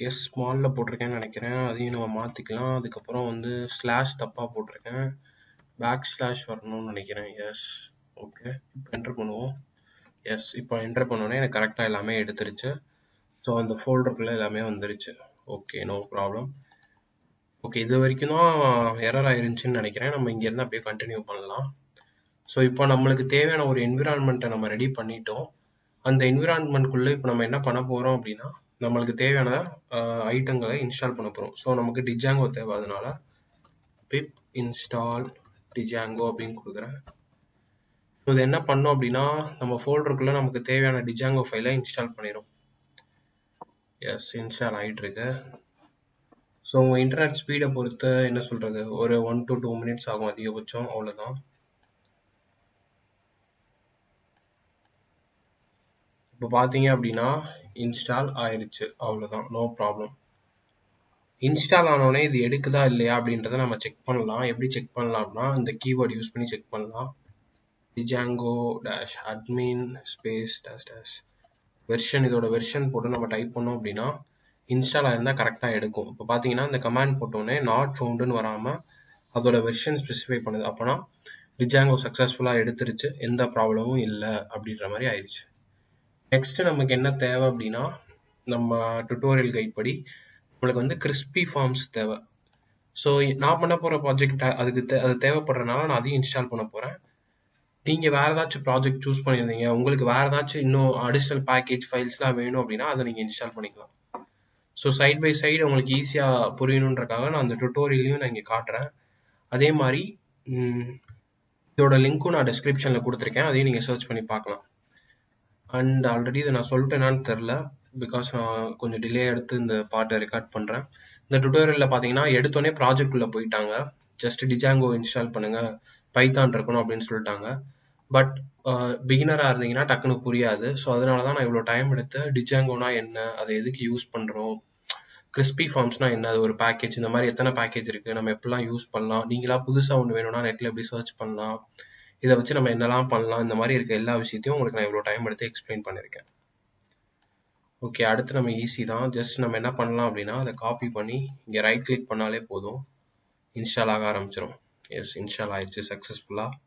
எஸ் ஸ்மாலில் போட்டிருக்கேன்னு நினைக்கிறேன். அதையும் நம்ம மாற்றிக்கலாம் அதுக்கப்புறம் வந்து ஸ்லாஷ் தப்பாக போட்டிருக்கேன். பேக் ஸ்லாஷ் வரணும்னு நினைக்கிறேன். எஸ் ஓகே இப்போ என்டர் பண்ணுவோம். எஸ் இப்போ என்டர் பண்ணோன்னே எனக்கு கரெக்டாக எல்லாமே எடுத்துருச்சு. ஸோ அந்த ஃபோல்டருக்குள்ளே எல்லாமே வந்துருச்சு. ஓகே நோ ப்ராப்ளம் ஓகே இது வரைக்கும் தான் எரர் ஆயிருந்துச்சுன்னு நினைக்கிறேன். நம்ம இங்கேருந்து அப்படியே கண்டினியூ பண்ணலாம். ஸோ இப்போ நம்மளுக்கு தேவையான ஒரு என்விரான்மெண்ட்டை நம்ம ரெடி பண்ணிட்டோம். அந்த என்விரான்மெண்ட்குள்ளே இப்போ நம்ம என்ன பண்ண போகிறோம் அப்படின்னா நம்மளுக்கு தேவையான ஐட்டங்களை இன்ஸ்டால் பண்ண போகிறோம் ஸோ நமக்கு டிஜாங்கோ தேவை. அதனால பிப் இன்ஸ்டால் டிஜாங்கோ அப்படின்னு கொடுக்குறேன். ஸோ இது என்ன பண்ணோம் அப்படின்னா நம்ம ஃபோல்டருக்குள்ளே நமக்கு தேவையான டிஜாங்கோ ஃபைலை இன்ஸ்டால் பண்ணிடும் எஸ் இன்ஸ்டால் ஆகிட்டு இருக்கு ஸோ உங்கள் இன்டர்நெட் ஸ்பீடை பொறுத்து என்ன சொல்கிறது ஒரு ஒன் டு டூ மினிட்ஸ் ஆகும் அதிகபட்சம். அவ்வளோதான் இப்போ பார்த்தீங்க அப்படின்னா இன்ஸ்டால் ஆயிடுச்சு அவ்வளோதான் நோ ப்ராப்ளம் இன்ஸ்டால் ஆனோடனே இது எடுக்குதா இல்லையா அப்படின்றத நம்ம செக் பண்ணலாம். எப்படி செக் பண்ணலாம் அப்படின்னா இந்த கீவேர்டு யூஸ் பண்ணி செக் பண்ணலாம். Django dash admin space dash dash version இதோட வெர்ஷன் போட்டு நம்ம டைப் பண்ணோம் அப்படின்னா இன்ஸ்டால் ஆயிருந்தால் கரெக்டாக எடுக்கும். இப்போ பார்த்தீங்கன்னா இந்த கமாண்ட் போட்டோன்னே நாட் ஃபவுண்டுன்னு வராமல் அதோட வெர்ஷன் ஸ்பெசிஃபை பண்ணுது. அப்போனா டிஜாங்கோ சக்ஸஸ்ஃபுல்லாக எடுத்துருச்சு. எந்த ப்ராப்ளமும் இல்லை அப்படின்ற மாதிரி ஆயிடுச்சு நெக்ஸ்ட் நமக்கு என்ன தேவை அப்படின்னா நம்ம டுட்டோரியல் கைட் படி நம்மளுக்கு வந்து கிறிஸ்பி ஃபார்ம்ஸ் தேவை. ஸோ நான் பண்ண போகிற ப்ராஜெக்ட் அதுக்கு தே அது தேவைப்படுறதுனால நான் அதையும் இன்ஸ்டால் பண்ண போகிறேன் நீங்கள் வேறு ஏதாச்சும் ப்ராஜெக்ட் சூஸ் பண்ணியிருந்தீங்க உங்களுக்கு வேறு ஏதாச்சும் இன்னும் அடிஷ்னல் பேக்கேஜ் ஃபைல்ஸ்லாம் வேணும் அப்படின்னா அதை நீங்கள் இன்ஸ்டால் பண்ணிக்கலாம். ஸோ சைட் பை சைடு உங்களுக்கு ஈஸியாக புரியணுன்றக்காக நான் அந்த டுட்டோரியலையும் நான் இங்கே காட்டுறேன். அதே மாதிரி இதோட லிங்க்கும் நான் டிஸ்கிரிப்ஷனில் கொடுத்துருக்கேன். அதையும் நீங்கள் சர்ச் பண்ணி பார்க்கலாம். அண்ட் ஆல்ரெடி இதை நான் சொல்லிட்டேனான்னு தெரில பிகாஸ் நான் கொஞ்சம் டிலே எடுத்து இந்த பாட்டை ரெக்கார்ட் பண்ணுறேன் இந்த டுட்டோரியலில் பார்த்தீங்கன்னா எடுத்தோடனே ப்ராஜெக்ட்குள்ளே போயிட்டாங்க. ஜஸ்ட் டிஜாங்கோ இன்ஸ்டால் பண்ணுங்கள் பைத்தான் இருக்கணும் அப்படின்னு சொல்லிட்டாங்க. பட் பிகினராக இருந்தீங்கன்னா டக்குன்னு புரியாது. ஸோ அதனால தான் நான் இவ்வளோ டைம் எடுத்து டிஜாங்கோனா என்ன அதை எதுக்கு யூஸ் பண்ணுறோம் கிறிஸ்பி ஃபார்ம்ஸ்னா என்ன அது ஒரு பேக்கேஜ் இந்த மாதிரி எத்தனை பேக்கேஜ் இருக்குது நம்ம எப்படிலாம் யூஸ் பண்ணலாம்? நீங்களா புதுசாக ஒன்று வேணும்னா நெட்டில் எப்படி சர்ச் பண்ணலாம்? இதை வச்சு நம்ம என்னெல்லாம் பண்ணலாம் இந்த மாதிரி இருக்க எல்லா விஷயத்தையும் உங்களுக்கு நான் இவ்வளோ டைம் எடுத்து எக்ஸ்பிளைன் பண்ணியிருக்கேன். ஓகே அடுத்து நம்ம ஈஸி தான். ஜஸ்ட் நம்ம என்ன பண்ணலாம் அப்படின்னா அதை காப்பி பண்ணி இங்கே ரைட் கிளிக் பண்ணாலே போதும். இன்ஸ்டால் ஆக ஆரம்பிச்சிடும் எஸ் இன்ஸ்டால் ஆயிடுச்சு சக்ஸஸ்ஃபுல்லாக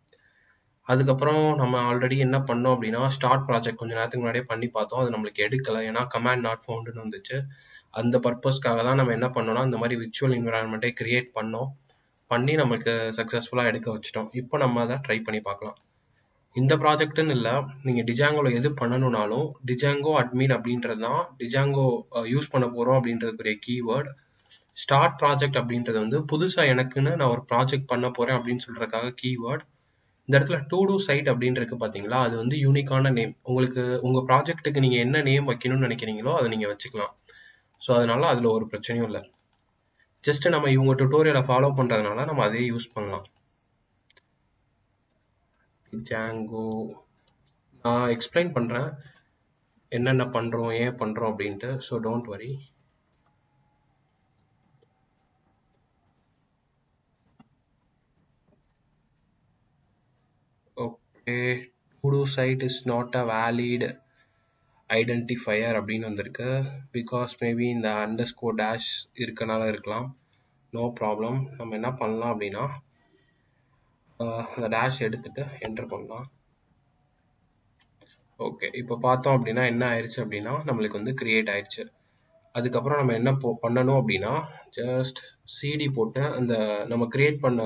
அதுக்கப்புறம் நம்ம ஆல்ரெடி என்ன பண்ணோம் அப்படின்னா ஸ்டார்ட் ப்ராஜெக்ட் கொஞ்சம் நேரத்துக்கு முன்னாடியே பண்ணி பார்த்தோம். அது நம்மளுக்கு எடுக்கலை. ஏன்னா கமாண்ட் நாட் ஃபவுண்டுன்னு வந்துச்சு. அந்த பர்பஸ்க்காக தான் நம்ம என்ன பண்ணோம்னா இந்த மாதிரி விர்ச்சுவல் என்விரான்மெண்ட்டை கிரியேட் பண்ணோம். பண்ணி நமக்கு சக்ஸஸ்ஃபுல்லாக எடுக்க வச்சிட்டோம். இப்போ நம்ம அதை ட்ரை பண்ணி பார்க்கலாம். இந்த ப்ராஜெக்ட்டுன்னு இல்லை நீங்கள் டிஜாங்கோவில் எது பண்ணணும்னாலும் டிஜாங்கோ அட்மின் அப்படின்றது தான் டிஜாங்கோ யூஸ் பண்ண போகிறோம் அப்படின்றதுக்குரிய கீவேர்டு ஸ்டார்ட் ப்ராஜெக்ட் அப்படின்றது வந்து புதுசாக எனக்குன்னு நான் ஒரு ப்ராஜெக்ட் பண்ண போகிறேன் அப்படின்னு சொல்கிறதுக்காக கீவேர்டு இந்த இடத்துல டூ டூ சைட் அப்படின்னு இருக்கு பார்த்தீங்களா அது வந்து யூனிக்கான நேம் உங்களுக்கு உங்கள் ப்ராஜெக்ட்டுக்கு நீங்கள் என்ன நேம் வைக்கணும்னு நினைக்கிறீங்களோ அதை நீங்கள் வச்சுக்கலாம். ஸோ அதனால அதில் ஒரு பிரச்சனையும் இல்லை. ஜஸ்ட் நம்ம இவங்க டுட்டோரியலை ஃபாலோ பண்ணுறதுனால நம்ம அதே யூஸ் பண்ணலாம். ஜாங்கோ நான் எக்ஸ்பிளைன் பண்ணுறேன் என்னென்ன பண்ணுறோம் ஏன் பண்ணுறோம் அப்படின்ட்டு. So don't worry okay do site is not a valid identifier அப்படின்னு வந்திருக்கு. பிகாஸ் மேபி இந்த அண்டர் ஸ்கோர் டேஷ் இருக்கனால இருக்கலாம். நோ ப்ராப்ளம் நம்ம என்ன பண்ணலாம் அப்படின்னா அந்த டேஷ் எடுத்துட்டு என்டர் பண்ணலாம். ஓகே இப்போ பார்த்தோம் அப்படின்னா என்ன ஆயிடுச்சு அப்படின்னா நம்மளுக்கு வந்து கிரியேட் ஆயிடுச்சு அதுக்கப்புறம் நம்ம என்ன போ பண்ணணும் அப்படின்னா ஜஸ்ட் சிடி போட்டு அந்த நம்ம கிரியேட் பண்ண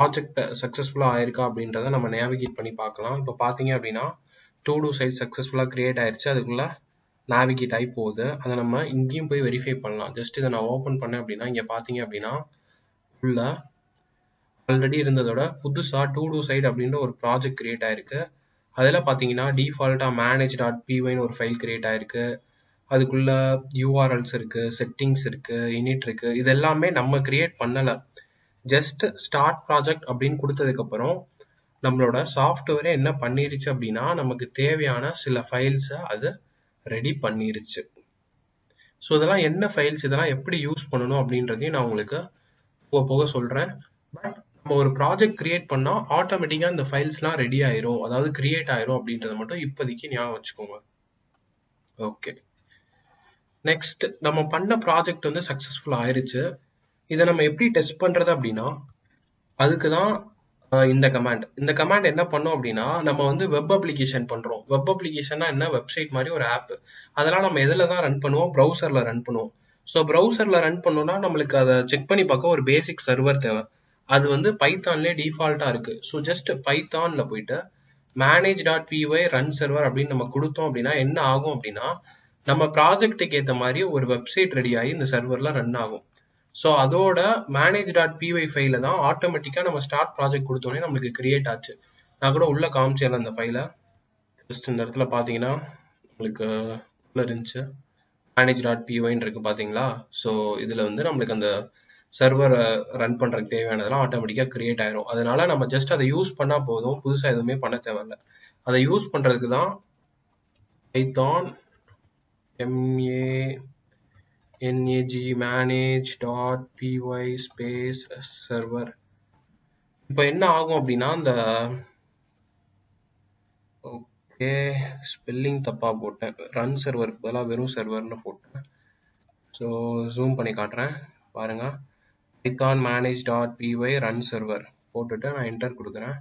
ப்ராஜெக்ட் சக்ஸஸ்ஃபுல்லாக ஆயிருக்கா அப்படின்றத நம்ம நேவிகேட் பண்ணி பார்க்கலாம். இப்போ பார்த்தீங்க அப்படின்னா டூ டூ சைட் சக்ஸஸ்ஃபுல்லாக க்ரியேட் ஆயிடுச்சு அதுக்குள்ளே நேவிகேட் ஆகி போகுது. அதை நம்ம இங்கேயும் போய் வெரிஃபை பண்ணலாம். ஜஸ்ட் இதை நான் ஓப்பன் பண்ணேன் அப்படின்னா இங்கே பார்த்தீங்க அப்படின்னா உள்ள ஆல்ரெடி இருந்ததோட புதுசாக டூ டூ சைட் அப்படின்ற ஒரு ப்ராஜெக்ட் கிரியேட் ஆயிருக்கு. அதில் பார்த்தீங்கன்னா டிஃபால்ட்டாக மேனேஜ் டாட் பிஒய்னு ஒரு ஃபைல் க்ரியேட் ஆயிருக்கு. அதுக்குள்ள யூஆர்எல்ஸ் இருக்கு செட்டிங்ஸ் இருக்கு இனிட் இருக்கு. இது எல்லாமே நம்ம கிரியேட் பண்ணல. ஜஸ்ட் ஸ்டார்ட் ப்ராஜெக்ட் அப்படின்னு கொடுத்ததுக்கு அப்புறம் நம்மளோட சாஃப்ட்வேரே என்ன பண்ணிருச்சு அப்படின்னா நமக்கு தேவையான சில ஃபைல்ஸை அது ரெடி பண்ணிருச்சு. ஸோ இதெல்லாம் என்ன ஃபைல்ஸ் இதெல்லாம் எப்படி யூஸ் பண்ணணும் அப்படின்றதையும் நான் உங்களுக்கு போக போக சொல்கிறேன் பட் நம்ம ஒரு ப்ராஜெக்ட் கிரியேட் பண்ணால் ஆட்டோமேட்டிக்காக இந்த ஃபைல்ஸ்லாம் ரெடி ஆயிரும். அதாவது கிரியேட் ஆயிரும் அப்படின்றத மட்டும் இப்போதைக்கு ஞாபகம் வச்சுக்கோங்க. ஓகே நெக்ஸ்ட் நம்ம பண்ண ப்ராஜெக்ட் வந்து சக்ஸஸ்ஃபுல் ஆயிருச்சு. இதை நம்ம எப்படி டெஸ்ட் பண்ணுறது அப்படின்னா அதுக்கு தான் இந்த கமாண்ட் இந்த கமாண்ட் என்ன பண்ணும் அப்படின்னா நம்ம வந்து வெப் அப்ளிகேஷன் பண்றோம். வெப் அப்ளிகேஷன்னா என்ன? வெப்சைட் மாதிரி ஒரு ஆப் அதெல்லாம் நம்ம எதில் தான் ரன் பண்ணுவோம்? ப்ரௌசர்ல ரன் பண்ணுவோம். ஸோ ப்ரௌசர்ல ரன் பண்ணோம்னா நம்மளுக்கு அதை செக் பண்ணி பார்க்க ஒரு பேசிக் சர்வர் தேவை. அது வந்து பைத்தான்லேயே டிஃபால்ட்டா இருக்கு. ஸோ ஜஸ்ட் பைத்தான்ல போயிட்டு manage dot P Y run server அப்படின்னு நம்ம கொடுத்தோம் அப்படின்னா என்ன ஆகும் அப்படின்னா நம்ம ப்ராஜெக்ட்டுக்கு ஏற்ற மாதிரி ஒரு வெப்சைட் ரெடி ஆகி இந்த சர்வர்ல ரன் ஆகும். ஸோ அதோட மேனேஜ் டாட் பிஒய் ஃபைல தான் ஆட்டோமேட்டிக்காக நம்ம ஸ்டார்ட் ப்ராஜெக்ட் கொடுத்தோன்னே நம்மளுக்கு கிரியேட் ஆச்சு. நான் கூட உள்ள காமிச்சேன் அந்த ஃபைலை ஜஸ்ட் இந்த இடத்துல பார்த்தீங்கன்னா நம்மளுக்கு உள்ள இருந்துச்சு. மேனேஜ் டாட் பிஒய்ன்னு இருக்கு பார்த்தீங்களா? ஸோ இதில் வந்து நம்மளுக்கு அந்த சர்வரை ரன் பண்ணுறதுக்கு தேவையானதெல்லாம் ஆட்டோமேட்டிக்காக கிரியேட் ஆயிரும். அதனால நம்ம ஜஸ்ட் அதை யூஸ் பண்ணால் போதும். புதுசாக எதுவுமே பண்ண தேவையில்ல. அதை யூஸ் பண்ணுறதுக்கு தான் பைத்தான் எம்ஏ nag manage dot py space server. இப்போ என்ன ஆகும் அப்படின்னா அந்த ஓகே ஸ்பெல்லிங் தப்பாக போட்டேன். ரன் சர்வருக்கு பதிலாக வெறும் சர்வர்னு போட்டேன். ஸோ ஜூம் பண்ணி காட்டுறேன். பாருங்க. Python manage dot P Y run server போட்டுட்டு நான் என்டர் கொடுக்குறேன்.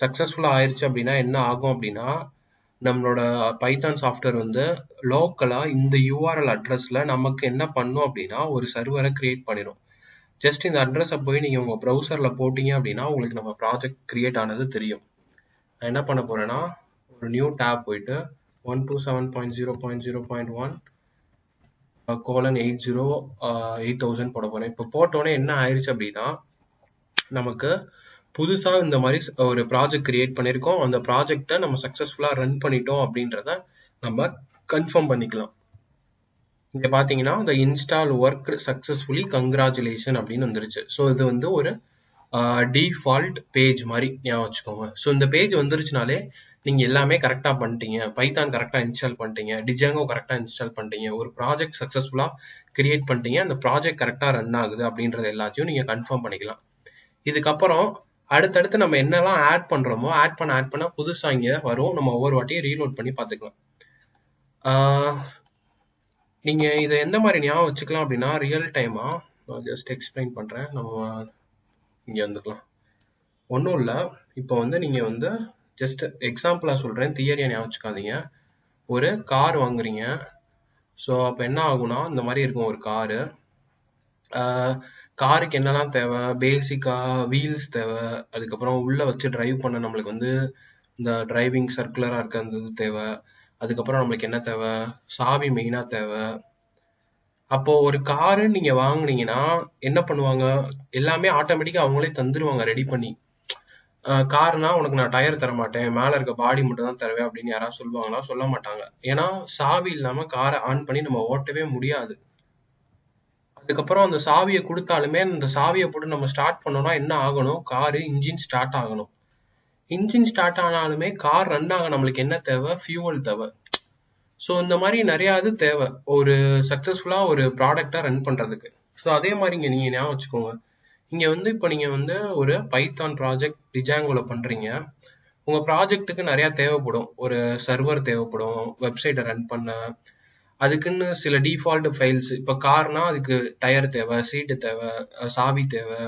சக்ஸஸ்ஃபுல்லாக ஆயிடுச்சு அப்படின்னா என்ன ஆகும் அப்படின்னா நம்மளோட பைத்தான் சாஃப்ட்வேர் வந்து லோக்கலாக இந்த யூஆர்எல் அட்ரஸில் நமக்கு என்ன பண்ணும் அப்படின்னா ஒரு சர்வரை கிரியேட் பண்ணிடும் ஜஸ்ட் இந்த அட்ரஸை போய் நீங்கள் உங்கள் ப்ரௌசரில் போட்டிங்க அப்படின்னா உங்களுக்கு நம்ம ப்ராஜெக்ட் கிரியேட் ஆனது தெரியும். நான் என்ன பண்ண போகிறேன்னா ஒரு நியூ டேப் போயிட்டு one two seven point zero point zero point one colon eight zero eight thousand போட போகிறேன் இப்போ போட்டோன்னே என்ன ஆயிடுச்சு அப்படின்னா நமக்கு புதுசாக இந்த மாதிரி ஒரு ப்ராஜெக்ட் கிரியேட் பண்ணியிருக்கோம் அந்த ப்ராஜெக்டை நம்ம சக்ஸஸ்ஃபுல்லாக ரன் பண்ணிட்டோம் அப்படின்றத நம்ம கன்ஃபார்ம் பண்ணிக்கலாம். இங்கே பார்த்தீங்கன்னா இந்த இன்ஸ்டால் ஒர்க் சக்ஸஸ்ஃபுல்லி கங்க்ராச்சுலேஷன் அப்படின்னு வந்துருச்சு. ஸோ இது வந்து ஒரு டிஃபால்ட் பேஜ் மாதிரி ஞாபகம் வச்சுக்கோங்க. ஸோ இந்த பேஜ் வந்துருச்சுனாலே நீங்கள் எல்லாமே கரெக்டாக பண்ணிட்டீங்க. பைத்தான் கரெக்டாக இன்ஸ்டால் பண்ணிட்டீங்க. டிஜாங்கோ கரெக்டாக இன்ஸ்டால் பண்ணிட்டீங்க. ஒரு ப்ராஜெக்ட் சக்ஸஸ்ஃபுல்லாக கிரியேட் பண்ணிட்டீங்க. அந்த ப்ராஜெக்ட் கரெக்டாக ரன் ஆகுது அப்படின்றது எல்லாத்தையும் நீங்கள் கன்ஃபார்ம் பண்ணிக்கலாம். இதுக்கப்புறம் அடுத்தடுத்து நம்ம என்னெல்லாம் ஆட் பண்றோமோ ஆட் பண்ண ஆட் பண்ண புதுசா இங்க வரும். நம்ம ஒவ்வொரு வாட்டியும் ரீலோட் பண்ணி பார்த்துக்கலாம். நீங்க இதை எந்த மாதிரி ஞாபகம் வச்சுக்கலாம் அப்படின்னா ரியல் டைமா ஜஸ்ட் எக்ஸ்பிளைன் பண்றேன். நம்ம இங்க வந்துக்கலாம். ஒன்றும் இல்லை. இப்போ வந்து நீங்க வந்து ஜஸ்ட் எக்ஸாம்பிளா சொல்றேன். தியரியா ஞாபகம் வச்சுக்காதீங்க. ஒரு கார் வாங்குறீங்க. ஸோ அப்போ என்ன ஆகும்னா இந்த மாதிரி இருக்கும் ஒரு காரு காருக்கு என்னெல்லாம் தேவை? பேசிக்கா வீல்ஸ் தேவை. அதுக்கப்புறம் உள்ள வச்சு டிரைவ் பண்ண நம்மளுக்கு வந்து இந்த டிரைவிங் சர்க்குலரா இருக்க அந்த இது தேவை. அதுக்கப்புறம் நம்மளுக்கு என்ன தேவை? சாவி மெயினா தேவை. அப்போ ஒரு காரு நீங்க வாங்குனீங்கன்னா என்ன பண்ணுவாங்க? எல்லாமே ஆட்டோமேட்டிக்கா அவங்களே தந்துருவாங்க ரெடி பண்ணி. கார்னா உனக்கு நான் டயர் தர மாட்டேன் மேல இருக்க பாடி மட்டும் தான் தருவேன் அப்படின்னு யாராவது சொல்லுவாங்களா? சொல்ல மாட்டாங்க. ஏன்னா சாவி இல்லாம காரை ஆன் பண்ணி நம்ம ஓட்டவே முடியாது. அதுக்கப்புறம் அந்த சாவியை கொடுத்தாலுமே அந்த சாவியை போட்டு நம்ம ஸ்டார்ட் பண்ணோம்னா என்ன ஆகணும்? காரு இன்ஜின் ஸ்டார்ட் ஆகணும். இன்ஜின் ஸ்டார்ட் ஆனாலுமே கார் ரன் ஆக நம்மளுக்கு என்ன தேவை? ஃபியூவல் தேவை. ஸோ இந்த மாதிரி நிறையா இது தேவை. ஒரு சக்ஸஸ்ஃபுல்லாக ஒரு ப்ராடக்டாக ரன் பண்ணுறதுக்கு ஸோ அதே மாதிரி இங்கே நீங்கள் ஞாபகம் வச்சுக்கோங்க. இங்கே வந்து இப்போ நீங்கள் வந்து ஒரு பைத்தான் ப்ராஜெக்ட் டிஜாங்கோவில் பண்ணுறீங்க உங்கள் ப்ராஜெக்ட்டுக்கு நிறையா தேவைப்படும். ஒரு சர்வர் தேவைப்படும். வெப்சைட்டை ரன் பண்ண அதுக்குன்னு சில டிஃபால்ட் ஃபைல்ஸ் இப்போ கார்னா அதுக்கு டயர் தேவை சீட்டு தேவை சாவி தேவை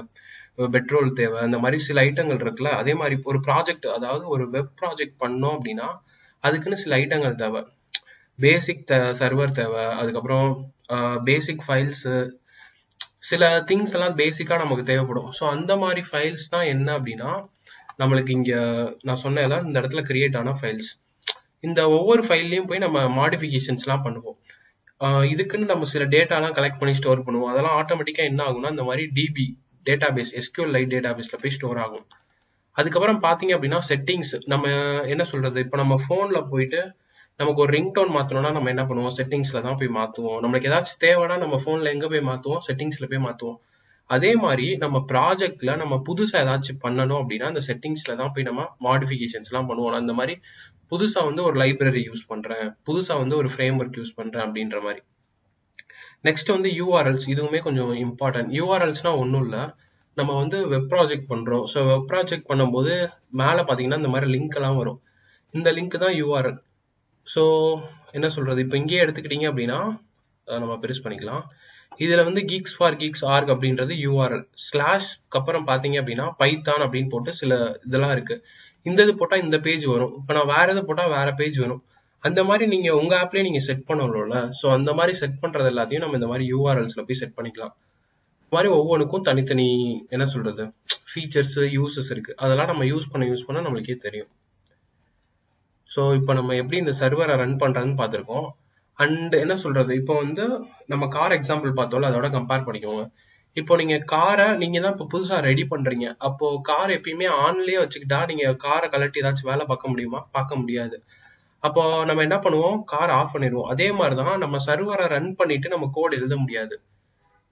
பெட்ரோல் தேவை அந்த மாதிரி சில ஐட்டங்கள் இருக்குல்ல அதே மாதிரி ஒரு ப்ராஜெக்ட் அதாவது ஒரு வெப் ப்ராஜெக்ட் பண்ணோம் அப்படின்னா அதுக்குன்னு சில ஐட்டங்கள் தேவை. பேசிக் சர்வர் தேவை அதுக்கப்புறம் பேசிக் ஃபைல்ஸு சில திங்ஸ் எல்லாம் பேசிக்காக நமக்கு தேவைப்படும். ஸோ அந்த மாதிரி ஃபைல்ஸ் தான் என்ன அப்படின்னா நம்மளுக்கு இங்கே நான் சொன்னதான் இந்த இடத்துல கிரியேட் ஆன ஃபைல்ஸ் இந்த ஒவ்வொரு ஃபைல்லையும் போய் நம்ம மாடிஃபிகேஷன்ஸ்லாம் பண்ணுவோம். இதுக்குன்னு நம்ம சில டேட்டாலாம் கலெக்ட் பண்ணி ஸ்டோர் பண்ணுவோம். அதெல்லாம் ஆட்டோமேட்டிக்காக என்ன ஆகும்னா இந்த மாதிரி DB database SQLite டேட்டாபேஸ்ல போய் ஸ்டோர் ஆகும். அதுக்கப்புறம் பார்த்தீங்க அப்படின்னா செட்டிங்ஸ் நம்ம என்ன சொல்றது? இப்போ நம்ம ஃபோனில் போயிட்டு நமக்கு ஒரு ரிங் டோன் நம்ம என்ன பண்ணுவோம்? செட்டிங்ஸில் தான் போய் மாற்றுவோம் நம்மளுக்கு ஏதாச்சும் தேவைன்னா நம்ம ஃபோனில் எங்கே போய் மாற்றுவோம் செட்டிங்ஸில் போய் மாற்றுவோம் அதே மாதிரி நம்ம ப்ராஜெக்ட்ல நம்ம புதுசா ஏதாச்சும் பண்ணணும் அப்படின்னா அந்த செட்டிங்ஸ்ல தான் போய் நம்ம மாடிஃபிகேஷன்ஸ் எல்லாம் பண்ணுவோம். அந்த மாதிரி புதுசா வந்து ஒரு லைப்ரரி யூஸ் பண்றேன் புதுசா வந்து ஒரு ஃப்ரேம் ஒர்க் யூஸ் பண்றேன் அப்படின்ற மாதிரி. நெக்ஸ்ட் வந்து யூஆர்எல்ஸ் இதுவுமே கொஞ்சம் இம்பார்ட்டன்ட் யூஆர்எல்ஸ்னா ஒன்றும் இல்லை. நம்ம வந்து வெப் ப்ராஜெக்ட் பண்றோம். ஸோ வெப் ப்ராஜெக்ட் பண்ணும்போது மேலே பார்த்தீங்கன்னா இந்த மாதிரி லிங்க் எல்லாம் வரும். இந்த லிங்க் தான் யூஆர்எல் ஸோ என்ன சொல்றது? இப்போ இங்கேயே எடுத்துக்கிட்டீங்க அப்படின்னா நம்ம பெருசு பண்ணிக்கலாம். இதுல வந்து கீக்ஸ் ஃபார் கீக்ஸ் ஆர்க் அப்படின்றது யூஆர்எல் ஸ்லாஷ்க்கு அப்புறம் பார்த்தீங்க அப்படின்னா பைத்தான் அப்படின்னு போட்டு சில இதெல்லாம் இருக்கு. இந்த இது போட்டால் இந்த பேஜ் வரும். இப்போ நான் வேற இது போட்டால் வேற பேஜ் வரும். அந்த மாதிரி நீங்க உங்க ஆப்லயே நீங்க செட் பண்ணணும்ல. ஸோ அந்த மாதிரி செட் பண்ணுறது எல்லாத்தையும் நம்ம இந்த மாதிரி யூஆர்எல்ஸ்ல போய் செட் பண்ணிக்கலாம். இந்த மாதிரி ஒவ்வொன்றுக்கும் தனித்தனி என்ன சொல்றது? ஃபீச்சர்ஸ் யூசஸ் இருக்கு. அதெல்லாம் நம்ம யூஸ் பண்ண யூஸ் பண்ண நம்மளுக்கே தெரியும். ஸோ இப்போ நம்ம எப்படி இந்த சர்வரை ரன் பண்ணுறதுன்னு பார்த்துருக்கோம். அண்ட் என்ன சொல்றது? இப்போ வந்து நம்ம கார் எக்ஸாம்பிள் பார்த்தோம்ல அதோட கம்பேர் பண்ணிக்கோங்க. இப்போ நீங்க காரை நீங்க தான் இப்போ புதுசா ரெடி பண்றீங்க. அப்போ கார் எப்பயுமே ஆன்லயே வச்சுக்கிட்டா நீங்க காரை கலட்டி ஏதாச்சும் வேலை பார்க்க முடியுமா? பார்க்க முடியாது. அப்போ நம்ம என்ன பண்ணுவோம்? கார் ஆஃப் பண்ணிடுவோம். அதே மாதிரி தான் நம்ம சர்வரை ரன் பண்ணிட்டு நம்ம கோட் எழுத முடியாது.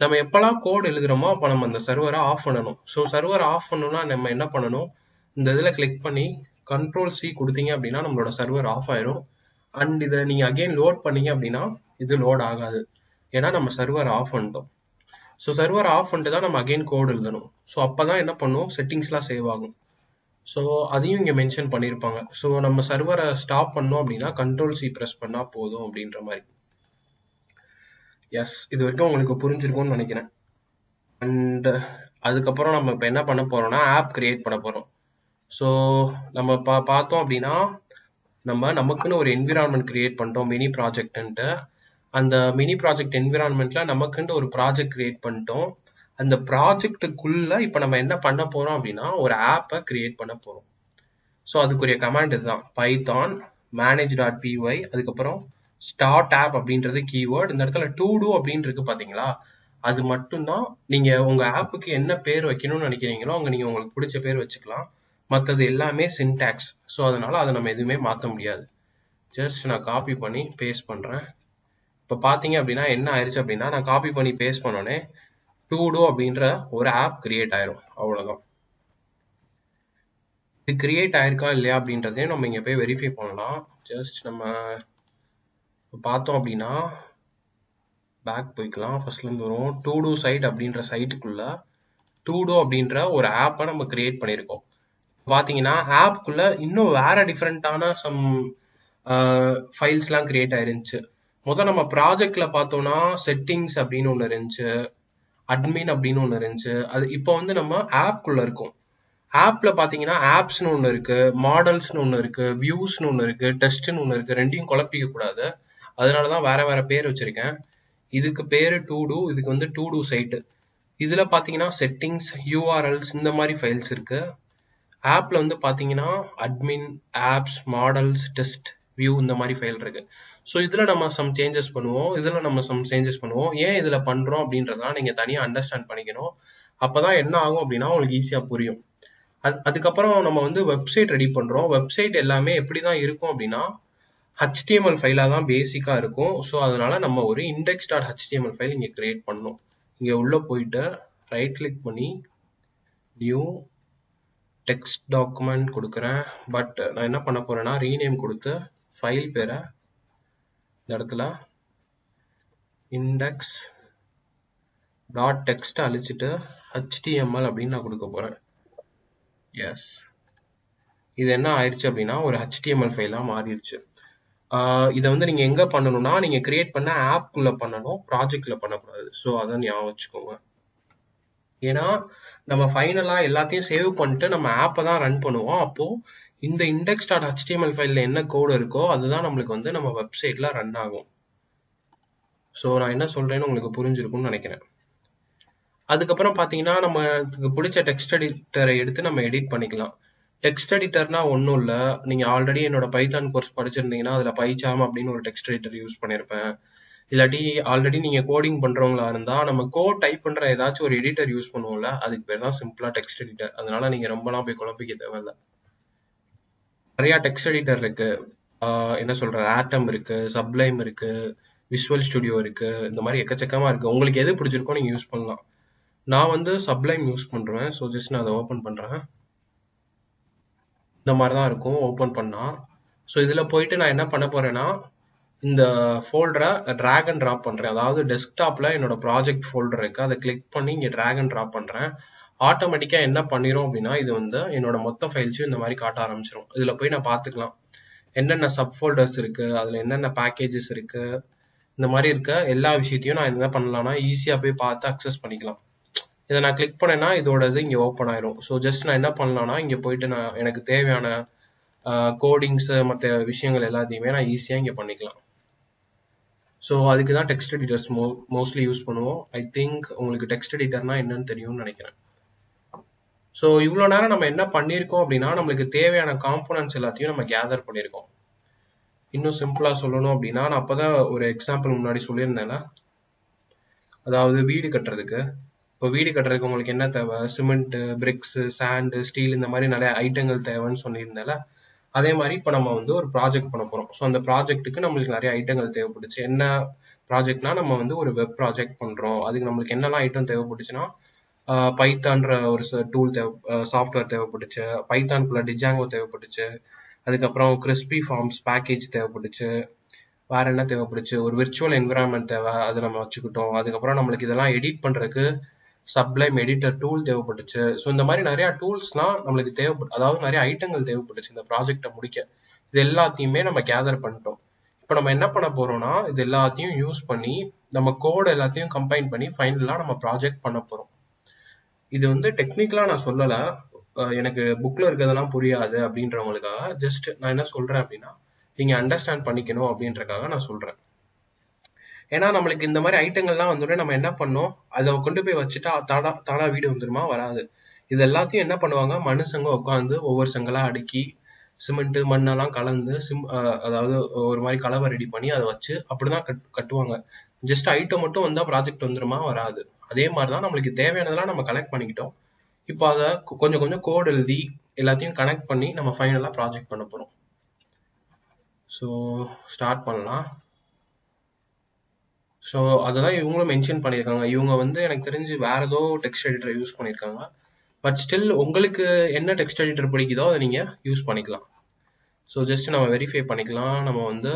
நம்ம எப்பெல்லாம் கோட் எழுதுறோமோ அப்போ நம்ம அந்த சர்வரை ஆஃப் பண்ணணும். ஸோ சர்வரை ஆஃப் பண்ணணும்னா நம்ம என்ன பண்ணணும்? இந்த இதில் கிளிக் பண்ணி கண்ட்ரோல் சி கொடுத்தீங்க அப்படின்னா நம்மளோட சர்வர் ஆஃப் ஆயிரும். அண்ட் இதை நீங்கள் அகைன் லோட் பண்ணீங்க அப்படின்னா இது லோட் ஆகாது. ஏன்னா நம்ம சர்வர் ஆஃப் பண்ணிட்டோம். ஸோ சர்வர் ஆஃப் பண்ணிட்டு தான் நம்ம அகைன் கோடு எழுதணும். ஸோ அப்பதான் என்ன பண்ணும் செட்டிங்ஸ்லாம் சேவ் ஆகும். ஸோ அதையும் இங்கே மென்ஷன் பண்ணியிருப்பாங்க ஸோ நம்ம சர்வரை ஸ்டாப் பண்ணோம் அப்படின்னா கண்ட்ரோல் சி ப்ரெஸ் பண்ணால் போதும் அப்படின்ற மாதிரி. எஸ் இது வரைக்கும் உங்களுக்கு புரிஞ்சிருக்கும்னு நினைக்கிறேன். அண்ட் அதுக்கப்புறம் நம்ம இப்போ என்ன பண்ண போகிறோம்னா ஆப் கிரியேட் பண்ண போகிறோம் ஸோ நம்ம பா பார்த்தோம் அப்படின்னா நம்ம நமக்குன்னு ஒரு என்விரான்மெண்ட் கிரியேட் பண்ணிட்டோம் மினி ப்ராஜெக்ட்ன்ட்டு அந்த மினி ப்ராஜெக்ட் என்விரான்மெண்ட்ல நமக்குன்ட்டு ஒரு ப்ராஜெக்ட் கிரியேட் பண்ணிட்டோம். அந்த ப்ராஜெக்ட்டுக்குள்ள இப்போ நம்ம என்ன பண்ண போறோம் அப்படின்னா ஒரு ஆப்பை கிரியேட் பண்ண போறோம். ஸோ அதுக்குரிய கமாண்ட் இதுதான். Python manage dot P Y அதுக்கப்புறம் ஸ்டார்ட் ஆப் அப்படின்றது கீவேர்டு இந்த இடத்துல டூ டூ அப்படின்னு இருக்கு பாத்தீங்களா? அது மட்டும்தான். நீங்க உங்க ஆப்புக்கு என்ன பேர் வைக்கணும்னு நினைக்கிறீங்களோ அங்க நீங்க உங்களுக்கு பிடிச்ச பேர் வச்சுக்கலாம். மற்றது எல்லாமே சின்டாக்ஸ் ஸோ அதனால் அதை நம்ம எதுவுமே மாற்ற முடியாது. ஜஸ்ட் நான் காப்பி பண்ணி பேஸ்ட் பண்ணுறேன் இப்போ பார்த்தீங்க அப்படின்னா என்ன ஆயிடுச்சு அப்படின்னா நான் காப்பி பண்ணி பேஸ்ட் பண்ணோன்னே டூ டூ அப்படின்ற ஒரு ஆப் கிரியேட் ஆயிரும். அவ்வளோதான் இது கிரியேட் ஆயிருக்கா இல்லையா அப்படின்றதையும் நம்ம இங்கே போய் வெரிஃபை பண்ணலாம். ஜஸ்ட் நம்ம பார்த்தோம் அப்படின்னா பேக் போய்க்கலாம். ஃபர்ஸ்ட்லேருந்து வரும். டூ டூ சைட் அப்படின்ற சைட்டுக்குள்ள டூ டூ அப்படின்ற ஒரு ஆப்பை நம்ம கிரியேட் பண்ணியிருக்கோம். பார்த்தீங்கன்னா ஆப்குள்ள இன்னும் வேற டிஃப்ரெண்ட்டான சம் ஃபைல்ஸ்லாம் கிரியேட் ஆயிருந்துச்சு. முதல் நம்ம ப்ராஜெக்ட்ல பார்த்தோம்னா செட்டிங்ஸ் அப்படின்னு ஒன்று இருந்துச்சு. அட்மின் அப்படின்னு ஒன்று இருந்துச்சு. அது இப்போ வந்து நம்ம ஆப்குள்ள இருக்கோம். ஆப்ல பாத்தீங்கன்னா ஆப்ஸ்னு ஒன்று இருக்கு மாடல்ஸ்னு ஒன்று இருக்கு வியூஸ்னு ஒன்று இருக்கு டெஸ்ட்னு ஒன்று இருக்கு ரெண்டையும் குழப்பிக்க கூடாது. அதனாலதான் வேற வேற பேர் வச்சிருக்கேன். இதுக்கு பேரு டூ டூ இதுக்கு வந்து டூ டூ சைட்டு இதுல பாத்தீங்கன்னா செட்டிங்ஸ் யூஆர்எல்ஸ் இந்த மாதிரி ஃபைல்ஸ் இருக்கு. ஆப்பில் வந்து பார்த்தீங்கன்னா admin apps models test view இந்த மாதிரி ஃபைல் இருக்கு. ஸோ இதில் நம்ம சம் சேஞ்சஸ் பண்ணுவோம். இதில் நம்ம சம் சேஞ்சஸ் பண்ணுவோம். ஏன் இதில் பண்ணுறோம் அப்படின்றதெல்லாம் நீங்கள் தனியாக அண்டர்ஸ்டாண்ட் பண்ணிக்கணும். அப்போ தான் என்ன ஆகும் அப்படின்னா உங்களுக்கு ஈஸியாக புரியும். அது அதுக்கப்புறம் நம்ம வந்து வெப்சைட் ரெடி பண்ணுறோம் வெப்சைட் எல்லாமே எப்படி தான் இருக்கும் அப்படின்னா ஹெச்டிஎம்எல் ஃபைலாக தான் பேசிக்காக இருக்கும். ஸோ அதனால நம்ம ஒரு இண்டெக்ஸ் டாட் ஹெச்டிஎம்எல் ஃபைல் இங்கே கிரியேட் பண்ணணும். இங்கே உள்ளே போயிட்டு ரைட் கிளிக் பண்ணி நியூ டெக்ஸ்ட் டாக்குமெண்ட் கொடுக்குறேன். பட் நான் என்ன பண்ண போகிறேன்னா ரீநேம் கொடுத்து ஃபைல் பேரை இந்த இடத்துல இண்டெக்ஸ் டாட் டெக்ஸ்ட் அழிச்சிட்டு ஹெச்டிஎம்எல் அப்படின்னு நான் கொடுக்க போகிறேன் எஸ் இது என்ன ஆயிடுச்சு அப்படின்னா ஒரு ஹெச்டிஎம்எல் ஃபைலாக மாறிடுச்சு. இதை வந்து நீங்கள் எங்கே பண்ணணும்னா நீங்கள் கிரியேட் பண்ண ஆப்குள்ளே பண்ணணும் ப்ராஜெக்டில் பண்ணக்கூடாது. ஸோ அதை ஞாபகம் வச்சுக்கோங்க. ஏன்னா நம்ம ஃபைனலா எல்லாத்தையும் சேவ் பண்ணிட்டு நம்ம ஆப்பை தான் ரன் பண்ணுவோம். அப்போ இந்த இண்டெக்ஸ் டாட் ஹெச்டிஎம்எல் ஃபைல்ல என்ன கோடு இருக்கோ அதுதான் நம்மளுக்கு வந்து நம்ம வெப்சைட்ல ரன் ஆகும். ஸோ நான் என்ன சொல்றேன்னு உங்களுக்கு புரிஞ்சிருக்கும்னு நினைக்கிறேன். அதுக்கப்புறம் பாத்தீங்கன்னா நம்ம பிடிச்ச டெக்ஸ்ட் எடிட்டரை எடுத்து நம்ம எடிட் பண்ணிக்கலாம். டெக்ஸ்ட் எடிட்டர்னா ஒன்றும் இல்லை. நீங்கள் ஆல்ரெடி என்னோட பைத்தான் கோர்ஸ் படிச்சிருந்தீங்கன்னா அதில் பைச்சாம் அப்படின்னு ஒரு டெக்ஸ்ட் எடிட்டர் யூஸ் பண்ணியிருப்பேன் இல்லாட்டி ஆல்ரெடி நீங்க கோடிங் பண்றவங்களா இருந்தா நம்ம கோட் டைப் பண்ற ஏதாச்சும் ஒரு எடிட்டர் யூஸ் பண்ணுவோம்ல அதுக்கு பேர் தான் சிம்பிளா டெக்ஸ்ட் எடிட்டர் அதனால நீங்க ரொம்பலாம் போய் குழப்பிக்க தேவையில்ல. நிறைய டெக்ஸ்ட் எடிட்டர் இருக்கு. என்ன சொல்ற ஆட்டம் இருக்கு சப்ளைம் இருக்கு விஷுவல் ஸ்டுடியோ இருக்கு இந்த மாதிரி எக்கச்சக்கமா இருக்கு. உங்களுக்கு எது பிடிச்சிருக்கோ நீங்க யூஸ் பண்ணலாம். நான் வந்து சப்ளைம் யூஸ் பண்றேன். ஸோ ஜஸ்ட் நான் அதை ஓப்பன் பண்றேன். இந்த மாதிரி தான் இருக்கும். ஓப்பன் பண்ணா. ஸோ இதுல போயிட்டு நான் என்ன பண்ண போறேன்னா இந்த ஃபோல்டரை ட்ராக் அண்ட் ட்ராப் பண்ணுறேன் அதாவது டெஸ்க்டாப்பில் என்னோட ப்ராஜெக்ட் ஃபோல்டர் இருக்குது அதை கிளிக் பண்ணி இங்கே ட்ராக் அண்ட் ட்ராப் பண்ணுறேன் ஆட்டோமேட்டிக்காக என்ன பண்ணிரும் அப்படின்னா இது வந்து என்னோட மொத்த ஃபைல்ஸையும் இந்த மாதிரி காட்ட ஆரம்பிச்சிடும் இதில் போய் நான் பார்த்துக்கலாம். என்னென்ன சப் ஃபோல்டர்ஸ் இருக்குது அதில் என்னென்ன பேக்கேஜஸ் இருக்குது இந்த மாதிரி இருக்க எல்லா விஷயத்தையும் நான் என்ன பண்ணலாம்னா ஈஸியாக போய் பார்த்து அக்சஸ் பண்ணிக்கலாம். இதை நான் கிளிக் பண்ணேன்னா இதோட இது இங்கே ஓப்பன் ஆயிரும். ஸோ ஜஸ்ட் நான் என்ன பண்ணலாம்னா இங்கே போயிட்டு நான் எனக்கு தேவையான கோடிங்ஸ் மற்ற விஷயங்கள் எல்லாத்தையுமே நான் ஈஸியாக இங்கே பண்ணிக்கலாம். ஸோ அதுக்கு தான் டெக்ஸ்ட் எடிட்டர்ஸ் மோ மோஸ்ட்லி யூஸ் பண்ணுவோம். ஐ திங்க் உங்களுக்கு டெக்ஸ்ட் எடிட்டர்னா என்னன்னு தெரியும்னு நினைக்கிறேன். ஸோ இவ்வளோ நேரம் நம்ம என்ன பண்ணியிருக்கோம் அப்படின்னா நம்மளுக்கு தேவையான காம்போனன்ட்ஸ் எல்லாத்தையும் நம்ம கேதர் பண்ணியிருக்கோம். இன்னும் சிம்பிளாக சொல்லணும் அப்படின்னா நான் அப்போ தான் ஒரு எக்ஸாம்பிள் முன்னாடி சொல்லியிருந்தேன்ல? அதாவது வீடு கட்டுறதுக்கு. இப்போ வீடு கட்டுறதுக்கு உங்களுக்கு என்ன தேவை? சிமெண்ட்டு பிரிக்ஸு சாண்டு ஸ்டீல் இந்த மாதிரி நிறைய ஐட்டங்கள் தேவைன்னு சொல்லியிருந்தேன்ல? அதே மாதிரி இப்போ நம்ம வந்து ஒரு ப்ராஜெக்ட் பண்ண போறோம். ஸோ அந்த ப்ராஜெக்ட்டுக்கு நம்மளுக்கு நிறைய ஐட்டங்கள் தேவைப்பட்டுச்சு என்ன ப்ராஜெக்ட்னா நம்ம வந்து ஒரு வெப் ப்ராஜெக்ட் பண்றோம். அதுக்கு நம்மளுக்கு என்னெல்லாம் ஐட்டம் தேவைப்பட்டுச்சுன்னா பைத்தான்ற ஒரு டூல் தேவை சாஃப்ட்வேர் தேவைப்பட்டுச்சு பைத்தான்குள்ள டிஜாங்கோ தேவைப்பட்டுச்சு அதுக்கப்புறம் கிறிஸ்பி ஃபார்ம்ஸ் பேக்கேஜ் தேவைப்பட்டுச்சு வேற என்ன தேவைப்பட்டுச்சு ஒரு விர்ச்சுவல் என்விரான்மெண்ட் தேவை அதை நம்ம வச்சுக்கிட்டோம். அதுக்கப்புறம் நம்மளுக்கு இதெல்லாம் எடிட் பண்றதுக்கு சப்ளைம் எடிட்டர் டூல் தேவைப்பட்டுச்சு. ஸோ இந்த மாதிரி நிறைய டூல்ஸ்லாம் நம்மளுக்கு தேவைப்பட்டு அதாவது நிறைய ஐட்டங்கள் தேவைப்பட்டுச்சு இந்த ப்ராஜெக்டை முடிக்க. இது எல்லாத்தையுமே நம்ம கேதர் பண்ணிட்டோம். இப்போ நம்ம என்ன பண்ண போறோம்னா இது எல்லாத்தையும் யூஸ் பண்ணி நம்ம கோட் எல்லாத்தையும் கம்பைன் பண்ணி ஃபைனலாக நம்ம ப்ராஜெக்ட் பண்ண போறோம். இது வந்து டெக்னிக்கலா நான் சொல்லலை. எனக்கு புக்ல இருக்கிறதெல்லாம் புரியாது அப்படின்றவங்களுக்காக ஜஸ்ட் நான் என்ன சொல்றேன் அப்படின்னா நீங்க அண்டர்ஸ்டாண்ட் பண்ணிக்கணும் அப்படின்றக்காக நான் சொல்றேன். ஏன்னா நம்மளுக்கு இந்த மாதிரி ஐட்டங்கள்லாம் வந்தோடனே நம்ம என்ன பண்ணோம்? அதை கொண்டு போய் வச்சுட்டா தானா தானா வீடு வந்துருமா வராது. இது எல்லாத்தையும் என்ன பண்ணுவாங்க? மனுஷங்க உட்காந்து ஒவ்வொரு செங்கலா அடுக்கி சிமெண்ட் மண்ணெல்லாம் கலந்து சிம் அதாவது ஒரு மாதிரி கலவை ரெடி பண்ணி அதை வச்சு அப்படிதான் கட் கட்டுவாங்க. ஜஸ்ட் ஐட்டம் மட்டும் வந்தா ப்ராஜெக்ட் வந்துருமா வராது. அதே மாதிரிதான் நம்மளுக்கு தேவையானதெல்லாம் நம்ம கலெக்ட் பண்ணிக்கிட்டோம். இப்போ அதை கொஞ்சம் கொஞ்சம் கோட் எழுதி எல்லாத்தையும் கனெக்ட் பண்ணி நம்ம ஃபைனலாக ப்ராஜெக்ட் பண்ண போகிறோம் ஸோ ஸ்டார்ட் பண்ணலாம். ஸோ அததான் இவங்களும் மென்ஷன் பண்ணியிருக்காங்க. இவங்க வந்து எனக்கு தெரிஞ்சு வேற ஏதோ டெக்ஸ்ட் எடிட்டர் யூஸ் பண்ணியிருக்காங்க. பட் ஸ்டில் உங்களுக்கு என்ன டெக்ஸ்ட் எடிட்டர் பிடிக்குதோ அதை நீங்கள் யூஸ் பண்ணிக்கலாம். ஸோ ஜஸ்ட் நம்ம வெரிஃபை பண்ணிக்கலாம். நம்ம வந்து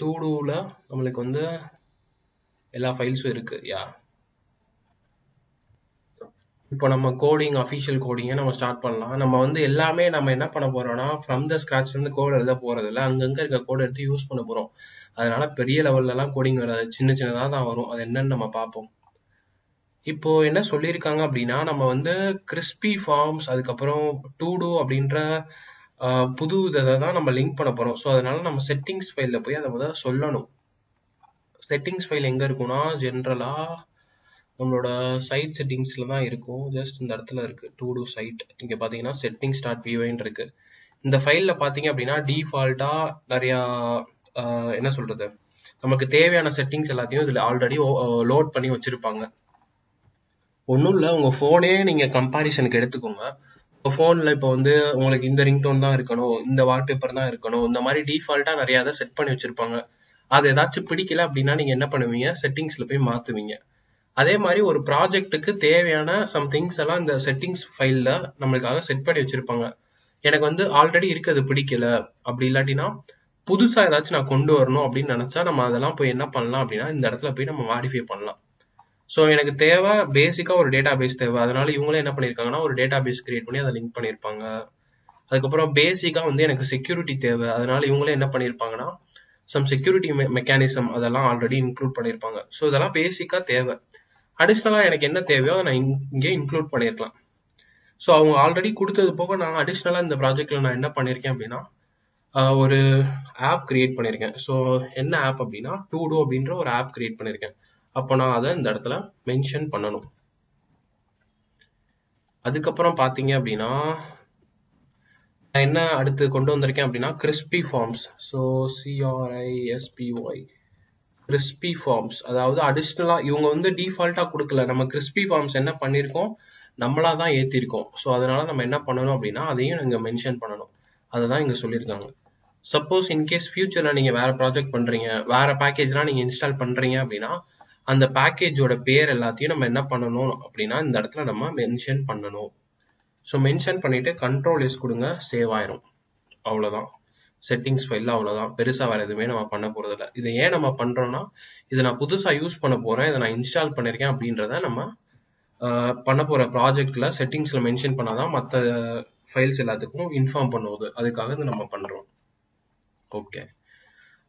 டூ டூவில் நம்மளுக்கு வந்து எல்லா ஃபைல்ஸும் இருக்கு. யா இப்போ நம்ம கோடிங் அஃபிஷியல் கோடிங்கை நம்ம ஸ்டார்ட் பண்ணலாம். நம்ம வந்து எல்லாமே நம்ம என்ன பண்ண போறோம்னா ஃப்ரம் த ஸ்க்ராட்ச்லேருந்து இருந்து எழுத போறது இல்லை இருக்க கோடு எடுத்து யூஸ் பண்ண போகிறோம் அதனால பெரிய லெவல்லலாம் கோடிங் வராது. சின்ன சின்னதாக தான் வரும். அது என்னன்னு நம்ம பார்ப்போம். இப்போ என்ன சொல்லியிருக்காங்க அப்படின்னா நம்ம வந்து கிறிஸ்பி ஃபார்ம்ஸ் அதுக்கப்புறம் டூ டூ அப்படின்ற புது இதை தான் நம்ம லிங்க் பண்ண போகிறோம் ஸோ அதனால நம்ம செட்டிங்ஸ் ஃபைலில் போய் அதை முதல்ல சொல்லணும். செட்டிங்ஸ் ஃபைல் எங்கே இருக்கும்னா ஜென்ரலாக நம்மளோட சைட் செட்டிங்ஸில் தான் இருக்கும். ஜஸ்ட் இந்த இடத்துல இருக்குது டூ டூ சைட் இங்கே பார்த்தீங்கன்னா செட்டிங் ஸ்டார்ட் வியூன்னு இருக்குது இந்த ஃபைலில் பார்த்தீங்க அப்படின்னா டீஃபால்ட்டாக நிறையா என்ன சொல்றது? நமக்கு தேவையான செட்டிங்ஸ் எல்லாத்தையும் இதுல ஆல்ரெடி லோட் பண்ணி வச்சிருப்பாங்க. ஒன்றும் இல்லை உங்க ஃபோனே நீங்க கம்பாரிசனுக்கு எடுத்துக்கோங்க. இப்போ ஃபோனில் இப்போ வந்து உங்களுக்கு இந்த ரிங்டோன் தான் இருக்கணும் இந்த வால்பேப்பர் தான் இருக்கணும் இந்த மாதிரி டிஃபால்ட்டாக நிறையா தான் செட் பண்ணி வச்சுருப்பாங்க. அது ஏதாச்சும் பிடிக்கல அப்படின்னா நீங்கள் என்ன பண்ணுவீங்க? செட்டிங்ஸில் போய் மாற்றுவீங்க அதே மாதிரி ஒரு ப்ராஜெக்ட்டுக்கு தேவையான சம் திங்ஸ் எல்லாம் இந்த செட்டிங்ஸ் ஃபைலில் நம்மளுக்காக செட் பண்ணி வச்சுருப்பாங்க. எனக்கு வந்து ஆல்ரெடி இருக்கிறது பிடிக்கல. அப்படி இல்லாட்டினா புதுசா ஏதாச்சும் நான் கொண்டு வரணும் அப்படின்னு நினைச்சா நம்ம அதெல்லாம் போய் என்ன பண்ணலாம் அப்படின்னா இந்த இடத்துல போய் நம்ம மாடிஃபை பண்ணலாம். ஸோ எனக்கு தேவை பேசிக்கா ஒரு டேட்டா பேஸ் தேவை. அதனால இவங்களே என்ன பண்ணிருக்காங்கன்னா ஒரு டேட்டா பேஸ் கிரியேட் பண்ணி அதை லிங்க் பண்ணியிருப்பாங்க அதுக்கப்புறம் பேசிக்கா வந்து எனக்கு செக்யூரிட்டி தேவை. அதனால இவங்களே என்ன பண்ணியிருப்பாங்கன்னா சம் செக்யூரிட்டி மெக்கானிசம் அதெல்லாம் ஆல்ரெடி இன்க்ளூட் பண்ணியிருப்பாங்க ஸோ இதெல்லாம் பேசிக்கா தேவை. அடிஷ்னலாக எனக்கு என்ன தேவையோ அதை நான் இங்கே இன்க்ளூட் பண்ணியிருக்கலாம் ஸோ அவங்க ஆல்ரெடி கொடுத்தது போக நான் அடிஷ்னலாக இந்த ப்ராஜெக்டில் நான் என்ன பண்ணியிருக்கேன் அப்படின்னா ஒரு ஆப் கிரியேட் பண்ணியிருக்கேன் ஸோ என்ன ஆப் அப்படின்னா டூ டூ அப்படின்ற ஒரு ஆப் கிரியேட் பண்ணியிருக்கேன் அப்போ நான் அதை இந்த இடத்துல மென்ஷன் பண்ணணும். அதுக்கப்புறம் பார்த்தீங்க அப்படின்னா நான் என்ன அடுத்து கொண்டு வந்திருக்கேன் அப்படின்னா crispy forms so C R I S P Y crispy forms அதாவது அடிஷ்னலாக இவங்க வந்து டிஃபால்ட்டாக கொடுக்கல. நம்ம கிறிஸ்பி ஃபார்ம்ஸ் என்ன பண்ணியிருக்கோம் நம்மளா தான் ஏற்றிருக்கோம் ஸோ அதனால நம்ம என்ன பண்ணணும் அப்படின்னா அதையும் இங்கே மென்ஷன் பண்ணணும். அதை தான் இங்கே சொல்லியிருக்காங்க. சப்போஸ் இன்கேஸ் ஃபியூச்சர்ல நீங்க வேற ப்ராஜெக்ட் பண்றீங்க வேற பேக்கேஜ்லாம் நீங்க இன்ஸ்டால் பண்றீங்க அப்படின்னா அந்த பேக்கேஜோட பேர் எல்லாத்தையும் நம்ம என்ன பண்ணணும் அப்படின்னா இந்த இடத்துல நம்ம மென்ஷன் பண்ணணும். ஸோ மென்ஷன் பண்ணிட்டு கண்ட்ரோல் எஸ் கொடுங்க சேவ் ஆயிரும். அவ்வளோதான் செட்டிங்ஸ் ஃபைல் அவ்வளோதான் பெருசாக வேற எதுவுமே நம்ம பண்ண போகிறதில்ல இதை ஏன் நம்ம பண்றோம்னா இதை நான் புதுசாக யூஸ் பண்ண போறேன் இதை நான் இன்ஸ்டால் பண்ணிருக்கேன் அப்படின்றத நம்ம பண்ண போற ப்ராஜெக்ட்ல செட்டிங்ஸ்ல மென்ஷன் பண்ணாதான் மற்ற ஃபைல்ஸ் எல்லாத்துக்கும் இன்ஃபார்ம் பண்ணுவது. அதுக்காக இதை நம்ம பண்றோம். ஓகே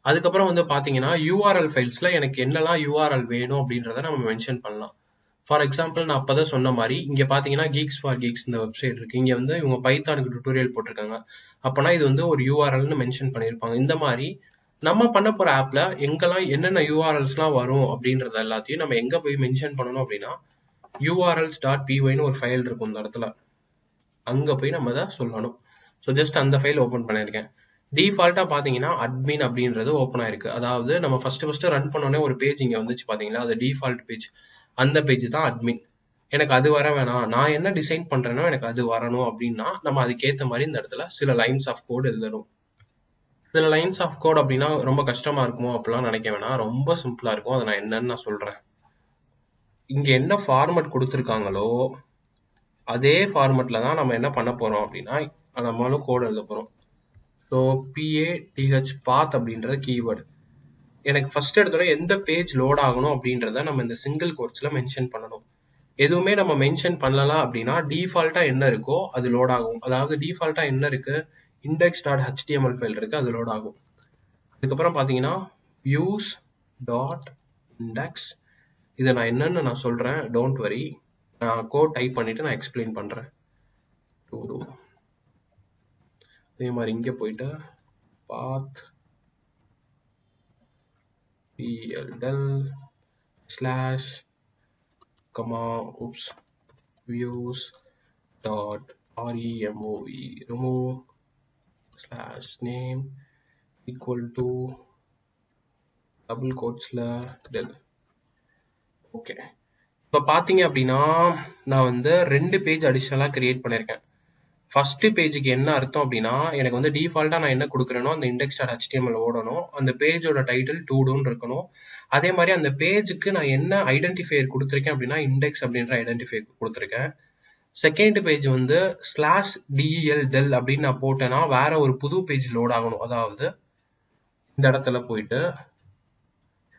அதுக்கப்புறம் வந்து பாத்தீங்கன்னா யூஆர்எல் ஃபைல்ஸ்ல எனக்கு என்னெல்லாம் யூஆர்எல் வேணும் அப்படின்றத நம்ம மென்ஷன் பண்ணலாம். ஃபார் எக்ஸாம்பிள் நான் அப்பதான் சொன்ன மாதிரி இங்க பாத்தீங்கன்னா கீக்ஸ் ஃபார் கீக்ஸ் இந்த வெப்சைட் இருக்கு. இங்க வந்து இவங்க பைத்தானுக்கு டுட்டோரியல் போட்டிருக்காங்க. அப்போனா இது வந்து ஒரு யூஆர்எல்னு மென்ஷன் பண்ணியிருப்பாங்க. இந்த மாதிரி நம்ம பண்ண போற ஆப்ல எங்கெல்லாம் என்னென்ன யூஆர்எல்ஸ்லாம் வரும் அப்படின்றத எல்லாத்தையும் நம்ம எங்க போய் மென்ஷன் பண்ணணும் அப்படின்னா யூஆர்எல்ஸ் டாட் பிஒய்னு ஒரு ஃபைல் இருக்கும் இந்த இடத்துல. அங்க போய் நம்ம தான் சொல்லணும். ஸோ ஜஸ்ட் அந்த ஃபைல் ஓப்பன் பண்ணியிருக்கேன். டிஃபால்ட்டாக பார்த்தீங்கன்னா அட்மின் அப்படின்றது ஓப்பன் ஆயிருக்கு. அதாவது நம்ம ஃபர்ஸ்ட் ஃபர்ஸ்ட் ரன் பண்ணோடனே ஒரு பேஜ் இங்கே வந்துச்சு பாத்தீங்களா? அது டிஃபால்ட் பேஜ் அந்த பேஜ் தான் அட்மின் எனக்கு அது வர வேணாம். நான் என்ன டிசைன் பண்றேனோ எனக்கு அது வரணும் அப்படின்னா நம்ம அதுக்கேற்ற மாதிரி இந்த இடத்துல சில லைன்ஸ் ஆஃப் கோட் எழுதணும். சில லைன்ஸ் ஆஃப் கோட் அப்படின்னா ரொம்ப கஷ்டமா இருக்குமோ அப்படிலாம் நினைக்க வேணாம். ரொம்ப சிம்பிளா இருக்கும். அதை நான் என்னன்னு நான் சொல்றேன். இங்க என்ன ஃபார்மட் கொடுத்துருக்காங்களோ அதே ஃபார்மட்ல தான் நம்ம என்ன பண்ண போறோம் அப்படின்னா நம்மளும் கோட் எழுத போறோம். ஸோ பிஏ டிஹெச் பாத் அப்படின்றது கீவேர்டு எனக்கு ஃபர்ஸ்ட் எடுத்தோட எந்த பேஜ் லோட் ஆகணும் அப்படின்றத நம்ம இந்த சிங்கிள் கோட்ஸில் மென்ஷன் பண்ணணும். எதுவுமே நம்ம மென்ஷன் பண்ணலாம் அப்படின்னா டீஃபால்ட்டாக என்ன இருக்கோ அது லோட் ஆகும். அதாவது டீஃபால்ட்டாக என்ன இருக்கு? இண்டெக்ஸ் டாட் ஹெச்டிஎம்எல் ஃபைல் இருக்கு அது லோட் ஆகும். அதுக்கப்புறம் பார்த்தீங்கன்னா வியூஸ் டாட் இண்டெக்ஸ் இதை நான் என்னன்னு நான் சொல்கிறேன் டோன்ட் வரி நான் கோட் டைப் பண்ணிவிட்டு நான் எக்ஸ்பிளைன் பண்ணுறேன். அதே மாதிரி இங்கே போயிட்டா path P L del slash comma oops views dot R E M O V remove slash name equal to double கோட்ஸில் del okay இப்போ பார்த்தீங்க அப்படின்னா நான் வந்து ரெண்டு பேஜ் அடிஷ்னலாக கிரியேட் பண்ணியிருக்கேன் ஃபர்ஸ்ட் பேஜுக்கு என்ன அர்த்தம் அப்படின்னா எனக்கு வந்து டிஃபால்ட்டா நான் என்ன கொடுக்குறேனோ அந்த இண்டெக்ஸ் டாட் ஹெச்டிஎம்எல் ஓடணும். அந்த பேஜோட டைட்டில் டூ டூன்னு இருக்கணும். அதே மாதிரி அந்த பேஜுக்கு நான் என்ன ஐடென்டிஃபையர் கொடுத்துருக்கேன் அப்படின்னா இண்டெக்ஸ் அப்படின்ற ஐடென்டிஃபை கொடுத்துருக்கேன். செகண்ட் பேஜ் வந்து slash D E L del அப்படின்னு நான் போட்டேன்னா வேற ஒரு புது பேஜ் லோட் ஆகணும். அதாவது இந்த இடத்துல போயிட்டு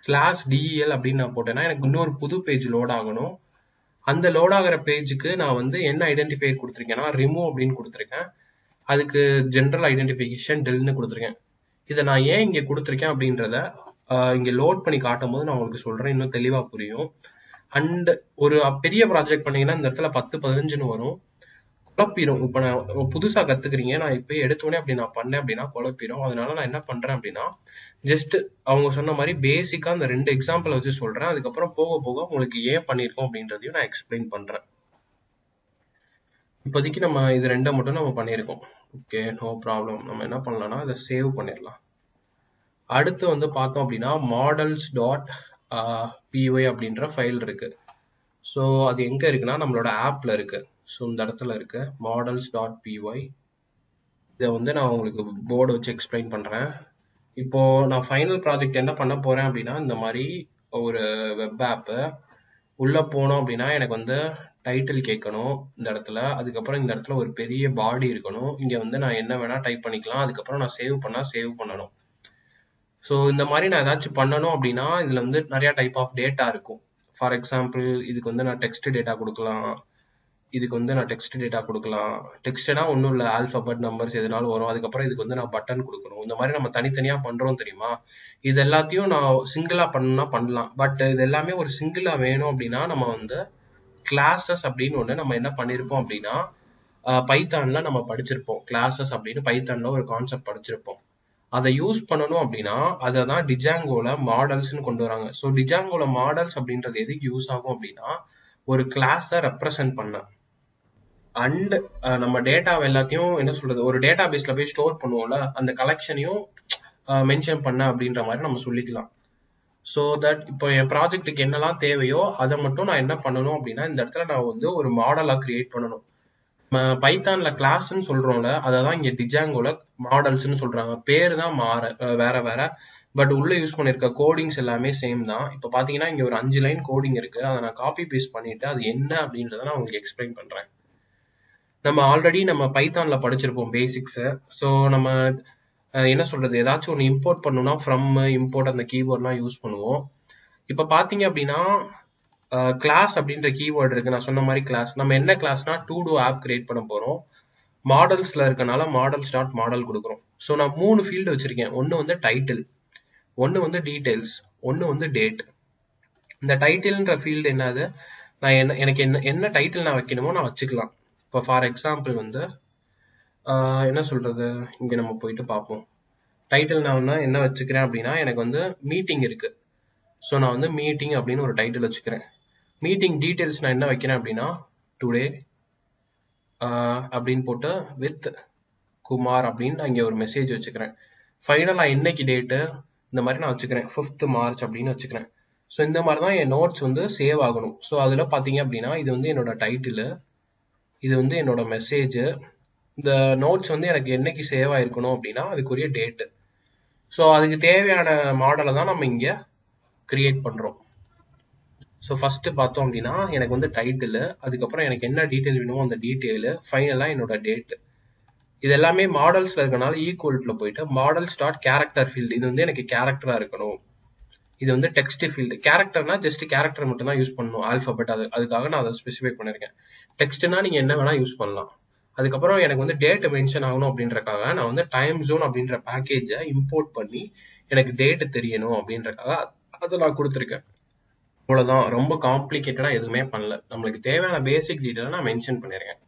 ஸ்லாஷ் டிஇஎல் அப்படின்னு நான் போட்டேன்னா எனக்கு இன்னொரு புது பேஜ் லோட் ஆகணும். அந்த லோட் ஆகிற பேஜுக்கு நான் வந்து என்ன ஐடென்டிஃபையர் கொடுத்துருக்கேன்னா ரிமூவ் அப்படின்னு கொடுத்துருக்கேன். அதுக்கு ஜென்ரல் ஐடென்டிஃபிகேஷன் டெல்னு கொடுத்துருக்கேன். இதை நான் ஏன் இங்கே கொடுத்துருக்கேன் அப்படின்றத இங்கே லோட் பண்ணி காட்டும் போது நான் உங்களுக்கு சொல்கிறேன் இன்னும் தெளிவாக புரியும். அண்ட் ஒரு பெரிய ப்ராஜெக்ட் பண்ணீங்கன்னா இந்த இடத்துல பத்து பதினஞ்சுன்னு வரும். குழப்பிடும் இப்ப நான் புதுசா கத்துக்கிறீங்க. நான் இப்ப எடுத்தோடனே அப்படி நான் பண்ணேன் அப்படின்னா குழப்பிடும் அதனால நான் என்ன பண்றேன் அப்படின்னா ஜஸ்ட் அவங்க சொன்ன மாதிரி பேசிக்கா அந்த ரெண்டு எக்ஸாம்பிள் வச்சு சொல்றேன். அதுக்கப்புறம் போக போக உங்களுக்கு ஏன் பண்ணிருக்கோம் அப்படின்றதையும் நான் எக்ஸ்பிளைன் பண்றேன். இப்போதைக்கு நம்ம இது ரெண்டை மட்டும் நம்ம பண்ணியிருக்கோம். ஓகே நோ ப்ராப்ளம் நம்ம என்ன பண்ணலாம்னா இதை சேவ் பண்ணிடலாம். அடுத்து வந்து பார்த்தோம் அப்படின்னா மாடல்ஸ் டாட் பிஒய் அப்படின்ற ஃபைல் இருக்கு. ஸோ அது எங்கே இருக்குன்னா நம்மளோட ஆப்பில் இருக்குது ஸோ இந்த இடத்துல இருக்க மாடல்ஸ் டாட் பிஒய் இதை வந்து நான் உங்களுக்கு போர்டு வச்சு எக்ஸ்பிளைன் பண்ணுறேன் இப்போ நான் ஃபைனல் ப்ராஜெக்ட் என்ன பண்ண போகிறேன் அப்படின்னா இந்த மாதிரி ஒரு வெப் ஆப்பு உள்ளே போனோம் அப்படின்னா எனக்கு வந்து டைட்டில் கேட்கணும் இந்த இடத்துல. அதுக்கப்புறம் இந்த இடத்துல ஒரு பெரிய பாடி இருக்கணும். இங்கே வந்து நான் என்ன வேணால் டைப் பண்ணிக்கலாம். அதுக்கப்புறம் நான் சேவ் பண்ணால் சேவ் பண்ணணும். ஸோ இந்த மாதிரி நான் ஏதாச்சும் பண்ணணும் அப்படின்னா இதில் வந்து நிறையா டைப் ஆஃப் டேட்டா இருக்கும். ஃபார் எக்ஸாம்பிள் இதுக்கு வந்து நான் டெக்ஸ்ட் டேட்டா கொடுக்கலாம். இதுக்கு வந்து நான் டெக்ஸ்ட் டேட்டா கொடுக்கலாம். டெக்ஸ்ட்னா ஒன்றும் இல்லை ஆல்ஃபபெட் நம்பர்ஸ் எதுனாலும் வரும் அதுக்கப்புறம் இதுக்கு வந்து நான் பட்டன் கொடுக்கணும். இந்த மாதிரி நம்ம தனித்தனியாக பண்ணுறோம் தெரியுமா? இது எல்லாத்தையும் நான் சிங்கிளாக பண்ணா பண்ணலாம். பட் இது எல்லாமே ஒரு சிங்கிளாக வேணும் அப்படின்னா நம்ம வந்து கிளாஸஸ் அப்படின்னு ஒன்று நம்ம என்ன பண்ணியிருப்போம் அப்படின்னா பைத்தானில் நம்ம படிச்சிருப்போம். கிளாஸஸ் அப்படின்னு பைத்தானில் ஒரு கான்செப்ட் படிச்சிருப்போம். அதை யூஸ் பண்ணணும் அப்படின்னா அதை தான் டிஜாங்கோல மாடல்ஸ்னு கொண்டு வராங்க. ஸோ டிஜாங்கோல மாடல்ஸ் அப்படின்றது எதுக்கு யூஸ் ஆகும் அப்படின்னா ஒரு கிளாஸை ரெப்ரசன்ட் பண்ண. அண்ட் uh, நம்ம டேட்டா எல்லாத்தையும் என்ன சொல்றது ஒரு டேட்டா பேஸ்ல போய் ஸ்டோர் பண்ணுவோம்ல அந்த கலெக்ஷனையும் மென்ஷன் பண்ண அப்படின்ற மாதிரி நம்ம சொல்லிக்கலாம். ஸோ தட் இப்போ என் ப்ராஜெக்ட்டுக்கு என்னெல்லாம் தேவையோ அதை மட்டும் நான் என்ன பண்ணணும் அப்படின்னா இந்த இடத்துல நான் வந்து ஒரு மாடலாக கிரியேட் பண்ணணும். பைத்தான்ல கிளாஸ்ன்னு சொல்றோம்ல அதை தான் இங்க டிஜாங்கோல மாடல்ஸ்னு சொல்றாங்க. பேர் தான் மாற வேற வேற. பட் உள்ள யூஸ் பண்ணிருக்க கோடிங்ஸ் எல்லாமே சேம் தான். இப்போ பாத்தீங்கன்னா இங்க ஒரு அஞ்சு லைன் கோடிங் இருக்கு. அதை நான் காப்பி பேஸ்ட் பண்ணிட்டு அது என்ன அப்படின்றத நான் உங்களுக்கு எக்ஸ்பிளைன் பண்றேன். நம்ம ஆல்ரெடி நம்ம பைத்தான்ல படிச்சிருப்போம் பேசிக்ஸை ஸோ நம்ம என்ன சொல்றது? ஏதாச்சும் ஒன்று இம்போர்ட் பண்ணணும்னா ஃப்ரம் இம்போர்ட் அந்த கீவேர்ட்லாம் யூஸ் பண்ணுவோம். இப்போ பார்த்தீங்க அப்படின்னா கிளாஸ் அப்படின்ற கீவேர்டு இருக்கு. நான் சொன்ன மாதிரி கிளாஸ் நம்ம என்ன கிளாஸ்னா டூ டூ ஆப் கிரியேட் பண்ண போறோம். மாடல்ஸ்ல இருக்கனால மாடல்ஸ் டாட் மாடல் கொடுக்குறோம். ஸோ நான் மூணு ஃபீல்டு வச்சிருக்கேன். ஒன்று வந்து டைட்டில் ஒன்று வந்து டீடைல்ஸ் ஒன்று வந்து டேட் இந்த டைட்டில்ன்ற ஃபீல்டு என்னது? நான் என்ன எனக்கு என்ன என்ன டைட்டில் நான் வைக்கணுமோ நான் வச்சுக்கலாம். இப்போ ஃபார் எக்ஸாம்பிள் வந்து என்ன சொல்றது? இங்க நம்ம போயிட்டு பார்ப்போம். டைட்டில் நான் வந்து என்ன வச்சுக்கிறேன் அப்படின்னா எனக்கு வந்து மீட்டிங் இருக்கு. ஸோ நான் வந்து மீட்டிங் அப்படின்னு ஒரு டைட்டில் வச்சுக்கிறேன். மீட்டிங் டீட்டெயில்ஸ் நான் என்ன வைக்கிறேன் அப்படின்னா டுடே அப்படின்னு போட்டு வித் குமார் அப்படின்னு நான் இங்கே ஒரு மெசேஜ் வச்சுக்கிறேன். ஃபைனலாக இன்னைக்கு டேட்டு இந்த மாதிரி நான் வச்சுக்கிறேன். ஃபிஃப்த் மார்ச் அப்படின்னு வச்சுக்கிறேன். ஸோ இந்த மாதிரி தான் என் நோட்ஸ் வந்து சேவ் ஆகணும். ஸோ அதில் பார்த்தீங்க அப்படின்னா இது வந்து என்னோட டைட்டிலு இது வந்து என்னோட மெசேஜ் இந்த நோட்ஸ் வந்து எனக்கு என்னைக்கு சேவ் ஆயிருக்கணும் அப்படின்னா அதுக்குரிய டேட்டு ஸோ அதுக்கு தேவையான மாடலை தான் நம்ம இங்கே கிரியேட் பண்ணுறோம் ஸோ ஃபஸ்ட்டு பார்த்தோம் அப்படின்னா எனக்கு வந்து டைட்டிலு அதுக்கப்புறம் எனக்கு என்ன டீட்டெயில் வேணுமோ அந்த டீட்டெயிலு ஃபைனலாக என்னோட டேட்டு இது எல்லாமே மாடல்ஸில் இருக்கனால ஈக்குவல்ட்டில் போயிட்டு மாடல் ஸ்டார்ட் கேரக்டர் ஃபீல்டு இது வந்து எனக்கு கேரக்டராக இருக்கணும். இது வந்து டெக்ஸ்ட் ஃபீல்டு கேரக்டர்னா ஜஸ்ட் கேரக்டர் மட்டும் தான் யூஸ் பண்ணணும். ஆல்பபெட் அது அதுக்காக நான் அதை ஸ்பெசிஃபை பண்ணிருக்கேன் டெக்ஸ்ட்னா நீங்க என்ன வேணா யூஸ் பண்ணலாம். அதுக்கப்புறம் எனக்கு வந்து டேட் மென்ஷன் ஆகணும் அப்படின்றக்காக நான் வந்து டைம் ஜோன் அப்படின்ற பேக்கேஜை இம்போர்ட் பண்ணி எனக்கு டேட் தெரியணும் அப்படின்றக்காக அதை நான் கொடுத்துருக்கேன். அவ்வளோதான் ரொம்ப காம்ப்ளிகேட்டடாக எதுவுமே பண்ணல. நம்மளுக்கு தேவையான பேசிக் டீட்டெயில் நான் மென்ஷன் பண்ணியிருக்கேன்.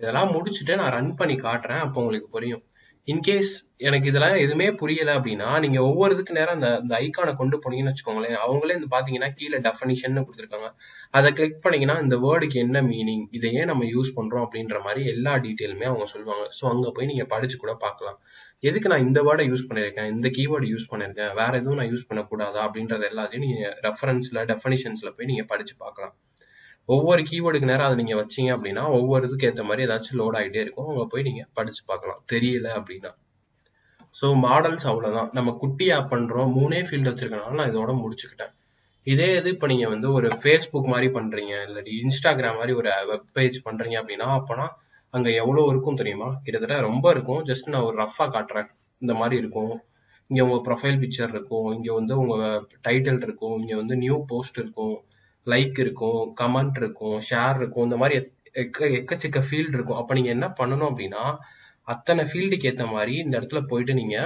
இதெல்லாம் முடிச்சுட்டு நான் ரன் பண்ணி காட்டுறேன். அப்போ உங்களுக்கு புரியும். இன்கேஸ் எனக்கு இதெல்லாம் எதுவுமே புரியல அப்படின்னா நீங்க ஒவ்வொரு இதுக்கு நேரம் அந்த அந்த ஐக்கானை கொண்டு போனீங்கன்னு வச்சுக்கோங்களேன் அவங்களே இந்த பாத்தீங்கன்னா கீழே டெஃபனிஷன் கொடுத்துருக்காங்க. அதை கிளிக் பண்ணீங்கன்னா இந்த வேர்டுக்கு என்ன மீனிங் இதை ஏன் நம்ம யூஸ் பண்றோம் அப்படின்ற மாதிரி எல்லா டீட்டெயிலுமே அவங்க சொல்லுவாங்க. ஸோ அங்க போய் நீங்க படிச்சு கூட பார்க்கலாம். எதுக்கு நான் இந்த வேர்டை யூஸ் பண்ணிருக்கேன் இந்த கீவேர்டு யூஸ் பண்ணிருக்கேன் வேற எதுவும் நான் யூஸ் பண்ணக்கூடாதா அப்படின்றது எல்லாத்தையும் நீங்க ரெஃபரன்ஸ்ல டெஃபனிஷன்ஸ்ல போய் நீங்க படிச்சு பார்க்கலாம். ஒவ்வொரு கீவேர்டுக்கு நேரம் அதை நீங்க வச்சீங்க அப்படின்னா ஒவ்வொரு இதுக்கு ஏற்ற மாதிரி ஏதாச்சும் லோட் ஆகிட்டே இருக்கும். அங்க போய் நீங்க படிச்சு பார்க்கலாம். தெரியல அப்படின்னா. ஸோ மாடல்ஸ் அவ்வளவுதான். நம்ம குட்டி ஆப் பண்றோம். மூணே ஃபீல்டு வச்சிருக்கனால நான் இதோட முடிச்சுக்கிட்டேன். இதே இது இப்போ நீங்க வந்து ஒரு ஃபேஸ்புக் மாதிரி பண்றீங்க இல்லாட்டி இன்ஸ்டாகிராம் மாதிரி ஒரு வெப் பேஜ் பண்றீங்க அப்படின்னா அப்போனா அங்க எவ்வளவு இருக்கும் தெரியுமா? கிட்டத்தட்ட ரொம்ப இருக்கும். ஜஸ்ட் நான் ஒரு ரஃபா காட்டுறேன். இந்த மாதிரி இருக்கும். இங்க உங்க ப்ரொஃபைல் பிக்சர் இருக்கும். இங்க வந்து உங்க டைட்டில் இருக்கும். இங்க வந்து நியூ போஸ்ட் இருக்கும். லைக் இருக்கும் கமெண்ட் இருக்கும் ஷேர் இருக்கும் இந்த மாதிரி எக்க எக்கச்சக்க ஃபீல்டு இருக்கும். அப்போ நீங்க என்ன பண்ணணும் அப்படின்னா அத்தனை ஃபீல்டுக்கு ஏற்ற மாதிரி இந்த இடத்துல போயிட்டு நீங்க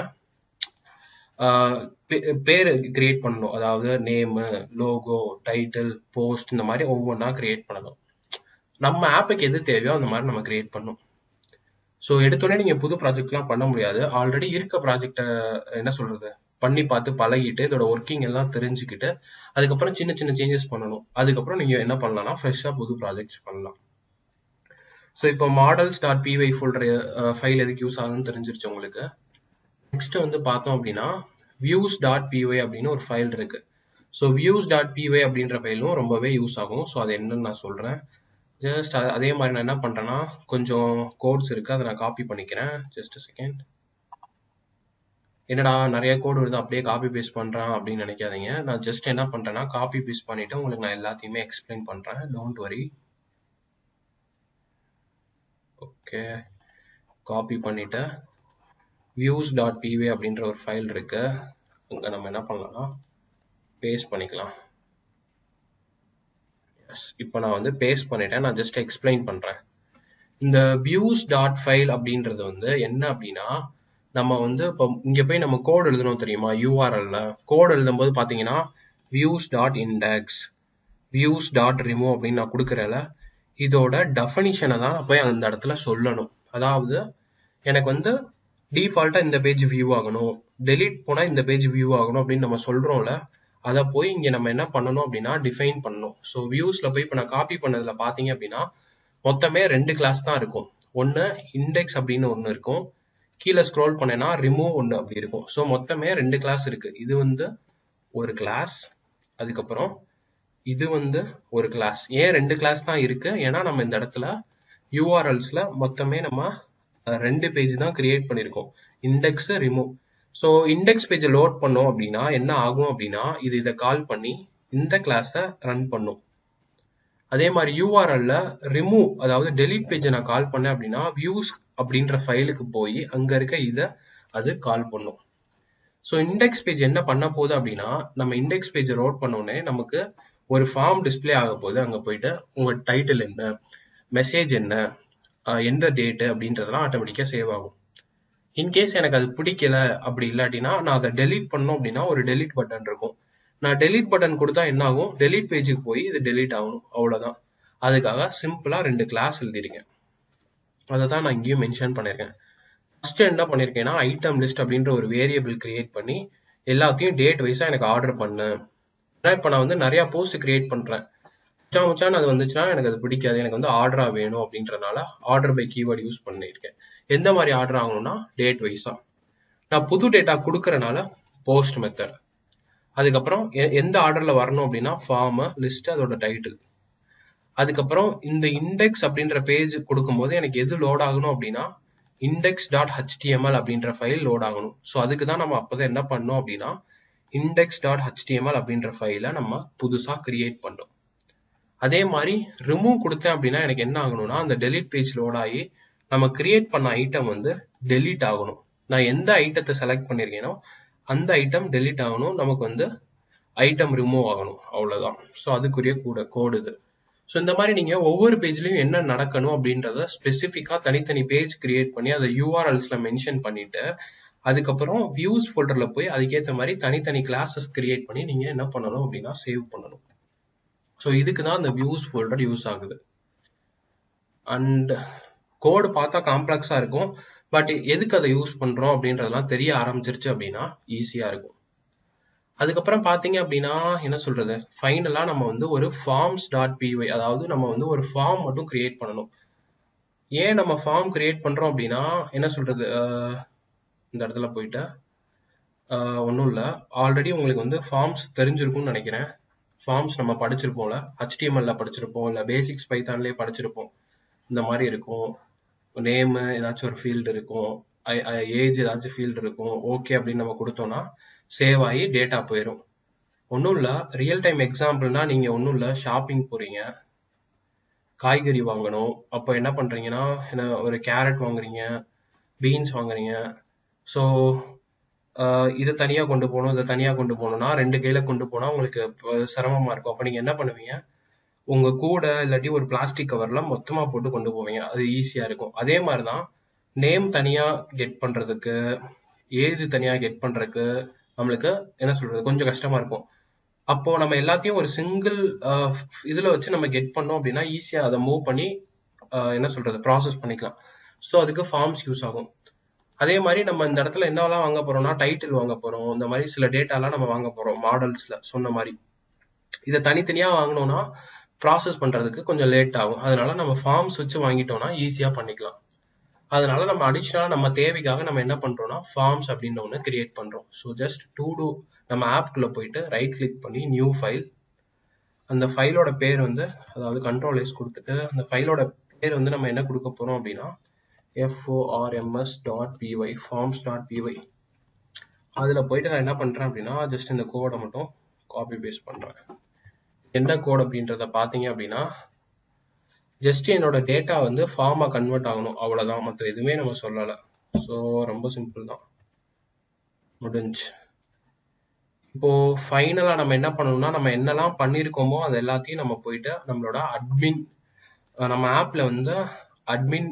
பேர் கிரியேட் பண்ணணும். அதாவது நேமு லோகோ டைட்டில் போஸ்ட் இந்த மாதிரி ஒவ்வொன்றா கிரியேட் பண்ணணும். நம்ம ஆப்புக்கு எது தேவையோ அந்த மாதிரி நம்ம கிரியேட் பண்ணணும். ஸோ எடுத்தோடனே நீங்கள் புது ப்ராஜெக்ட்லாம் பண்ண முடியாது. ஆல்ரெடி இருக்க ப்ராஜெக்டை என்ன சொல்றது? பண்ணி பார்த்து பழகிட்டு இதோட ஒர்க்கிங் எல்லாம் தெரிஞ்சுக்கிட்டு அதுக்கப்புறம் சின்ன சின்ன சேஞ்சஸ் பண்ணணும். அதுக்கப்புறம் நீங்க என்ன பண்ணலாம்னா ஃப்ரெஷ்ஷாக புது ப்ராஜெக்ட்ஸ் பண்ணலாம். ஸோ இப்போ models dot P Y folder file எதுக்கு யூஸ் ஆகுதுன்னு தெரிஞ்சிருச்சு உங்களுக்கு. நெக்ஸ்ட் வந்து பார்த்தோம் அப்படின்னா வியூஸ் டாட் பிஒய் அப்படின்னு ஒரு ஃபைல் இருக்கு. ஸோ வியூஸ் டாட் பிஒய் அப்படின்ற ஃபைலும் ரொம்பவே யூஸ் ஆகும். ஸோ அது என்னன்னு நான் சொல்றேன். ஜஸ்ட் அதே மாதிரி நான் என்ன பண்றேன்னா கொஞ்சம் கோட்ஸ் இருக்கு அதை நான் காப்பி பண்ணிக்கிறேன். ஜஸ்ட் செகண்ட் என்னடா நிறைய கோடு வருது அப்படியே காப்பி பேஸ்ட் பண்ணுறான் அப்படின்னு நினைக்காதீங்க. நான் ஜஸ்ட் என்ன பண்றேன்னா காப்பி பேஸ்ட் பண்ணிவிட்டு உங்களுக்கு நான் எல்லாத்தையுமே எக்ஸ்பிளைன் பண்றேன். டோன்ட் வரி ஓகே காப்பி பண்ணிட்டு வியூஸ் டாட் பிவே அப்படின்ற ஒரு ஃபைல் இருக்கு. அங்கே நம்ம என்ன பண்ணலாம்? பேஸ்ட் பண்ணிக்கலாம். எஸ் இப்போ நான் வந்து பேஸ்ட் பண்ணிட்டேன். நான் ஜஸ்ட் எக்ஸ்பிளைன் பண்றேன். இந்த வியூஸ் டாட் ஃபைல் அப்படின்றது வந்து என்ன அப்படின்னா நம்ம வந்து இப்போ இங்கே போய் நம்ம கோட் எழுதணும் தெரியுமா? யூஆர்எல்ல கோட் எழுதும் போது பார்த்தீங்கன்னா views dot index views dot remove அப்படின்னு நான் கொடுக்குறேன்ல. இதோட டெஃபனிஷனை தான் போய் அந்த இடத்துல சொல்லணும். அதாவது எனக்கு வந்து டிஃபால்ட்டாக இந்த பேஜ் வியூ ஆகணும். டெலீட் போனால் இந்த பேஜ் வியூ ஆகணும் அப்படின்னு நம்ம சொல்கிறோம்ல அதை போய் இங்கே நம்ம என்ன பண்ணணும் அப்படின்னா டிஃபைன் பண்ணணும். ஸோ வியூஸில் போய் இப்போ நான் காப்பி பண்ணதில் பார்த்தீங்க அப்படின்னா மொத்தமே ரெண்டு கிளாஸ் தான் இருக்கும். ஒன்று இண்டெக்ஸ் அப்படின்னு ஒன்று இருக்கும். கீழே ஸ்க்ரோல் பண்ணேன்னா ரிமூவ் ஒன்று அப்படி இருக்கும். ஸோ மொத்தமே ரெண்டு கிளாஸ் இருக்கு. இது வந்து ஒரு கிளாஸ் அதுக்கப்புறம் இது வந்து ஒரு கிளாஸ் ஏன் ரெண்டு கிளாஸ் தான் இருக்கு? ஏன்னா நம்ம இந்த இடத்துல யூஆர்எல்ஸ்ல மொத்தமே நம்ம ரெண்டு பேஜ் தான் கிரியேட் பண்ணியிருக்கோம் இண்டெக்ஸ் ரிமூவ் ஸோ இண்டெக்ஸ் பேஜை லோட் பண்ணோம் அப்படின்னா என்ன ஆகும் அப்படின்னா இது இதை கால் பண்ணி இந்த கிளாஸை ரன் பண்ணும். அதே மாதிரி யூஆர்எல்ல ரிமூவ் அதாவது டெலிட் பேஜை நான் கால் பண்ணேன் அப்படின்னா வியூஸ் அப்படின்ற ஃபைலுக்கு போய் அங்க இருக்க இதை அது கால் பண்ணும். ஸோ இண்டெக்ஸ் பேஜ் என்ன பண்ண போகுது அப்படின்னா நம்ம இண்டெக்ஸ் பேஜ் ரோட் பண்ணோடனே நமக்கு ஒரு ஃபார்ம் டிஸ்ப்ளே ஆக போகுது. அங்கே போயிட்டு உங்கள் டைட்டில் என்ன மெசேஜ் என்ன எந்த டேட்டு அப்படின்றதெல்லாம் ஆட்டோமேட்டிக்காக சேவ் ஆகும். இன்கேஸ் எனக்கு அது பிடிக்கல அப்படி இல்லாட்டினா நான் அதை டெலீட் பண்ணோம் அப்படின்னா ஒரு டெலீட் பட்டன் இருக்கும். நான் டெலீட் பட்டன் கொடுத்தா என்ன ஆகும் டெலீட் பேஜுக்கு போய் இது டெலீட் ஆகணும் அவ்வளோதான் அதுக்காக சிம்பிளாக ரெண்டு கிளாஸ் எழுதிருக்கேன் அதை தான் நான் இங்கேயும் மென்ஷன் பண்ணியிருக்கேன். ஃபஸ்ட்டு என்ன பண்ணியிருக்கேன்னா ஐட்டம் லிஸ்ட் அப்படின்ற ஒரு வேரியபிள் கிரியேட் பண்ணி எல்லாத்தையும் டேட் வைஸாக எனக்கு ஆர்டர் பண்ணேன். ஏன்னா இப்போ நான் வந்து நிறையா போஸ்ட் கிரியேட் பண்ணுறேன் மச்சான் மச்சான் அது வந்துச்சுன்னா எனக்கு அது பிடிக்காது. எனக்கு வந்து ஆர்டராக வேணும் அப்படின்றனால ஆர்டர் பை கீவேர்டு யூஸ் பண்ணியிருக்கேன். எந்த மாதிரி ஆர்டர் ஆகணும்னா டேட் வைஸாக நான் புது டேட்டா கொடுக்கறனால போஸ்ட் மெத்தட் அதுக்கப்புறம் எ- எந்த ஆர்டரில் வரணும் அப்படின்னா ஃபார்மு லிஸ்ட் அதோட டைட்டில் அதுக்கப்புறம் இந்த இண்டெக்ஸ் அப்படின்ற பேஜ் கொடுக்கும்போது எனக்கு எது லோட் ஆகணும் அப்படின்னா இண்டெக்ஸ் டாட் ஹெச்டிஎம்எல் அப்படின்ற ஃபைல் லோட் ஆகணும். ஸோ அதுக்கு தான் நம்ம அப்போதான் என்ன பண்ணோம் அப்படின்னா இண்டெக்ஸ் டாட் ஹெச்டிஎம்எல் அப்படின்ற ஃபைலை நம்ம புதுசாக கிரியேட் பண்ணோம். அதே மாதிரி ரிமூவ் கொடுத்தேன் அப்படின்னா எனக்கு என்ன ஆகணும்னா அந்த டெலிட் பேஜ் லோட் ஆகி நம்ம கிரியேட் பண்ண ஐட்டம் வந்து டெலீட் ஆகணும். நான் எந்த ஐட்டத்தை செலக்ட் பண்ணியிருக்கேனோ அந்த ஐட்டம் டெலீட் ஆகணும். நமக்கு வந்து ஐட்டம் ரிமூவ் ஆகணும். அவ்வளோதான் ஸோ அதுக்குரிய கூட கோடு இது. ஸோ இந்த மாதிரி நீங்கள் ஒவ்வொரு பேஜ்லையும் என்ன நடக்கணும் அப்படின்றத ஸ்பெசிஃபிக்காக தனித்தனி பேஜ் கிரியேட் பண்ணி அதை யூஆர்எல்ஸில் மென்ஷன் பண்ணிட்டு அதுக்கப்புறம் வியூஸ் ஃபோல்டரில் போய் அதுக்கேற்ற மாதிரி தனித்தனி கிளாஸஸ் கிரியேட் பண்ணி நீங்கள் என்ன பண்ணணும் அப்படின்னா சேவ் பண்ணணும். ஸோ இதுக்கு தான் அந்த வியூஸ் ஃபோல்டர் யூஸ் ஆகுது. அண்ட் கோடு பார்த்தா காம்ப்ளெக்ஸாக இருக்கும். பட் எதுக்கு அதை யூஸ் பண்ணுறோம் அப்படின்றதெல்லாம் தெரிய ஆரம்பிச்சிருச்சு அப்படின்னா ஈஸியாக இருக்கும். அதுக்கப்புறம் பார்த்தீங்க அப்படின்னா என்ன சொல்றது? ஃபைனலா நம்ம வந்து ஒரு ஃபார்ம்ஸ் டாட் பிஒய் அதாவது நம்ம வந்து ஒரு ஃபார்ம் மட்டும் கிரியேட் பண்ணணும். ஏன் நம்ம ஃபார்ம் கிரியேட் பண்றோம் அப்படின்னா என்ன சொல்றது? இந்த இடத்துல போயிட்டு ஒன்றும் இல்லை. ஆல்ரெடி உங்களுக்கு வந்து ஃபார்ம்ஸ் தெரிஞ்சிருக்கும்னு நினைக்கிறேன். ஃபார்ம்ஸ் நம்ம படிச்சிருப்போம்ல. ஹெச்டிஎம்எல்ல படிச்சிருப்போம். இல்லை பேசிக்ஸ் பைத்தான்லேயே படிச்சிருப்போம். இந்த மாதிரி இருக்கும். நேம் ஏதாச்சும் ஒரு ஃபீல்டு இருக்கும். ஏஜ் ஏதாச்சும் ஃபீல்டு இருக்கும். ஓகே அப்படின்னு நம்ம கொடுத்தோம்னா சேவ் ஆகி டேட்டா போயிடும் ஒன்றும் இல்லை ரியல் டைம் எக்ஸாம்பிள்னா நீங்கள் ஒன்றும் இல்லை ஷாப்பிங் போகிறீங்க காய்கறி வாங்கணும் அப்போ என்ன பண்ணுறீங்கன்னா என்ன ஒரு கேரட் வாங்குறீங்க பீன்ஸ் வாங்குறீங்க. ஸோ இதை தனியாக கொண்டு போகணும் இதை தனியாக கொண்டு போகணும்னா ரெண்டு கையில் கொண்டு போனால் உங்களுக்கு சிரமமாக இருக்கும். அப்போ நீங்கள் என்ன பண்ணுவீங்க? உங்கள் கூட இல்லாட்டி ஒரு பிளாஸ்டிக் கவரில் மொத்தமாக போட்டு கொண்டு போவீங்க. அது ஈஸியாக இருக்கும். அதே மாதிரி தான் நேம் தனியாக கெட் பண்ணுறதுக்கு ஏஜ் தனியாக கெட் பண்ணுறதுக்கு நம்மளுக்கு என்ன சொல்றது கொஞ்சம் கஷ்டமா இருக்கும். அப்போ நம்ம எல்லாத்தையும் ஒரு சிங்கிள் இதுல வச்சு நம்ம கெட் பண்ணோம் அப்படின்னா ஈஸியா அதை மூவ் பண்ணி ஆஹ் என்ன சொல்றது ப்ராசஸ் பண்ணிக்கலாம். ஸோ அதுக்கு ஃபார்ம்ஸ் யூஸ் ஆகும். அதே மாதிரி நம்ம இந்த இடத்துல என்னவெல்லாம் வாங்க போறோம்னா டைட்டில் வாங்க போறோம். இந்த மாதிரி சில டேட்டாலாம் நம்ம வாங்க போறோம் மாடல்ஸ்ல சொன்ன மாதிரி. இதை தனித்தனியா வாங்கினோம்னா ப்ராசஸ் பண்றதுக்கு கொஞ்சம் லேட் ஆகும். அதனால நம்ம ஃபார்ம்ஸ் வச்சு வாங்கிட்டோம்னா ஈஸியா பண்ணிக்கலாம். அதனால நம்ம அடிஷ்னலாக நம்ம தேவைக்காக நம்ம என்ன பண்றோம்னா ஃபார்ம்ஸ் அப்படின்னு ஒன்று கிரியேட் பண்றோம். ஸோ ஜஸ்ட் டூ டூ நம்ம ஆப்குள்ளே போயிட்டு ரைட் கிளிக் பண்ணி நியூ ஃபைல் அந்த ஃபைலோட பேர் வந்து அதாவது கண்ட்ரோல் எஸ் கொடுத்துட்டு அந்த ஃபைலோட பேர் வந்து நம்ம என்ன கொடுக்க போறோம் அப்படின்னா F O R M S dot P Y forms dot P Y அதில் போயிட்டு நான் என்ன பண்ணுறேன் அப்படின்னா ஜஸ்ட் இந்த கோடை மட்டும் காப்பி பேஸ்ட் பண்ணுறேன் என்ன கோட் அப்படின்றத பார்த்தீங்க அப்படின்னா ஜஸ்ட் என்னோட டேட்டா வந்து ஃபார்மா கன்வெர்ட் ஆகணும். அவ்வளவுதான். மற்ற எதுவுமே நம்ம சொல்லலை. ஸோ ரொம்ப சிம்பிள் தான். முடிஞ்சு. இப்போ ஃபைனலா நம்ம என்ன பண்ணணும்னா நம்ம என்னெல்லாம் பண்ணியிருக்கோமோ அது எல்லாத்தையும் நம்ம போயிட்டு நம்மளோட அட்மின் நம்ம ஆப்ல வந்து அட்மின்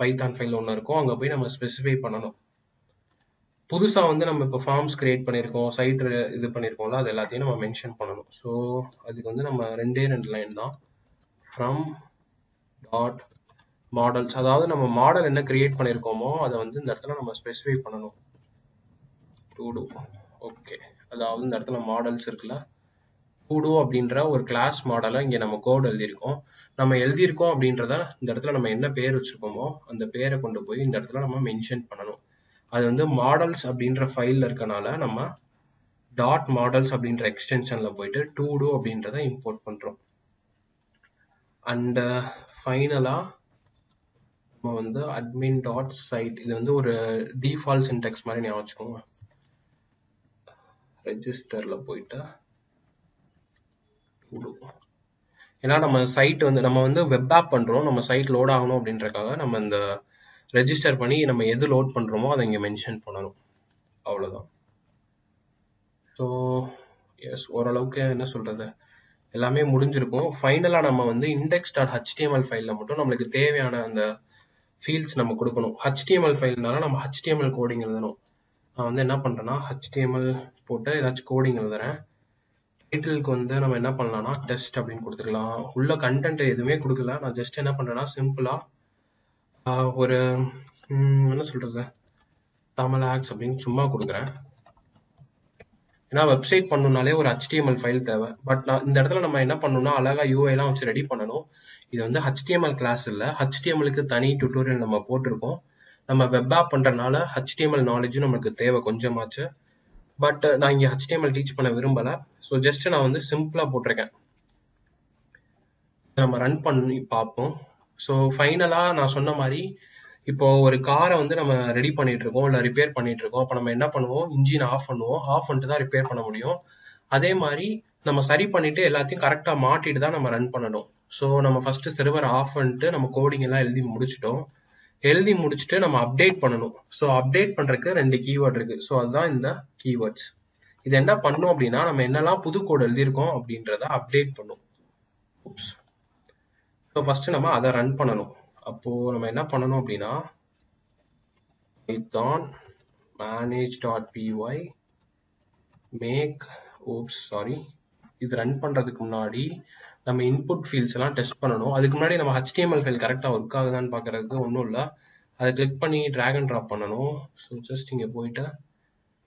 பைத்தான் ஃபைல் ஒன்று இருக்கும். அங்கே போய் நம்ம ஸ்பெசிஃபை பண்ணணும். புதுசாக வந்து நம்ம இப்போ ஃபார்ம்ஸ் கிரியேட் பண்ணியிருக்கோம் சைட் இது பண்ணியிருக்கோம்ல அது எல்லாத்தையும் நம்ம மென்ஷன் பண்ணணும். ஸோ அதுக்கு வந்து நம்ம ரெண்டே ரெண்டு லைன் தான். ஃப்ரம் டாட் மாடல்ஸ் அதாவது நம்ம மாடல் என்ன கிரியேட் பண்ணியிருக்கோமோ அதை வந்து இந்த இடத்துல நம்ம ஸ்பெசிஃபை பண்ணணும். டூ டூ ஓகே அதாவது இந்த இடத்துல மாடல்ஸ் இருக்குல்ல. டூடோ அப்படின்ற ஒரு கிளாஸ் மாடலை இங்கே நம்ம கோட் எழுதியிருக்கோம். நம்ம எழுதியிருக்கோம் அப்படின்றத இந்த இடத்துல நம்ம என்ன பேர் வச்சிருக்கோமோ அந்த பேரை கொண்டு போய் இந்த இடத்துல நம்ம மென்ஷன் பண்ணணும். அது வந்து மாடல்ஸ் அப்படின்ற ஃபைலில் இருக்கனால நம்ம டாட் மாடல்ஸ் அப்படின்ற எக்ஸ்டென்ஷனில் போயிட்டு டூ டூ அப்படின்றத இம்போர்ட் பண்ணுறோம் அண்ட் ஃபைனலாக நம்ம வந்து அட்மின் டாட் சைட் இது வந்து ஒரு டிஃபால்ட் சின்டெக்ஸ் மாதிரி ஞாபகம் வச்சுக்கோங்க. ரெஜிஸ்டரில் போயிட்டு ஏன்னா நம்ம சைட் வந்து நம்ம வந்து வெப் ஆப் பண்ணுறோம் நம்ம சைட் லோட் ஆகணும் அப்படின்றக்காக நம்ம இந்த ரெஜிஸ்டர் பண்ணி நம்ம எது லோட் பண்ணுறோமோ அதை இங்கே மென்ஷன் பண்ணணும். அவ்வளோதான் ஸோ எஸ் ஓரளவுக்கு என்ன சொல்கிறது எல்லாமே முடிஞ்சிருக்கும். ஃபைனலாக நம்ம வந்து இண்டெக்ஸ் டாட் ஹச்டிஎம்எல் ஃபைலில் மட்டும் நம்மளுக்கு தேவையான அந்த ஃபீல்ட்ஸ் நம்ம கொடுக்கணும். ஹெச்டிஎம்எல் ஃபைல்னால நம்ம ஹெச்டிஎம்எல் கோடிங் எழுதணும். நான் வந்து என்ன பண்ணுறேன்னா ஹெச்டிஎம்எல் போட்டு ஏதாச்சும் கோடிங் எழுதுறேன். டைட்டிலுக்கு வந்து நம்ம என்ன பண்ணலாம்னா டெஸ்ட் அப்படின்னு கொடுத்துக்கலாம். உள்ள கண்டென்ட் எதுவுமே கொடுக்கல. நான் ஜஸ்ட் என்ன பண்ணுறேன்னா சிம்பிளாக ஒரு என்ன சொல்கிறது தமிழ் ஆக்ஸ் அப்படின்னு சும்மா கொடுக்குறேன். ஏன்னா வெப்சைட் பண்ணணும்னாலே ஒரு ஹெச்டிஎம்எல் ஃபைல் தேவை. பட் நான் இந்த இடத்துல நம்ம என்ன பண்ணணும்னா அழகாக யூஐலாம் எல்லாம் வச்சு ரெடி பண்ணணும். இது வந்து ஹெச்டிஎம்எல் கிளாஸ் இல்லை. ஹெச்டிஎம்எலுக்கு தனி டியூட்டோரியல் நம்ம போட்டிருக்கோம். நம்ம வெப் ஆப் பண்ணுறனால ஹெச்டிஎம்எல் நாலேஜும் நமக்கு தேவை கொஞ்சமாச்சு. பட் நான் இங்கே ஹெச்டிஎம்எல் டீச் பண்ண விரும்பலை. ஸோ ஜஸ்ட் நான் வந்து சிம்பிளாக போட்டிருக்கேன். நம்ம ரன் பண்ணி பார்ப்போம். ஸோ ஃபைனலாக நான் சொன்ன மாதிரி இப்போ ஒரு காரை வந்து நம்ம ரெடி பண்ணிட்டு இருக்கோம் இல்ல ரிப்பேர் பண்ணிட்டு இருக்கோம் அப்ப நம்ம என்ன பண்ணுவோம்? இன்ஜின் ஆஃப் பண்ணுவோம். ஆஃப் பண்ணிட்டு தான் ரிப்பேர் பண்ண முடியும். அதே மாதிரி நம்ம சரி பண்ணிட்டு எல்லாத்தையும் கரெக்டா மாட்டிட்டு தான் நம்ம ரன் பண்ணணும். ஸோ நம்ம ஃபர்ஸ்ட் சர்வர் ஆஃப் பண்ணிட்டு நம்ம கோடிங் எல்லாம் எழுதி முடிச்சிட்டோம். எழுதி முடிச்சுட்டு நம்ம அப்டேட் பண்ணணும். ஸோ அப்டேட் பண்றதுக்கு ரெண்டு கீவேர்ட் இருக்கு. ஸோ அதுதான் இந்த கீவேர்ட்ஸ் இது என்ன பண்ணும் அப்படின்னா நம்ம என்னெல்லாம் புது கோடு எழுதியிருக்கோம் அப்படின்றத அப்டேட் பண்ணும். ஸோ ஃபர்ஸ்ட் நம்ம அதை ரன் பண்ணணும். அப்போ நம்ம என்ன பண்ணணும் அப்படின்னா Python manage dot P Y make oops sorry இது ரன் பண்ணுறதுக்கு முன்னாடி நம்ம இன்புட் ஃபீல்ட்ஸ் எல்லாம் டெஸ்ட் பண்ணணும். அதுக்கு முன்னாடி நம்ம ஹெச்டிஎம்எல் ஃபைல் கரெக்டாக ஒர்க் ஆகுதான்னு பார்க்குறதுக்கு ஒன்றும் இல்லை. அதை கிளிக் பண்ணி ட்ராக் அண்ட் ட்ராப் பண்ணணும். ஸோ ஜஸ்ட் இங்கே போயிட்டு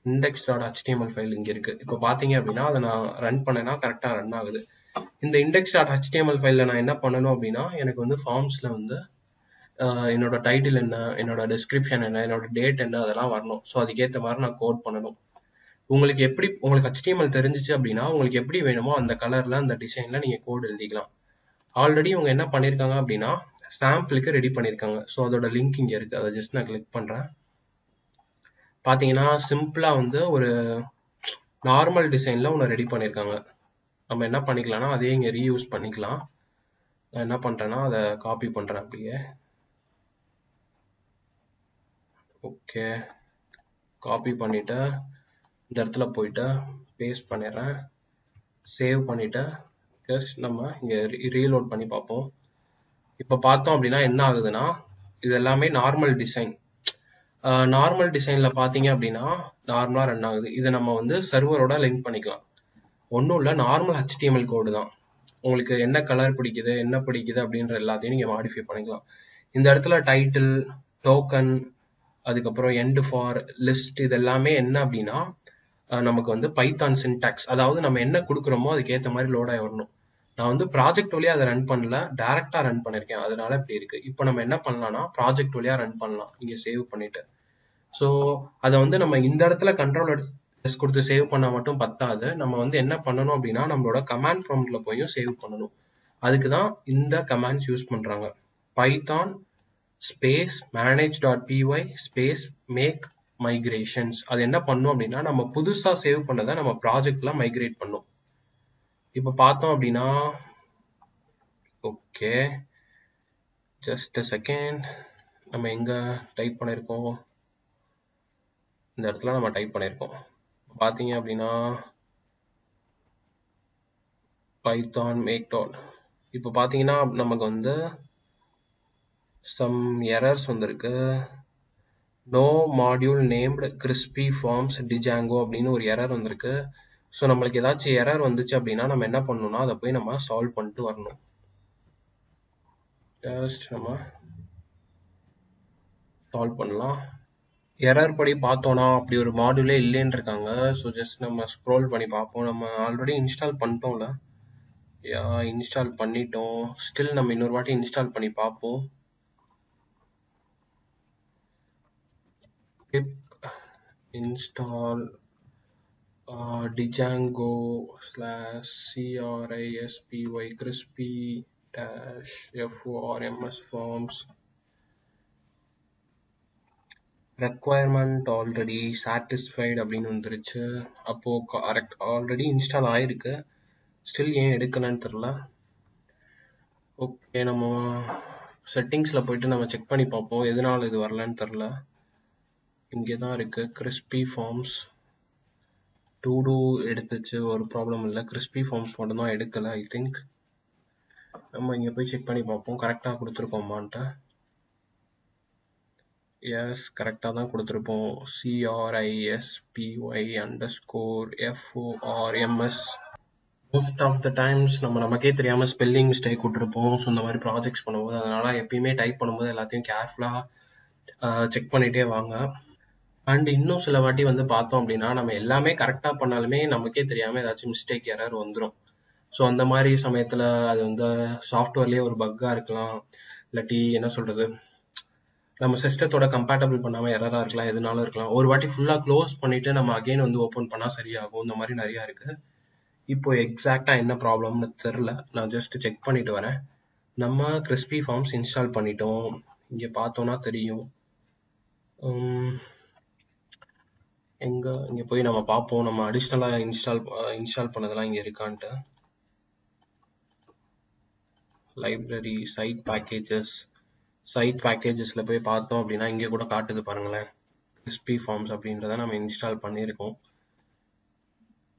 இண்டெக்ஸ் டாட் ஹெச்டிஎம்எல் ஃபைல் இங்கே இருக்குது இப்போ பார்த்தீங்க அப்படின்னா அதை நான் ரன் பண்ணேன்னா கரெக்டாக ரன் ஆகுது. இந்த இண்டெக்ஸ் டாட் ஹெச்டிஎம்எல் ஃபைலில் நான் என்ன பண்ணணும் அப்படின்னா எனக்கு வந்து ஃபார்ம்ஸில் வந்து என்னோட டைட்டில் என்ன என்னோட டிஸ்கிரிப்ஷன் என்ன என்னோட டேட் என்ன அதெல்லாம் வரணும். ஸோ அதுக்கேற்ற மாதிரி நான் கோட் பண்ணணும். உங்களுக்கு எப்படி உங்களுக்கு ஹெச்டிஎம்எல் தெரிஞ்சிச்சு அப்படின்னா உங்களுக்கு எப்படி வேணுமோ அந்த கலரில் அந்த டிசைனில் நீங்கள் கோட் எழுதிக்கலாம். ஆல்ரெடி இவங்க என்ன பண்ணியிருக்காங்க அப்படின்னா சாம்பிளுக்கு ரெடி பண்ணியிருக்காங்க ஸோ அதோட லிங்க் இங்கே இருக்குது அதை ஜஸ்ட் நான் கிளிக் பண்ணுறேன் பார்த்தீங்கன்னா சிம்பிளாக வந்து ஒரு நார்மல் டிசைனில் ஒன்று ரெடி பண்ணியிருக்காங்க நம்ம என்ன பண்ணிக்கலாம்னா அதே இங்கே ரீயூஸ் பண்ணிக்கலாம். நான் என்ன பண்ணுறேன்னா அதை காப்பி பண்ணுறேன் அப்படியே. ஓகே காப்பி பண்ணிட்டு. இந்த இடத்துல போயிட்டு. பேஸ்ட் பண்ணிடுறேன் சேவ் பண்ணிட்டு. ஜஸ்ட் நம்ம இங்க ரீலோட் பண்ணி பார்ப்போம். இப்போ பார்த்தோம் அப்படின்னா என்ன ஆகுதுன்னா இது எல்லாமே நார்மல் டிசைன் நார்மல் டிசைனில் பார்த்தீங்க அப்படின்னா நார்மலாக ரன் ஆகுது. இதை நம்ம வந்து சர்வரோட லிங்க் பண்ணிக்கலாம். ஒன்றும் இல்லை நார்மல் ஹெச்டிஎம்எல் கோடு தான். உங்களுக்கு என்ன கலர் பிடிக்குது என்ன பிடிக்குது அப்படின்ற எல்லாத்தையும் நீங்கள் மாடிஃபை பண்ணிக்கலாம். இந்த இடத்துல டைட்டில் டோக்கன் அதுக்கப்புறம் எண்டு ஃபார் லிஸ்ட் இது எல்லாமே என்ன அப்படின்னா நமக்கு வந்து பைத்தான் சின்டாக்ஸ் அதாவது நம்ம என்ன கொடுக்குறோமோ அதுக்கேற்ற மாதிரி லோட் ஆகி வரணும். நான் வந்து ப்ராஜெக்ட் வழியாக அதை ரன் பண்ணல டேரெக்டாக ரன் பண்ணியிருக்கேன் அதனால இப்படி இருக்கு. இப்போ நம்ம என்ன பண்ணலாம்னா ப்ராஜெக்ட் வழியாக ரன் பண்ணலாம். இங்கே சேவ் பண்ணிட்டு. ஸோ அதை வந்து நம்ம இந்த இடத்துல கண்ட்ரோல் எஸ் கொடுத்து சேவ் பண்ணால் மட்டும் பத்தாது. நம்ம வந்து என்ன பண்ணணும் அப்படின்னா நம்மளோட கமாண்ட் ப்ராம்ப்ட்ல போயும் சேவ் பண்ணணும். அதுக்கு தான் இந்த கமாண்ட்ஸ் யூஸ் பண்ணுறாங்க Python space manage dot P Y space make migrations அது என்ன பண்ணும் அப்படின்னா நம்ம புதுசா சேவ் பண்ணதை நம்ம ப்ராஜெக்ட்ல மைக்ரேட் பண்ணும். இப்போ பார்த்தோம் அப்படின்னா ஓகே ஜஸ்ட் செகண்ட் நம்ம எங்க டைப் பண்ணியிருக்கோம் இந்த இடத்துல நம்ம டைப் பண்ணியிருக்கோம் பார்த்தீங்க அப்படின்னா பைத்தான் மேக் டாட் இப்போ பார்த்தீங்கன்னா நமக்கு வந்து சம் எரர்ஸ் வந்திருக்கு. No module named crispy forms Django அப்படின்னு ஒரு எரர் வந்திருக்கு. ஸோ நம்மளுக்கு ஏதாச்சும் எரர் வந்துச்சு அப்படின்னா நம்ம என்ன பண்ணணும்னா அதை போய் நம்ம சால்வ் பண்ணிட்டு வரணும். ஜஸ்ட் நம்ம சால்வ் பண்ணலாம். எரர் படி பார்த்தோம்னா அப்படி ஒரு மாடியூலே இல்லைன்னு இருக்காங்க. ஸோ ஜஸ்ட் நம்ம ஸ்க்ரோல் பண்ணி பார்ப்போம். நம்ம ஆல்ரெடி இன்ஸ்டால் பண்ணிட்டோம்ல. யா இன்ஸ்டால் பண்ணிட்டோம். ஸ்டில் நம்ம இன்னொரு வாட்டி இன்ஸ்டால் பண்ணி பார்ப்போம். Pip install uh, django slash crispy crispy dash forms forms. Requirement already satisfied அப்படின்னு வந்துருச்சு. அப்போ கரெக்ட் ஆல்ரெடி இன்ஸ்டால் ஆயிருக்கு. ஸ்டில் ஏன் எடுக்கலன்னு தெரில ஓகே நம்ம செட்டிங்ஸில் போயிட்டு நம்ம செக் பண்ணி பார்ப்போம். எதனால இது வரலன்னு தெரில இங்கே தான் இருக்கு. கிறிஸ்பி ஃபார்ம்ஸ் டூ டூ எடுத்துச்சு. ஒரு ப்ராப்ளம் இல்லை. கிறிஸ்பி ஃபார்ம்ஸ் மட்டும்தான் எடுக்கலை ஐ திங்க் நம்ம இங்கே போய் செக் பண்ணி பார்ப்போம். கரெக்டாக கொடுத்துருக்கோமான்ட்டு. எஸ் கரெக்டாக தான் கொடுத்துருப்போம். C R I S P Y underscore F O R M S most of the times நம்ம நமக்கே தெரியாமல் ஸ்பெல்லிங் மிஸ்டேக் விட்டுருப்போம். ஸோ இந்த மாதிரி ப்ராஜெக்ட்ஸ் பண்ணும்போது அதனால் எப்பயுமே டைப் பண்ணும்போது எல்லாத்தையும் கேர்ஃபுல்லாக செக் பண்ணிகிட்டே வாங்க. அண்ட் இன்னும் சில வாட்டி வந்து பார்த்தோம் அப்படின்னா நம்ம எல்லாமே கரெக்டாக பண்ணாலுமே நமக்கே தெரியாமல் ஏதாச்சும் மிஸ்டேக் எரர் வந்துடும் ஸோ அந்த மாதிரி சமயத்தில் அது வந்து சாஃப்ட்வேர்லேயே ஒரு பக்காக இருக்கலாம். இல்லாட்டி என்ன சொல்கிறது நம்ம சிஸ்டத்தோட கம்பேட்டபிள் பண்ணாமல் எரராக இருக்கலாம் எதுனாலும் இருக்கலாம். ஒரு வாட்டி ஃபுல்லாக க்ளோஸ் பண்ணிவிட்டு நம்ம அகைன் வந்து ஓப்பன் பண்ணால் சரியாகும். இந்த மாதிரி நிறையா இருக்குது இப்போ எக்ஸாக்டாக என்ன ப்ராப்ளம்னு தெரில நான் ஜஸ்ட் செக் பண்ணிட்டு வரேன். நம்ம கிறிஸ்பி ஃபார்ம்ஸ் இன்ஸ்டால் பண்ணிட்டோம். இங்கே பார்த்தோன்னா தெரியும். எங்கே இங்கே போய் நம்ம பார்ப்போம். நம்ம அடிஷ்னலாக இன்ஸ்டால் இன்ஸ்டால் பண்ணதெல்லாம் இங்கே இருக்கான்ட்டு. லைப்ரரி சைட் பேக்கேஜஸ் சைட் பேக்கேஜஸில் போய் பார்த்தோம் அப்படின்னா இங்கே கூட காட்டுது பாருங்களேன். கிறிஸ்பி ஃபார்ம்ஸ் அப்படின்றத நம்ம இன்ஸ்டால் பண்ணியிருக்கோம்.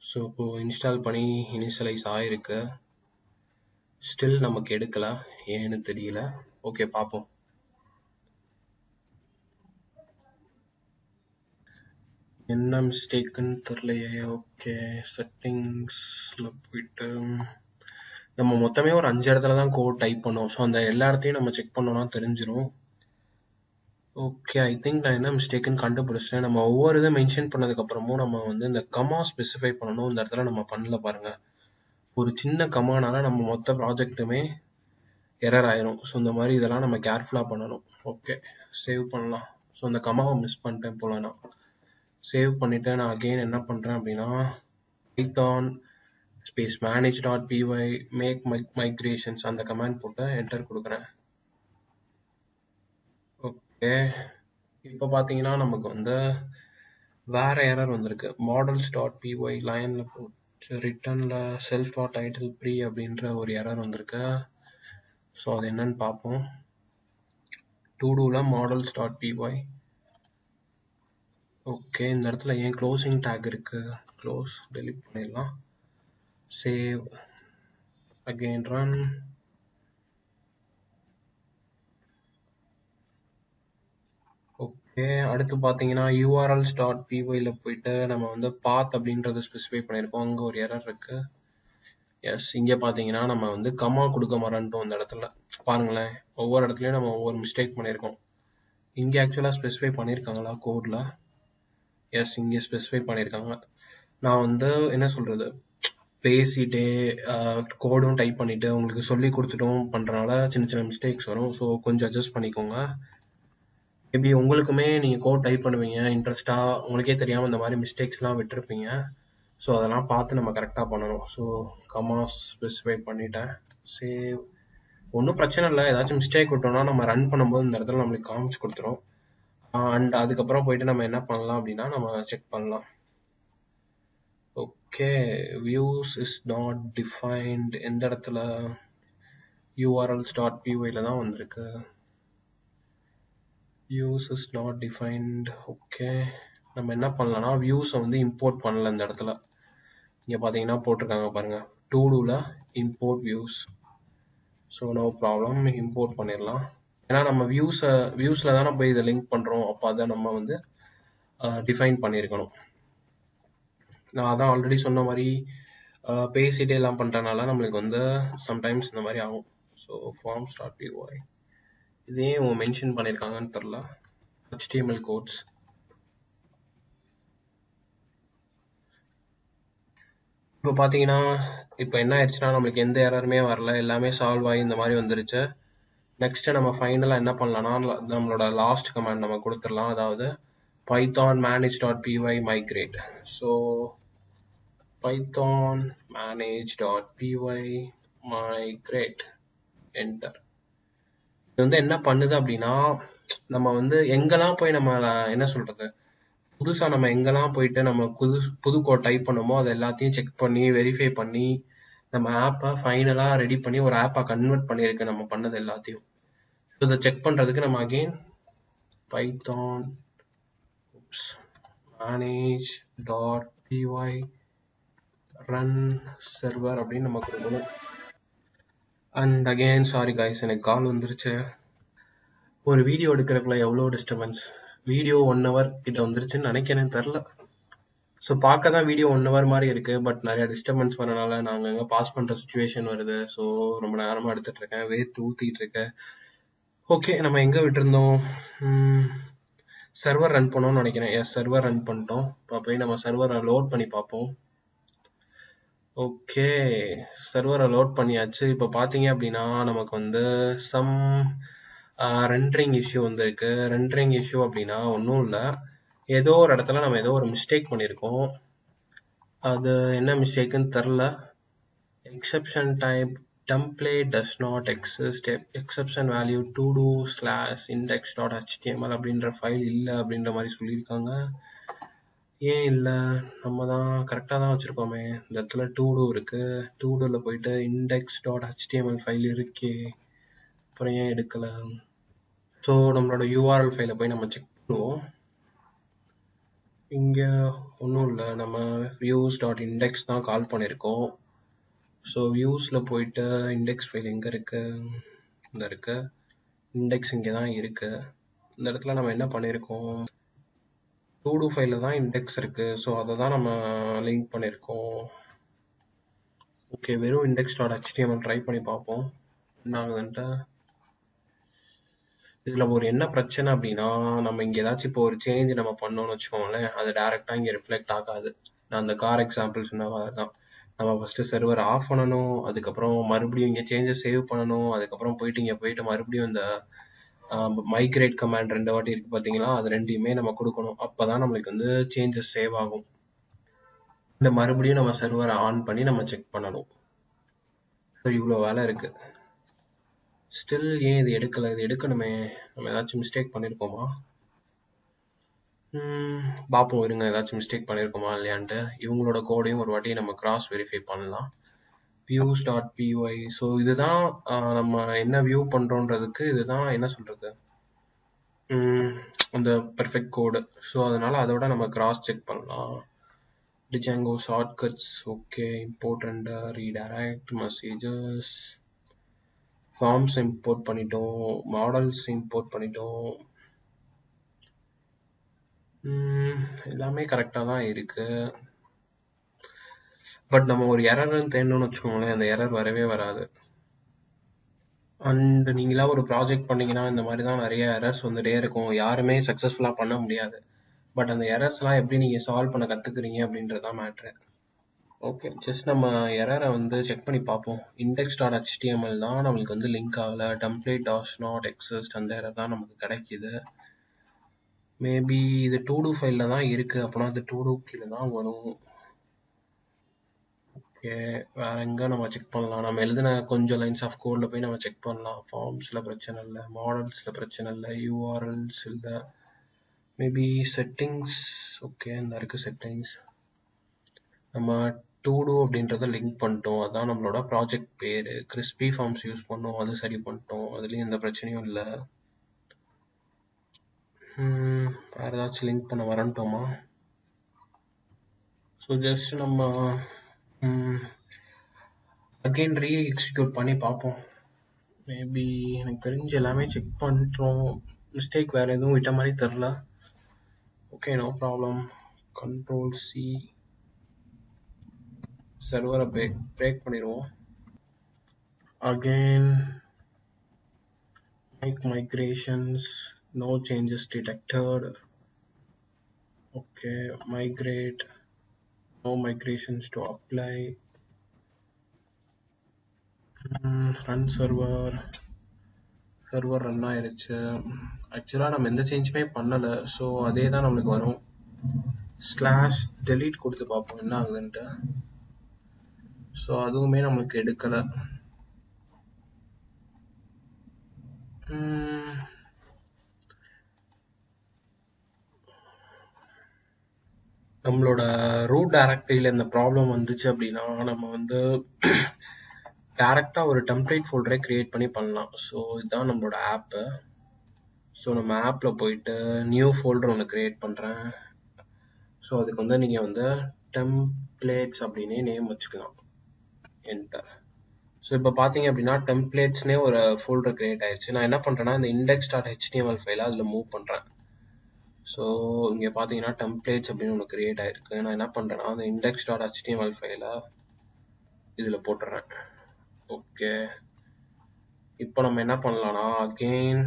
ஸோ இப்போ இன்ஸ்டால் பண்ணி இனிஷியலைஸ் ஆயிருக்கு. ஸ்டில் நமக்கு எடுக்கல. ஏன்னு தெரியல. ஓகே பார்ப்போம். என்ன மிஸ்டேக்குன்னு தெரியலையே. ஓகே செட்டிங்ஸில் போயிட்டு நம்ம மொத்தமே ஒரு அஞ்சு இடத்துல தான் கோட் டைப் பண்ணோம் ஸோ அந்த எல்லா இடத்தையும் நம்ம செக் பண்ணோம்னா தெரிஞ்சிடும் ஓகே ஐ திங்க் நான் என்ன மிஸ்டேக்குன்னு கண்டுபிடிச்சிட்டேன். நம்ம ஒவ்வொரு இதை மென்ஷன் பண்ணதுக்கப்புறமும் நம்ம வந்து இந்த கமா ஸ்பெசிஃபை பண்ணணும். இந்த இடத்துல நம்ம பண்ணல பாருங்க. ஒரு சின்ன கமானால நம்ம மொத்த ப்ராஜெக்ட்டுமே எரர் ஆயிரும். ஸோ இந்த மாதிரி இதெல்லாம் நம்ம கேர்ஃபுல்லாக பண்ணணும். ஓகே சேவ் பண்ணலாம். ஸோ அந்த கமாவை மிஸ் பண்ணிட்டேன் போல நான் சேவ் பண்ணிவிட்டு நான் அகெயின் என்ன பண்ணுறேன் அப்படின்னா Python space manage dot PY make migrations அந்த கமாண்ட் போட்டு என்டர் கொடுக்குறேன். ஓகே இப்போ பார்த்தீங்கன்னா நமக்கு வந்து வேற எரர் வந்திருக்கு. மாடல்ஸ் டாட் பிஒய் லைனில் போட்டு ரிட்டர்னில் செல்ஃப் டாட் டைட்டில் ப்ரீ அப்படின்ற ஒரு எரர் வந்திருக்கு. ஸோ அது என்னன்னு பார்ப்போம். டூ டூவில் மாடல்ஸ் டாட் பிஒய் ஓகே இந்த இடத்துல ஏன் க்ளோசிங் டேக் இருக்குது க்ளோஸ் டெலிட் பண்ணிடலாம். சேவ் அகெயின் ரன் ஓகே அடுத்து பார்த்தீங்கன்னா யூஆர்எல்ஸ் டாட் பிஒயில் போயிட்டு நம்ம வந்து பாத் அப்படின்றத ஸ்பெசிஃபை பண்ணியிருக்கோம். அங்கே ஒரு எரர் இருக்கு. எஸ் இங்கே பார்த்தீங்கன்னா நம்ம வந்து கமா கொடுக்க மறந்துட்டோம் இந்த இடத்துல. பாருங்களேன் ஒவ்வொரு இடத்துலையும் நம்ம ஒவ்வொரு மிஸ்டேக் பண்ணியிருக்கோம். இங்கே ஆக்சுவலாக ஸ்பெசிஃபை பண்ணியிருக்காங்களா கோடில் எஸ் இங்கே ஸ்பெசிஃபை பண்ணியிருக்காங்க நான் வந்து என்ன சொல்கிறது பேசிட்டே கோடும் டைப் பண்ணிவிட்டு உங்களுக்கு சொல்லி கொடுத்துட்டும் பண்ணுறனால சின்ன சின்ன மிஸ்டேக்ஸ் வரும். ஸோ கொஞ்சம் அட்ஜஸ்ட் பண்ணிக்கோங்க. மேபி உங்களுக்குமே நீங்கள் கோட் டைப் பண்ணுவீங்க. இன்ட்ரெஸ்ட்டாக உங்களுக்கே தெரியாமல் இந்த மாதிரி மிஸ்டேக்ஸ்லாம் விட்டுருப்பீங்க. ஸோ அதெல்லாம் பார்த்து நம்ம கரெக்டாக பண்ணணும். ஸோ கமாஸ் ஸ்பெசிஃபை பண்ணிட்டேன். சேவ் ஒன்றும் பிரச்சனை இல்லை. ஏதாச்சும் மிஸ்டேக் விட்டோம்னா நம்ம ரன் பண்ணும்போது இந்த இடத்துல நம்மளுக்கு காமிச்சு கொடுத்துரும். அண்ட் அதுக்கப்புறம் போயிட்டு நம்ம என்ன பண்ணலாம் அப்படின்னா நம்ம செக் பண்ணலாம். Okay views is not defined எந்த இடத்துல யூஆர்எல்ஸ் டாட் பிஒயில் தான் வந்திருக்கு? Views is not defined okay நம்ம என்ன பண்ணலாம்னா வியூஸை வந்து இம்போர்ட் பண்ணல இந்த இடத்துல. இங்கே பார்த்தீங்கன்னா போட்டிருக்காங்க பாருங்கள் டூ டூவில் import views so no problem import பண்ணிடலாம். ஏன்னா நம்ம வியூஸை வியூஸ்ல தான் போய் இதை லிங்க் பண்ணுறோம் அப்போ அதை நம்ம வந்து டிஃபைன் பண்ணியிருக்கணும். நான் அதான் ஆல்ரெடி சொன்ன மாதிரி பேசிட்டே எல்லாம் பண்றதுனால நம்மளுக்கு வந்து சம்டைம்ஸ் இந்த மாதிரி ஆகும். ஸோ ஃபார்ம் ஸ்டார்ட் பிஓஐ இதே உன் மென்ஷன் பண்ணியிருக்காங்கன்னு தெரில ஹெச்டிஎம்எல் கோட்ஸ் இப்போ பார்த்தீங்கன்னா இப்போ என்ன ஆயிடுச்சுன்னா நம்மளுக்கு எந்த யாருமே வரல. எல்லாமே சால்வ் ஆகி இந்த மாதிரி வந்துருச்சு. நெக்ஸ்ட் நம்ம ஃபைனலாக என்ன பண்ணலாம்னா நம்மளோட லாஸ்ட் கமாண்ட் நம்ம கொடுத்துடலாம். அதாவது Python manage dot P Y migrate so Python manage dot P Y migrate enter இது வந்து என்ன பண்ணுது அப்படின்னா நம்ம வந்து எங்கெல்லாம் போய் நம்ம என்ன சொல்றது புதுசா நம்ம எங்கெல்லாம் போயிட்டு நம்ம புது புது கோட் டைப் பண்ணுமோ அதை எல்லாத்தையும் செக் பண்ணி வெரிஃபை பண்ணி நம்ம ஆப்பை ஃபைனலாக ரெடி பண்ணி ஒரு ஆப்பாக கன்வெர்ட் பண்ணியிருக்கு நம்ம பண்ணது எல்லாத்தையும். இதை செக் பண்றதுக்கு நம்ம again Python manage dot P Y run server அப்படின்னு நம்ம கொடுக்கணும். அண்ட் அகெயின் சாரி காய்ஸ் எனக்கு கால் வந்துருச்சு. ஒரு வீடியோ எடுக்கிறதுக்குள்ள எவ்வளோ டிஸ்டர்பன்ஸ் வீடியோ ஒன் ஹவர் கிட்ட வந்துருச்சுன்னு நினைக்கிறேன் தெரில ஸோ பார்க்க தான் வீடியோ ஒன் ஹவர் மாதிரி இருக்கு பட் நிறைய டிஸ்டர்பன்ஸ் வரனால நாங்கள் அங்கே பாஸ் பண்ணுற சுச்சுவேஷன் வருது. ஸோ ரொம்ப நேரமாக எடுத்துட்டு இருக்கேன் வேர்த்து ஊற்றிட்டு இருக்கேன். ஓகே நம்ம எங்கே விட்டுருந்தோம்? சர்வர் ரன் பண்ணோம்னு நினைக்கிறேன். எஸ் சர்வர் ரன் பண்ணிட்டோம். இப்போ போய் நம்ம சர்வரை லோட் பண்ணி பார்ப்போம். ஓகே சர்வரை லோட் பண்ணியாச்சு. இப்போ பார்த்தீங்க அப்படின்னா நமக்கு வந்து சம் ரெண்டரிங் இஷ்யூ வந்திருக்கு. ரெண்டரிங் இஷ்யூ அப்படின்னா ஒன்றும் இல்லை. ஏதோ ஒரு இடத்துல நம்ம ஏதோ ஒரு மிஸ்டேக் பண்ணியிருக்கோம். அது என்ன மிஸ்டேக்குன்னு தெரில exception type template does not exist e- exception value to do slash index dot html அப்படின்ற ஃபைல் இல்லை அப்படின்ற மாதிரி சொல்லியிருக்காங்க. ஏன் இல்லை? நம்ம தான் கரெக்டாக தான் வச்சுருக்கோமே. இந்த இடத்துல டூ டூ இருக்கு. டூ டூவில் போயிட்டு இண்டெக்ஸ் டாட் ஹெச்டிஎம்எல் ஃபைல் இருக்கே. அப்புறம் ஏன் எடுக்கலை? ஸோ நம்மளோட யூஆர்எல் ஃபைலை போய் நம்ம செக் பண்ணுவோம். இங்கே ஒன்றும் இல்லை. நம்ம வியூஸ் டாட் இண்டெக்ஸ் தான் கால் பண்ணியிருக்கோம். ஸோ வியூஸில் போயிட்டு இண்டெக்ஸ் ஃபைல் எங்கே இருக்குது இந்த இருக்கு. இண்டெக்ஸ் இங்கே தான் இருக்கு. இந்த இடத்துல நம்ம என்ன பண்ணியிருக்கோம் டூ டூ ஃபைலில் தான் இண்டெக்ஸ் இருக்குது ஸோ அதை தான் நம்ம லிங்க் பண்ணியிருக்கோம் ஓகே வெறும் இண்டெக்ஸ் டாட் ஹெச்டிஎம்எல் ட்ரை பண்ணி பார்ப்போம். என்ன ஆகுதுன்ட்டு? இதில் ஒரு என்ன பிரச்சனை அப்படின்னா நம்ம இங்கே ஏதாச்சும் இப்போ ஒரு சேஞ்ச் நம்ம பண்ணோம்னு வச்சுக்கோங்களேன் அது டேரெக்டாக இங்கே ரிஃப்ளெக்ட் ஆகாது. நான் அந்த கார் எக்ஸாம்பிள் சொன்ன மாதிரி தான் நம்ம ஃபஸ்ட்டு சர்வர் ஆஃப் பண்ணணும் அதுக்கப்புறம் மறுபடியும் இங்கே சேஞ்சஸ் சேவ் பண்ணணும் அதுக்கப்புறம் போயிட்டு இங்கே போயிட்டு மறுபடியும் இந்த மைக்ரேட் கமாண்ட் ரெண்டு வாட்டி இருக்குது பார்த்தீங்களா அது ரெண்டையுமே நம்ம கொடுக்கணும். அப்போ தான் நம்மளுக்கு வந்து சேஞ்சஸ் சேவ் ஆகும். இந்த மறுபடியும் நம்ம சர்வரை ஆன் பண்ணி நம்ம செக் பண்ணணும். ஸோ இவ்வளோ வேலை இருக்குது ஸ்டில் ஏன் இது எடுக்கலை? இது எடுக்கணுமே. நம்ம ஏதாச்சும் மிஸ்டேக் பண்ணியிருக்கோமா பார்ப்போம் இருங்க ஏதாச்சும் மிஸ்டேக் பண்ணியிருக்கோமா இல்லையான்ட்டு. இவங்களோட கோடையும் ஒரு வாட்டி நம்ம கிராஸ் வெரிஃபை பண்ணலாம். Views dot P Y so இதுதான் நம்ம என்ன வியூ பண்ணுறோன்றதுக்கு இதுதான் என்ன சொல்கிறது அந்த பெர்ஃபெக்ட் கோடு ஸோ அதனால் அதோட நம்ம கிராஸ் செக் பண்ணலாம். Django shortcuts okay import redirect messages forms import பண்ணிட்டோம். மாடல்ஸ் இம்போர்ட் பண்ணிட்டோம். எல்லாமே கரெக்டாக தான் இருக்கு. பட் நம்ம ஒரு எரர்னு தேடணும்னு வச்சுக்கோங்களேன் அந்த எரர் வரவே வராது. அண்ட் நீங்களா ஒரு ப்ராஜெக்ட் பண்ணீங்கன்னா இந்த மாதிரி தான் நிறைய எரர்ஸ் வந்துட்டே இருக்கும். யாருமே சக்ஸஸ்ஃபுல்லாக பண்ண முடியாது. பட் அந்த எரர்ஸ்லாம் எப்படி நீங்கள் சால்வ் பண்ண கற்றுக்குறீங்க அப்படின்றது தான் மேட்ரு ஓகே ஜஸ்ட் நம்ம எரரை வந்து செக் பண்ணி பார்ப்போம். இண்டெக்ஸ் டாட் ஹெச்டிஎம்எல் தான் நம்மளுக்கு வந்து லிங்க் ஆகலை. டெம்ப்ளேட் டாஸ் நாட் எக்ஸிஸ்ட் அந்த எரர் தான் நமக்கு கிடைக்கிது. மேபி இது டூ டூ ஃபைலில் தான் இருக்குது அப்படின்னா அது டூ டூ கீழே தான் வரும். ஓகே வேற எங்கே நம்ம செக் பண்ணலாம்? நம்ம எழுதின கொஞ்சம் லைன்ஸ் ஆஃப் கோடில் போய் நம்ம செக் பண்ணலாம். ஃபார்ம்ஸில் பிரச்சனை இல்லை. மாடல்ஸில் பிரச்சனை இல்லை. யூஆர்எல்ஸ் இல்லை. மேபி செட்டிங்ஸ் ஓகே இந்த இருக்குது செட்டிங்ஸ் நம்ம டூ டூ அப்படின்றத லிங்க் பண்ணிட்டோம். அதான் நம்மளோட ப்ராஜெக்ட் பேர். கிறிஸ்பி ஃபார்ம்ஸ் யூஸ் பண்ணோம். அது சரி பண்ணிட்டோம். அதுலேயும் எந்த பிரச்சனையும் இல்லை. வேறு ஏதாச்சும் லிங்க் பண்ண வரன்ட்டோமா ஸோ ஜஸ்ட் நம்ம அகெயின் ரீ எக்ஸிக்யூட் பண்ணி பார்ப்போம். மேபி எனக்கு தெரிஞ்சு எல்லாமே செக் பண்ணுறோம் மிஸ்டேக் வேறு எதுவும் விட்ட மாதிரி தெரில okay no problem control C சர்வரை பிரேக் பிரேக் பண்ணிடுவோம். Again mig migrations no changes detected. Okay migrate. No migrations to apply. Run server server run ஆயிருச்சு. ஆக்சுவலாக நம்ம எந்த சேஞ்சுமே பண்ணலை. ஸோ அதே தான் நம்மளுக்கு வரும். ஸ்லாஷ் டெலீட் கொடுத்து பார்ப்போம் என்ன ஆகுதுன்ட்டு. ஸோ அதுவுமே நம்மளுக்கு எடுக்கலை. Hmm. நம்மளோட ரூட் டைரக்டரியில் இந்த ப்ராப்ளம் வந்துச்சு அப்படின்னா நம்ம வந்து டேரெக்டாக ஒரு டெம்ப்ளேட் ஃபோல்டரே க்ரியேட் பண்ணி பண்ணலாம். ஸோ இதுதான் நம்மளோட ஆப்பு ஸோ நம்ம ஆப்பில் போயிட்டு நியூ ஃபோல்டர் ஒன்று க்ரியேட் பண்ணுறேன் ஸோ அதுக்கு வந்து நீங்கள் வந்து டெம்ப்ளேட்ஸ் அப்படின்னே நேம் வச்சுக்கலாம். என்டர் ஸோ இப்போ பார்த்தீங்க அப்படின்னா டெம்ப்ளேட்ஸ்னே ஒரு ஃபோல்டர் க்ரியேட் ஆயிடுச்சு நான் என்ன பண்ணுறேன்னா இந்த இண்டெக்ஸ் டாட் ஹெச்டிஎம்எல் ஃபைலை அதில் மூவ் பண்ணுறேன் ஸோ இங்கே பார்த்தீங்கன்னா டெம்ப்ளேட்ஸ் அப்படின்னு ஒன்று க்ரியேட் ஆயிருக்கு. நான் என்ன பண்ணுறேன்னா அந்த இண்டெக்ஸ் டாட் ஹெச்டிஎம்எல் ஃபைலை இதில் போட்டுறேன். ஓகே இப்போ நம்ம என்ன பண்ணலாம்னா அகெயின்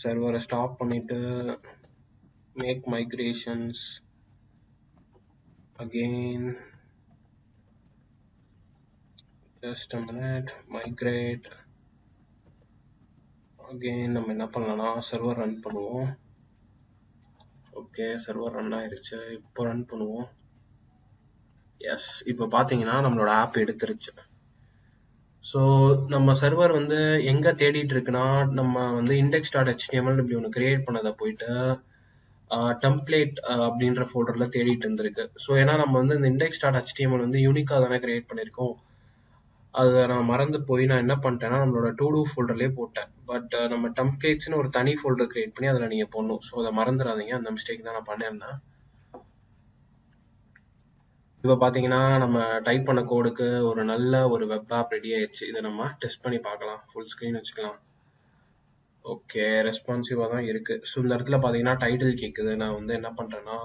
சர்வரை ஸ்டாப் பண்ணிட்டு make migrations again just a minute migrate. Again நம்ம என்ன பண்ணலாம்னா சர்வர் ரன் பண்ணுவோம். ஓகே சர்வர் ரன் ஆயிருச்சு. இப்போ ரன் பண்ணுவோம். எஸ் இப்போ பார்த்தீங்கன்னா நம்மளோட ஆப் எடுத்துருச்சு. ஸோ நம்ம சர்வர் வந்து எங்கே தேடிட்டு இருக்குன்னா நம்ம வந்து இண்டெக்ஸ் டாட் ஹெச்டிஎம்எல் இப்படி ஒன்று கிரியேட் பண்ணதை போயிட்டு டெம்ப்ளேட் அப்படின்ற ஃபோல்டரில் தேடிட்டு இருந்திருக்கு. ஸோ ஏன்னா நம்ம வந்து இந்த இண்டெக்ஸ் டாட் ஹெச்டிஎம்எல் வந்து யூனிக்காக தானே கிரியேட் பண்ணியிருக்கோம். அதை நான் மறந்து போய் நான் என்ன பண்ணிட்டேன்னா நம்மளோட டூ டூ ஃபோல்டர்லேயே போட்டேன் பட் நம்ம டெம்ப்ளேட்ஸ்னு ஒரு தனி ஃபோல்டர் கிரியேட் பண்ணி அதில் நீங்கள் போடணும். ஸோ அதை மறந்துடாதீங்க அந்த மிஸ்டேக் தான் நான் பண்ணியிருந்தேன் இப்போ பார்த்தீங்கன்னா நம்ம டைப் பண்ண கோடுக்கு ஒரு நல்ல ஒரு வெப் ஆப் ரெடி ஆயிடுச்சு. இதை நம்ம டெஸ்ட் பண்ணி பார்க்கலாம். ஃபுல் ஸ்க்ரீன் வச்சுக்கலாம். ஓகே ரெஸ்பான்சிவாக தான் இருக்குது ஸோ இந்த இடத்துல பார்த்தீங்கன்னா டைட்டில் கேட்குது நான் வந்து என்ன பண்ணுறேன்னா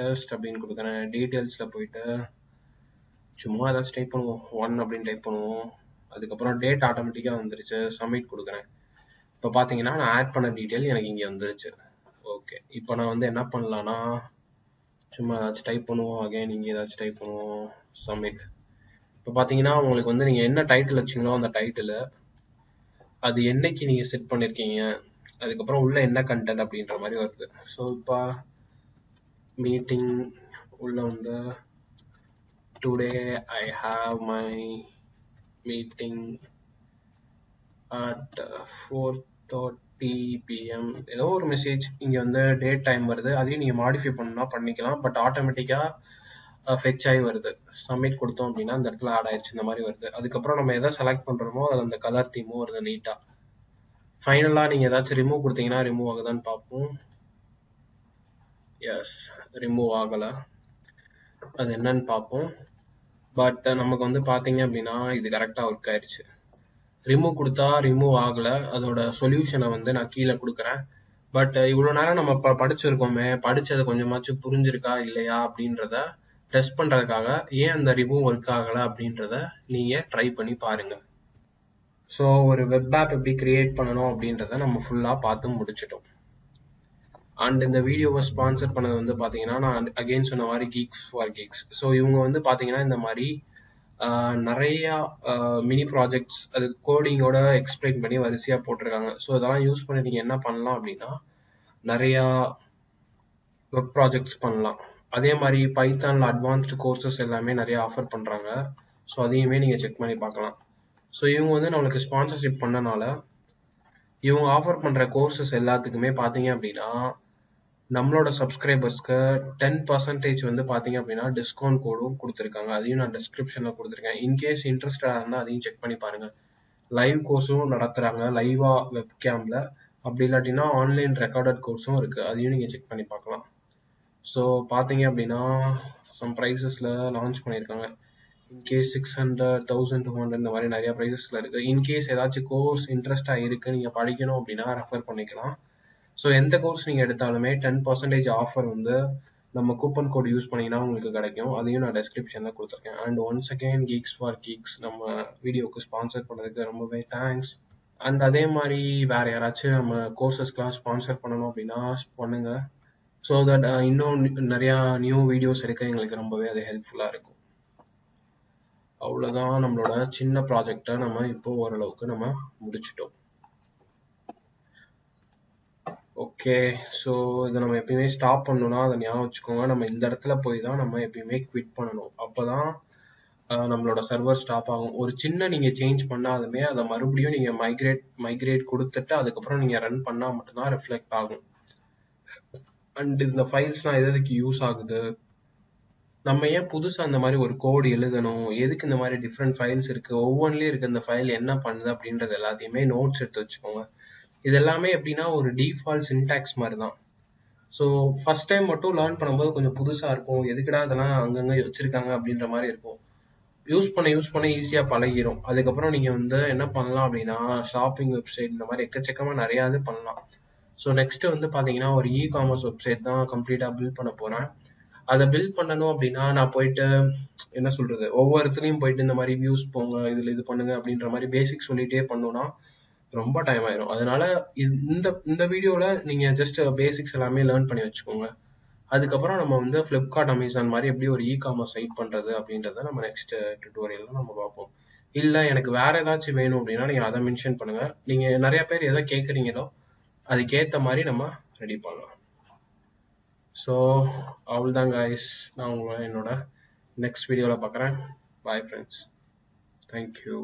டெஸ்ட் அப்படின்னு கொடுக்குறேன். டீட்டெயில்ஸில் போயிட்டு சும்மா ஏதாச்சும் டைப் பண்ணுவோம். ஒன் அப்படின்னு டைப் பண்ணுவோம். அதுக்கப்புறம் டேட் ஆட்டோமேட்டிக்காக வந்துருச்சு. சப்மிட் கொடுக்குறேன். இப்போ பார்த்தீங்கன்னா நான் ஆட் பண்ண டீட்டெயில் எனக்கு இங்கே வந்துருச்சு. ஓகே இப்போ நான் வந்து என்ன பண்ணலான்னா சும்மா ஏதாச்சும் டைப் பண்ணுவோம். அகைன் இங்கே ஏதாச்சும் டைப் பண்ணுவோம். சப்மிட் இப்போ பார்த்தீங்கன்னா உங்களுக்கு வந்து நீங்கள் என்ன டைட்டில் வச்சிங்களோ அந்த டைட்டில் அது என்னைக்கு நீங்கள் செட் பண்ணியிருக்கீங்க அதுக்கப்புறம் உள்ள என்ன கண்டென்ட் அப்படின்ற மாதிரி வருது. ஸோ இப்போ மீட்டிங் உள்ள வந்து Today I have my meeting at four thirty PM ஏதோ ஒரு மெசேஜ் இங்கே வந்து டேட் டைம் வருது. அதையும் நீங்கள் மாடிஃபை பண்ணால் பண்ணிக்கலாம். பட் ஆட்டோமேட்டிக்காக ஃபெச் ஆகி வருது. சப்மிட் கொடுத்தோம் அப்படின்னா அந்த இடத்துல ஆட் ஆயிடுச்சு இந்த மாதிரி வருது. அதுக்கப்புறம் நம்ம எதை செலக்ட் பண்ணுறோமோ அதில் அந்த கலர் தீமும் வருது நீட்டாக ஃபைனலாக நீங்கள் ஏதாச்சும் ரிமூவ் கொடுத்தீங்கன்னா ரிமூவ் ஆகுதான்னு பார்ப்போம். எஸ் ரிமூவ் ஆகலை. அது என்னன்னு பார்ப்போம். பட் uh, நமக்கு வந்து பார்த்தீங்க அப்படின்னா இது கரெக்டாக ஒர்க் ஆயிடுச்சு ரிமூவ் கொடுத்தா ரிமூவ் ஆகலை. அதோட சொல்யூஷனை வந்து நான் கீழே கொடுக்குறேன். பட் uh, இவ்வளோ நேரம் நம்ம ப படிச்சிருக்கோமே படித்தது கொஞ்சமாச்சும் புரிஞ்சிருக்கா இல்லையா அப்படின்றத டெஸ்ட் பண்ணுறதுக்காக ஏன் அந்த ரிமூவ் ஒர்க் ஆகலை அப்படின்றத நீங்கள் ட்ரை பண்ணி பாருங்கள் ஸோ ஒரு வெப் ஆப் எப்படி கிரியேட் பண்ணணும் அப்படின்றத நம்ம ஃபுல்லாக பார்த்து முடிச்சிட்டோம். அண்ட் இந்த வீடியோவை ஸ்பான்சர் பண்ணது வந்து பார்த்தீங்கன்னா நான் அகெயின் சொன்ன மாதிரி கீக்ஸ் ஃபார் கீக்ஸ் ஸோ இவங்க வந்து பார்த்தீங்கன்னா இந்த மாதிரி நிறையா மினி ப்ராஜெக்ட்ஸ் அது கோடிங்கோட எக்ஸ்பிளைன் பண்ணி வரிசையாக போட்டிருக்காங்க. ஸோ இதெல்லாம் யூஸ் பண்ணி நீங்கள் என்ன பண்ணலாம் அப்படின்னா நிறையா வெப் ப்ராஜெக்ட்ஸ் பண்ணலாம். அதே மாதிரி பைத்தானில் அட்வான்ஸ்டு கோர்சஸ் எல்லாமே நிறைய ஆஃபர் பண்ணுறாங்க ஸோ அதையுமே நீங்கள் செக் பண்ணி பார்க்கலாம். ஸோ இவங்க வந்து நம்மளுக்கு ஸ்பான்சர்ஷிப் பண்ணனால இவங்க ஆஃபர் பண்ணுற கோர்சஸ் எல்லாத்துக்குமே பார்த்தீங்க அப்படின்னா நம்மளோட சப்ஸ்கிரைபர்ஸ்க்கு டென் பர்சன்டேஜ் வந்து பார்த்தீங்க அப்படின்னா டிஸ்கவுண்ட் கோடும் கொடுத்துருக்காங்க. அதையும் நான் டிஸ்கிரிப்ஷனில் கொடுத்துருக்கேன். இன்கேஸ் இன்ட்ரெஸ்டடாக இருந்தால் அதையும் செக் பண்ணி பாருங்கள் லைவ் கோர்ஸும் நடத்துகிறாங்க லைவாக வெப் கேமில் அப்படி இல்லாட்டினா ஆன்லைன் ரெக்கார்டட் கோர்ஸும் இருக்குது அதையும் நீங்கள் செக் பண்ணி பார்க்கலாம். ஸோ பார்த்தீங்க அப்படின்னா சம் ப்ரைஸஸில் லான்ச் பண்ணியிருக்காங்க. In case six hundred thousand two hundred இந்த மாதிரி நிறைய ப்ரைஸஸில் இருக்குது இன்கேஸ் ஏதாச்சும் கோர்ஸ் இன்ட்ரெஸ்ட்டாக இருக்குது நீங்கள் படிக்கணும் அப்படின்னா ரெஃபர் பண்ணிக்கலாம். ஸோ எந்த கோர்ஸ் நீங்கள் எடுத்தாலுமே டென் பர்சன்டேஜ் ஆஃபர் வந்து நம்ம கூப்பன் கோட் யூஸ் பண்ணிங்கன்னா உங்களுக்கு கிடைக்கும். அதையும் நான் டெஸ்கிரிப்ஷனில் கொடுத்துருக்கேன். And once again geeks for geeks நம்ம வீடியோக்கு ஸ்பான்சர் பண்ணதுக்கு ரொம்பவே தேங்க்ஸ் அண்ட் அதே மாதிரி வேறு யாராச்சும் நம்ம கோர்சஸ்க்கெலாம் ஸ்பான்சர் பண்ணணும் அப்படின்னா பண்ணுங்கள் ஸோ தட் uh, இன்னும் நிறையா நியூ வீடியோஸ் எடுக்க எங்களுக்கு ரொம்பவே அது ஹெல்ப்ஃபுல்லாக இருக்கும். அவ்வளோதான் நம்மளோட சின்ன ப்ராஜெக்டை நம்ம இப்போ ஓரளவுக்கு நம்ம முடிச்சிட்டோம். ஓகே ஸோ இதை நம்ம எப்பயுமே ஸ்டாப் பண்ணணும்னா அதை ஞாபகம் வச்சுக்கோங்க. நம்ம இந்த இடத்துல போய் தான் நம்ம எப்பயுமே குவிட் பண்ணணும். அப்போ தான் நம்மளோட சர்வர் ஸ்டாப் ஆகும். ஒரு சின்ன நீங்கள் சேஞ்ச் பண்ணாலுமே அதை மறுபடியும் நீங்கள் மைக்ரேட் மைக்ரேட் கொடுத்துட்டு அதுக்கப்புறம் நீங்கள் ரன் பண்ணால் மட்டும்தான் ரிஃப்ளெக்ட் ஆகும். அண்ட் இந்த ஃபைல்ஸ்லாம் எதுக்கு யூஸ் ஆகுது? நம்ம ஏன் புதுசாக அந்த மாதிரி ஒரு கோடு எழுதணும்? எதுக்கு இந்த மாதிரி டிஃப்ரெண்ட் ஃபைல்ஸ் இருக்குது ஒவ்வொன்றிலையும் இருக்க இந்த ஃபைல் என்ன பண்ணுது அப்படின்றது எல்லாத்தையுமே நோட்ஸ் எடுத்து வச்சுக்கோங்க. இது எல்லாமே எப்படின்னா ஒரு டிஃபால்ட் சின்டாக்ஸ் மாதிரி தான் ஸோ ஃபஸ்ட் டைம் மட்டும் லேர்ன் பண்ணும்போது கொஞ்சம் புதுசாக இருக்கும். எதுக்குடா அதெல்லாம் அங்கங்கே வச்சுருக்காங்க அப்படின்ற மாதிரி இருக்கும். யூஸ் பண்ண யூஸ் பண்ண ஈஸியாக பழகிரும். அதுக்கப்புறம் நீங்கள் வந்து என்ன பண்ணலாம் அப்படின்னா ஷாப்பிங் வெப்சைட் இந்த மாதிரி எக்கச்சக்கமாக நிறையா இது பண்ணலாம். ஸோ நெக்ஸ்ட் வந்து பார்த்தீங்கன்னா ஒரு இ காமர்ஸ் வெப்சைட் தான் கம்ப்ளீட்டாக பில்ட் பண்ண போகிறேன் அதை பில்ட் பண்ணணும் அப்படின்னா நான் போயிட்டு என்ன சொல்கிறது ஒவ்வொருத்துலையும் போயிட்டு இந்த மாதிரி வியூஸ் போங்க இதில் இது பண்ணுங்க அப்படின்ற மாதிரி பேசிக் சொல்லிகிட்டே பண்ணோன்னா ரொம்ப டைம் ஆயிரும். அதனால இந்த இந்த வீடியோவில் நீங்கள் ஜஸ்ட் பேசிக்ஸ் எல்லாமே லேர்ன் பண்ணி வச்சுக்கோங்க. அதுக்கப்புறம் நம்ம வந்து ஃப்ளிப்கார்ட் அமேசான் மாதிரி எப்படி ஒரு இ காமர்ஸ் சைட் பண்ணுறது அப்படின்றத நம்ம நெக்ஸ்ட் டுட்டோரியலில் நம்ம பார்ப்போம். இல்லை எனக்கு வேற ஏதாச்சும் வேணும் அப்படின்னா நீங்கள் அதை மென்ஷன் பண்ணுங்க. நீங்கள் நிறைய பேர் எதை கேட்குறீங்களோ அதுக்கேற்ற மாதிரி நம்ம ரெடி பண்ணலாம். ஸோ அவ்வளோதான் கைஸ் நான் உங்களை என்னோட நெக்ஸ்ட் வீடியோவில் பார்க்குறேன். Bye friends thank you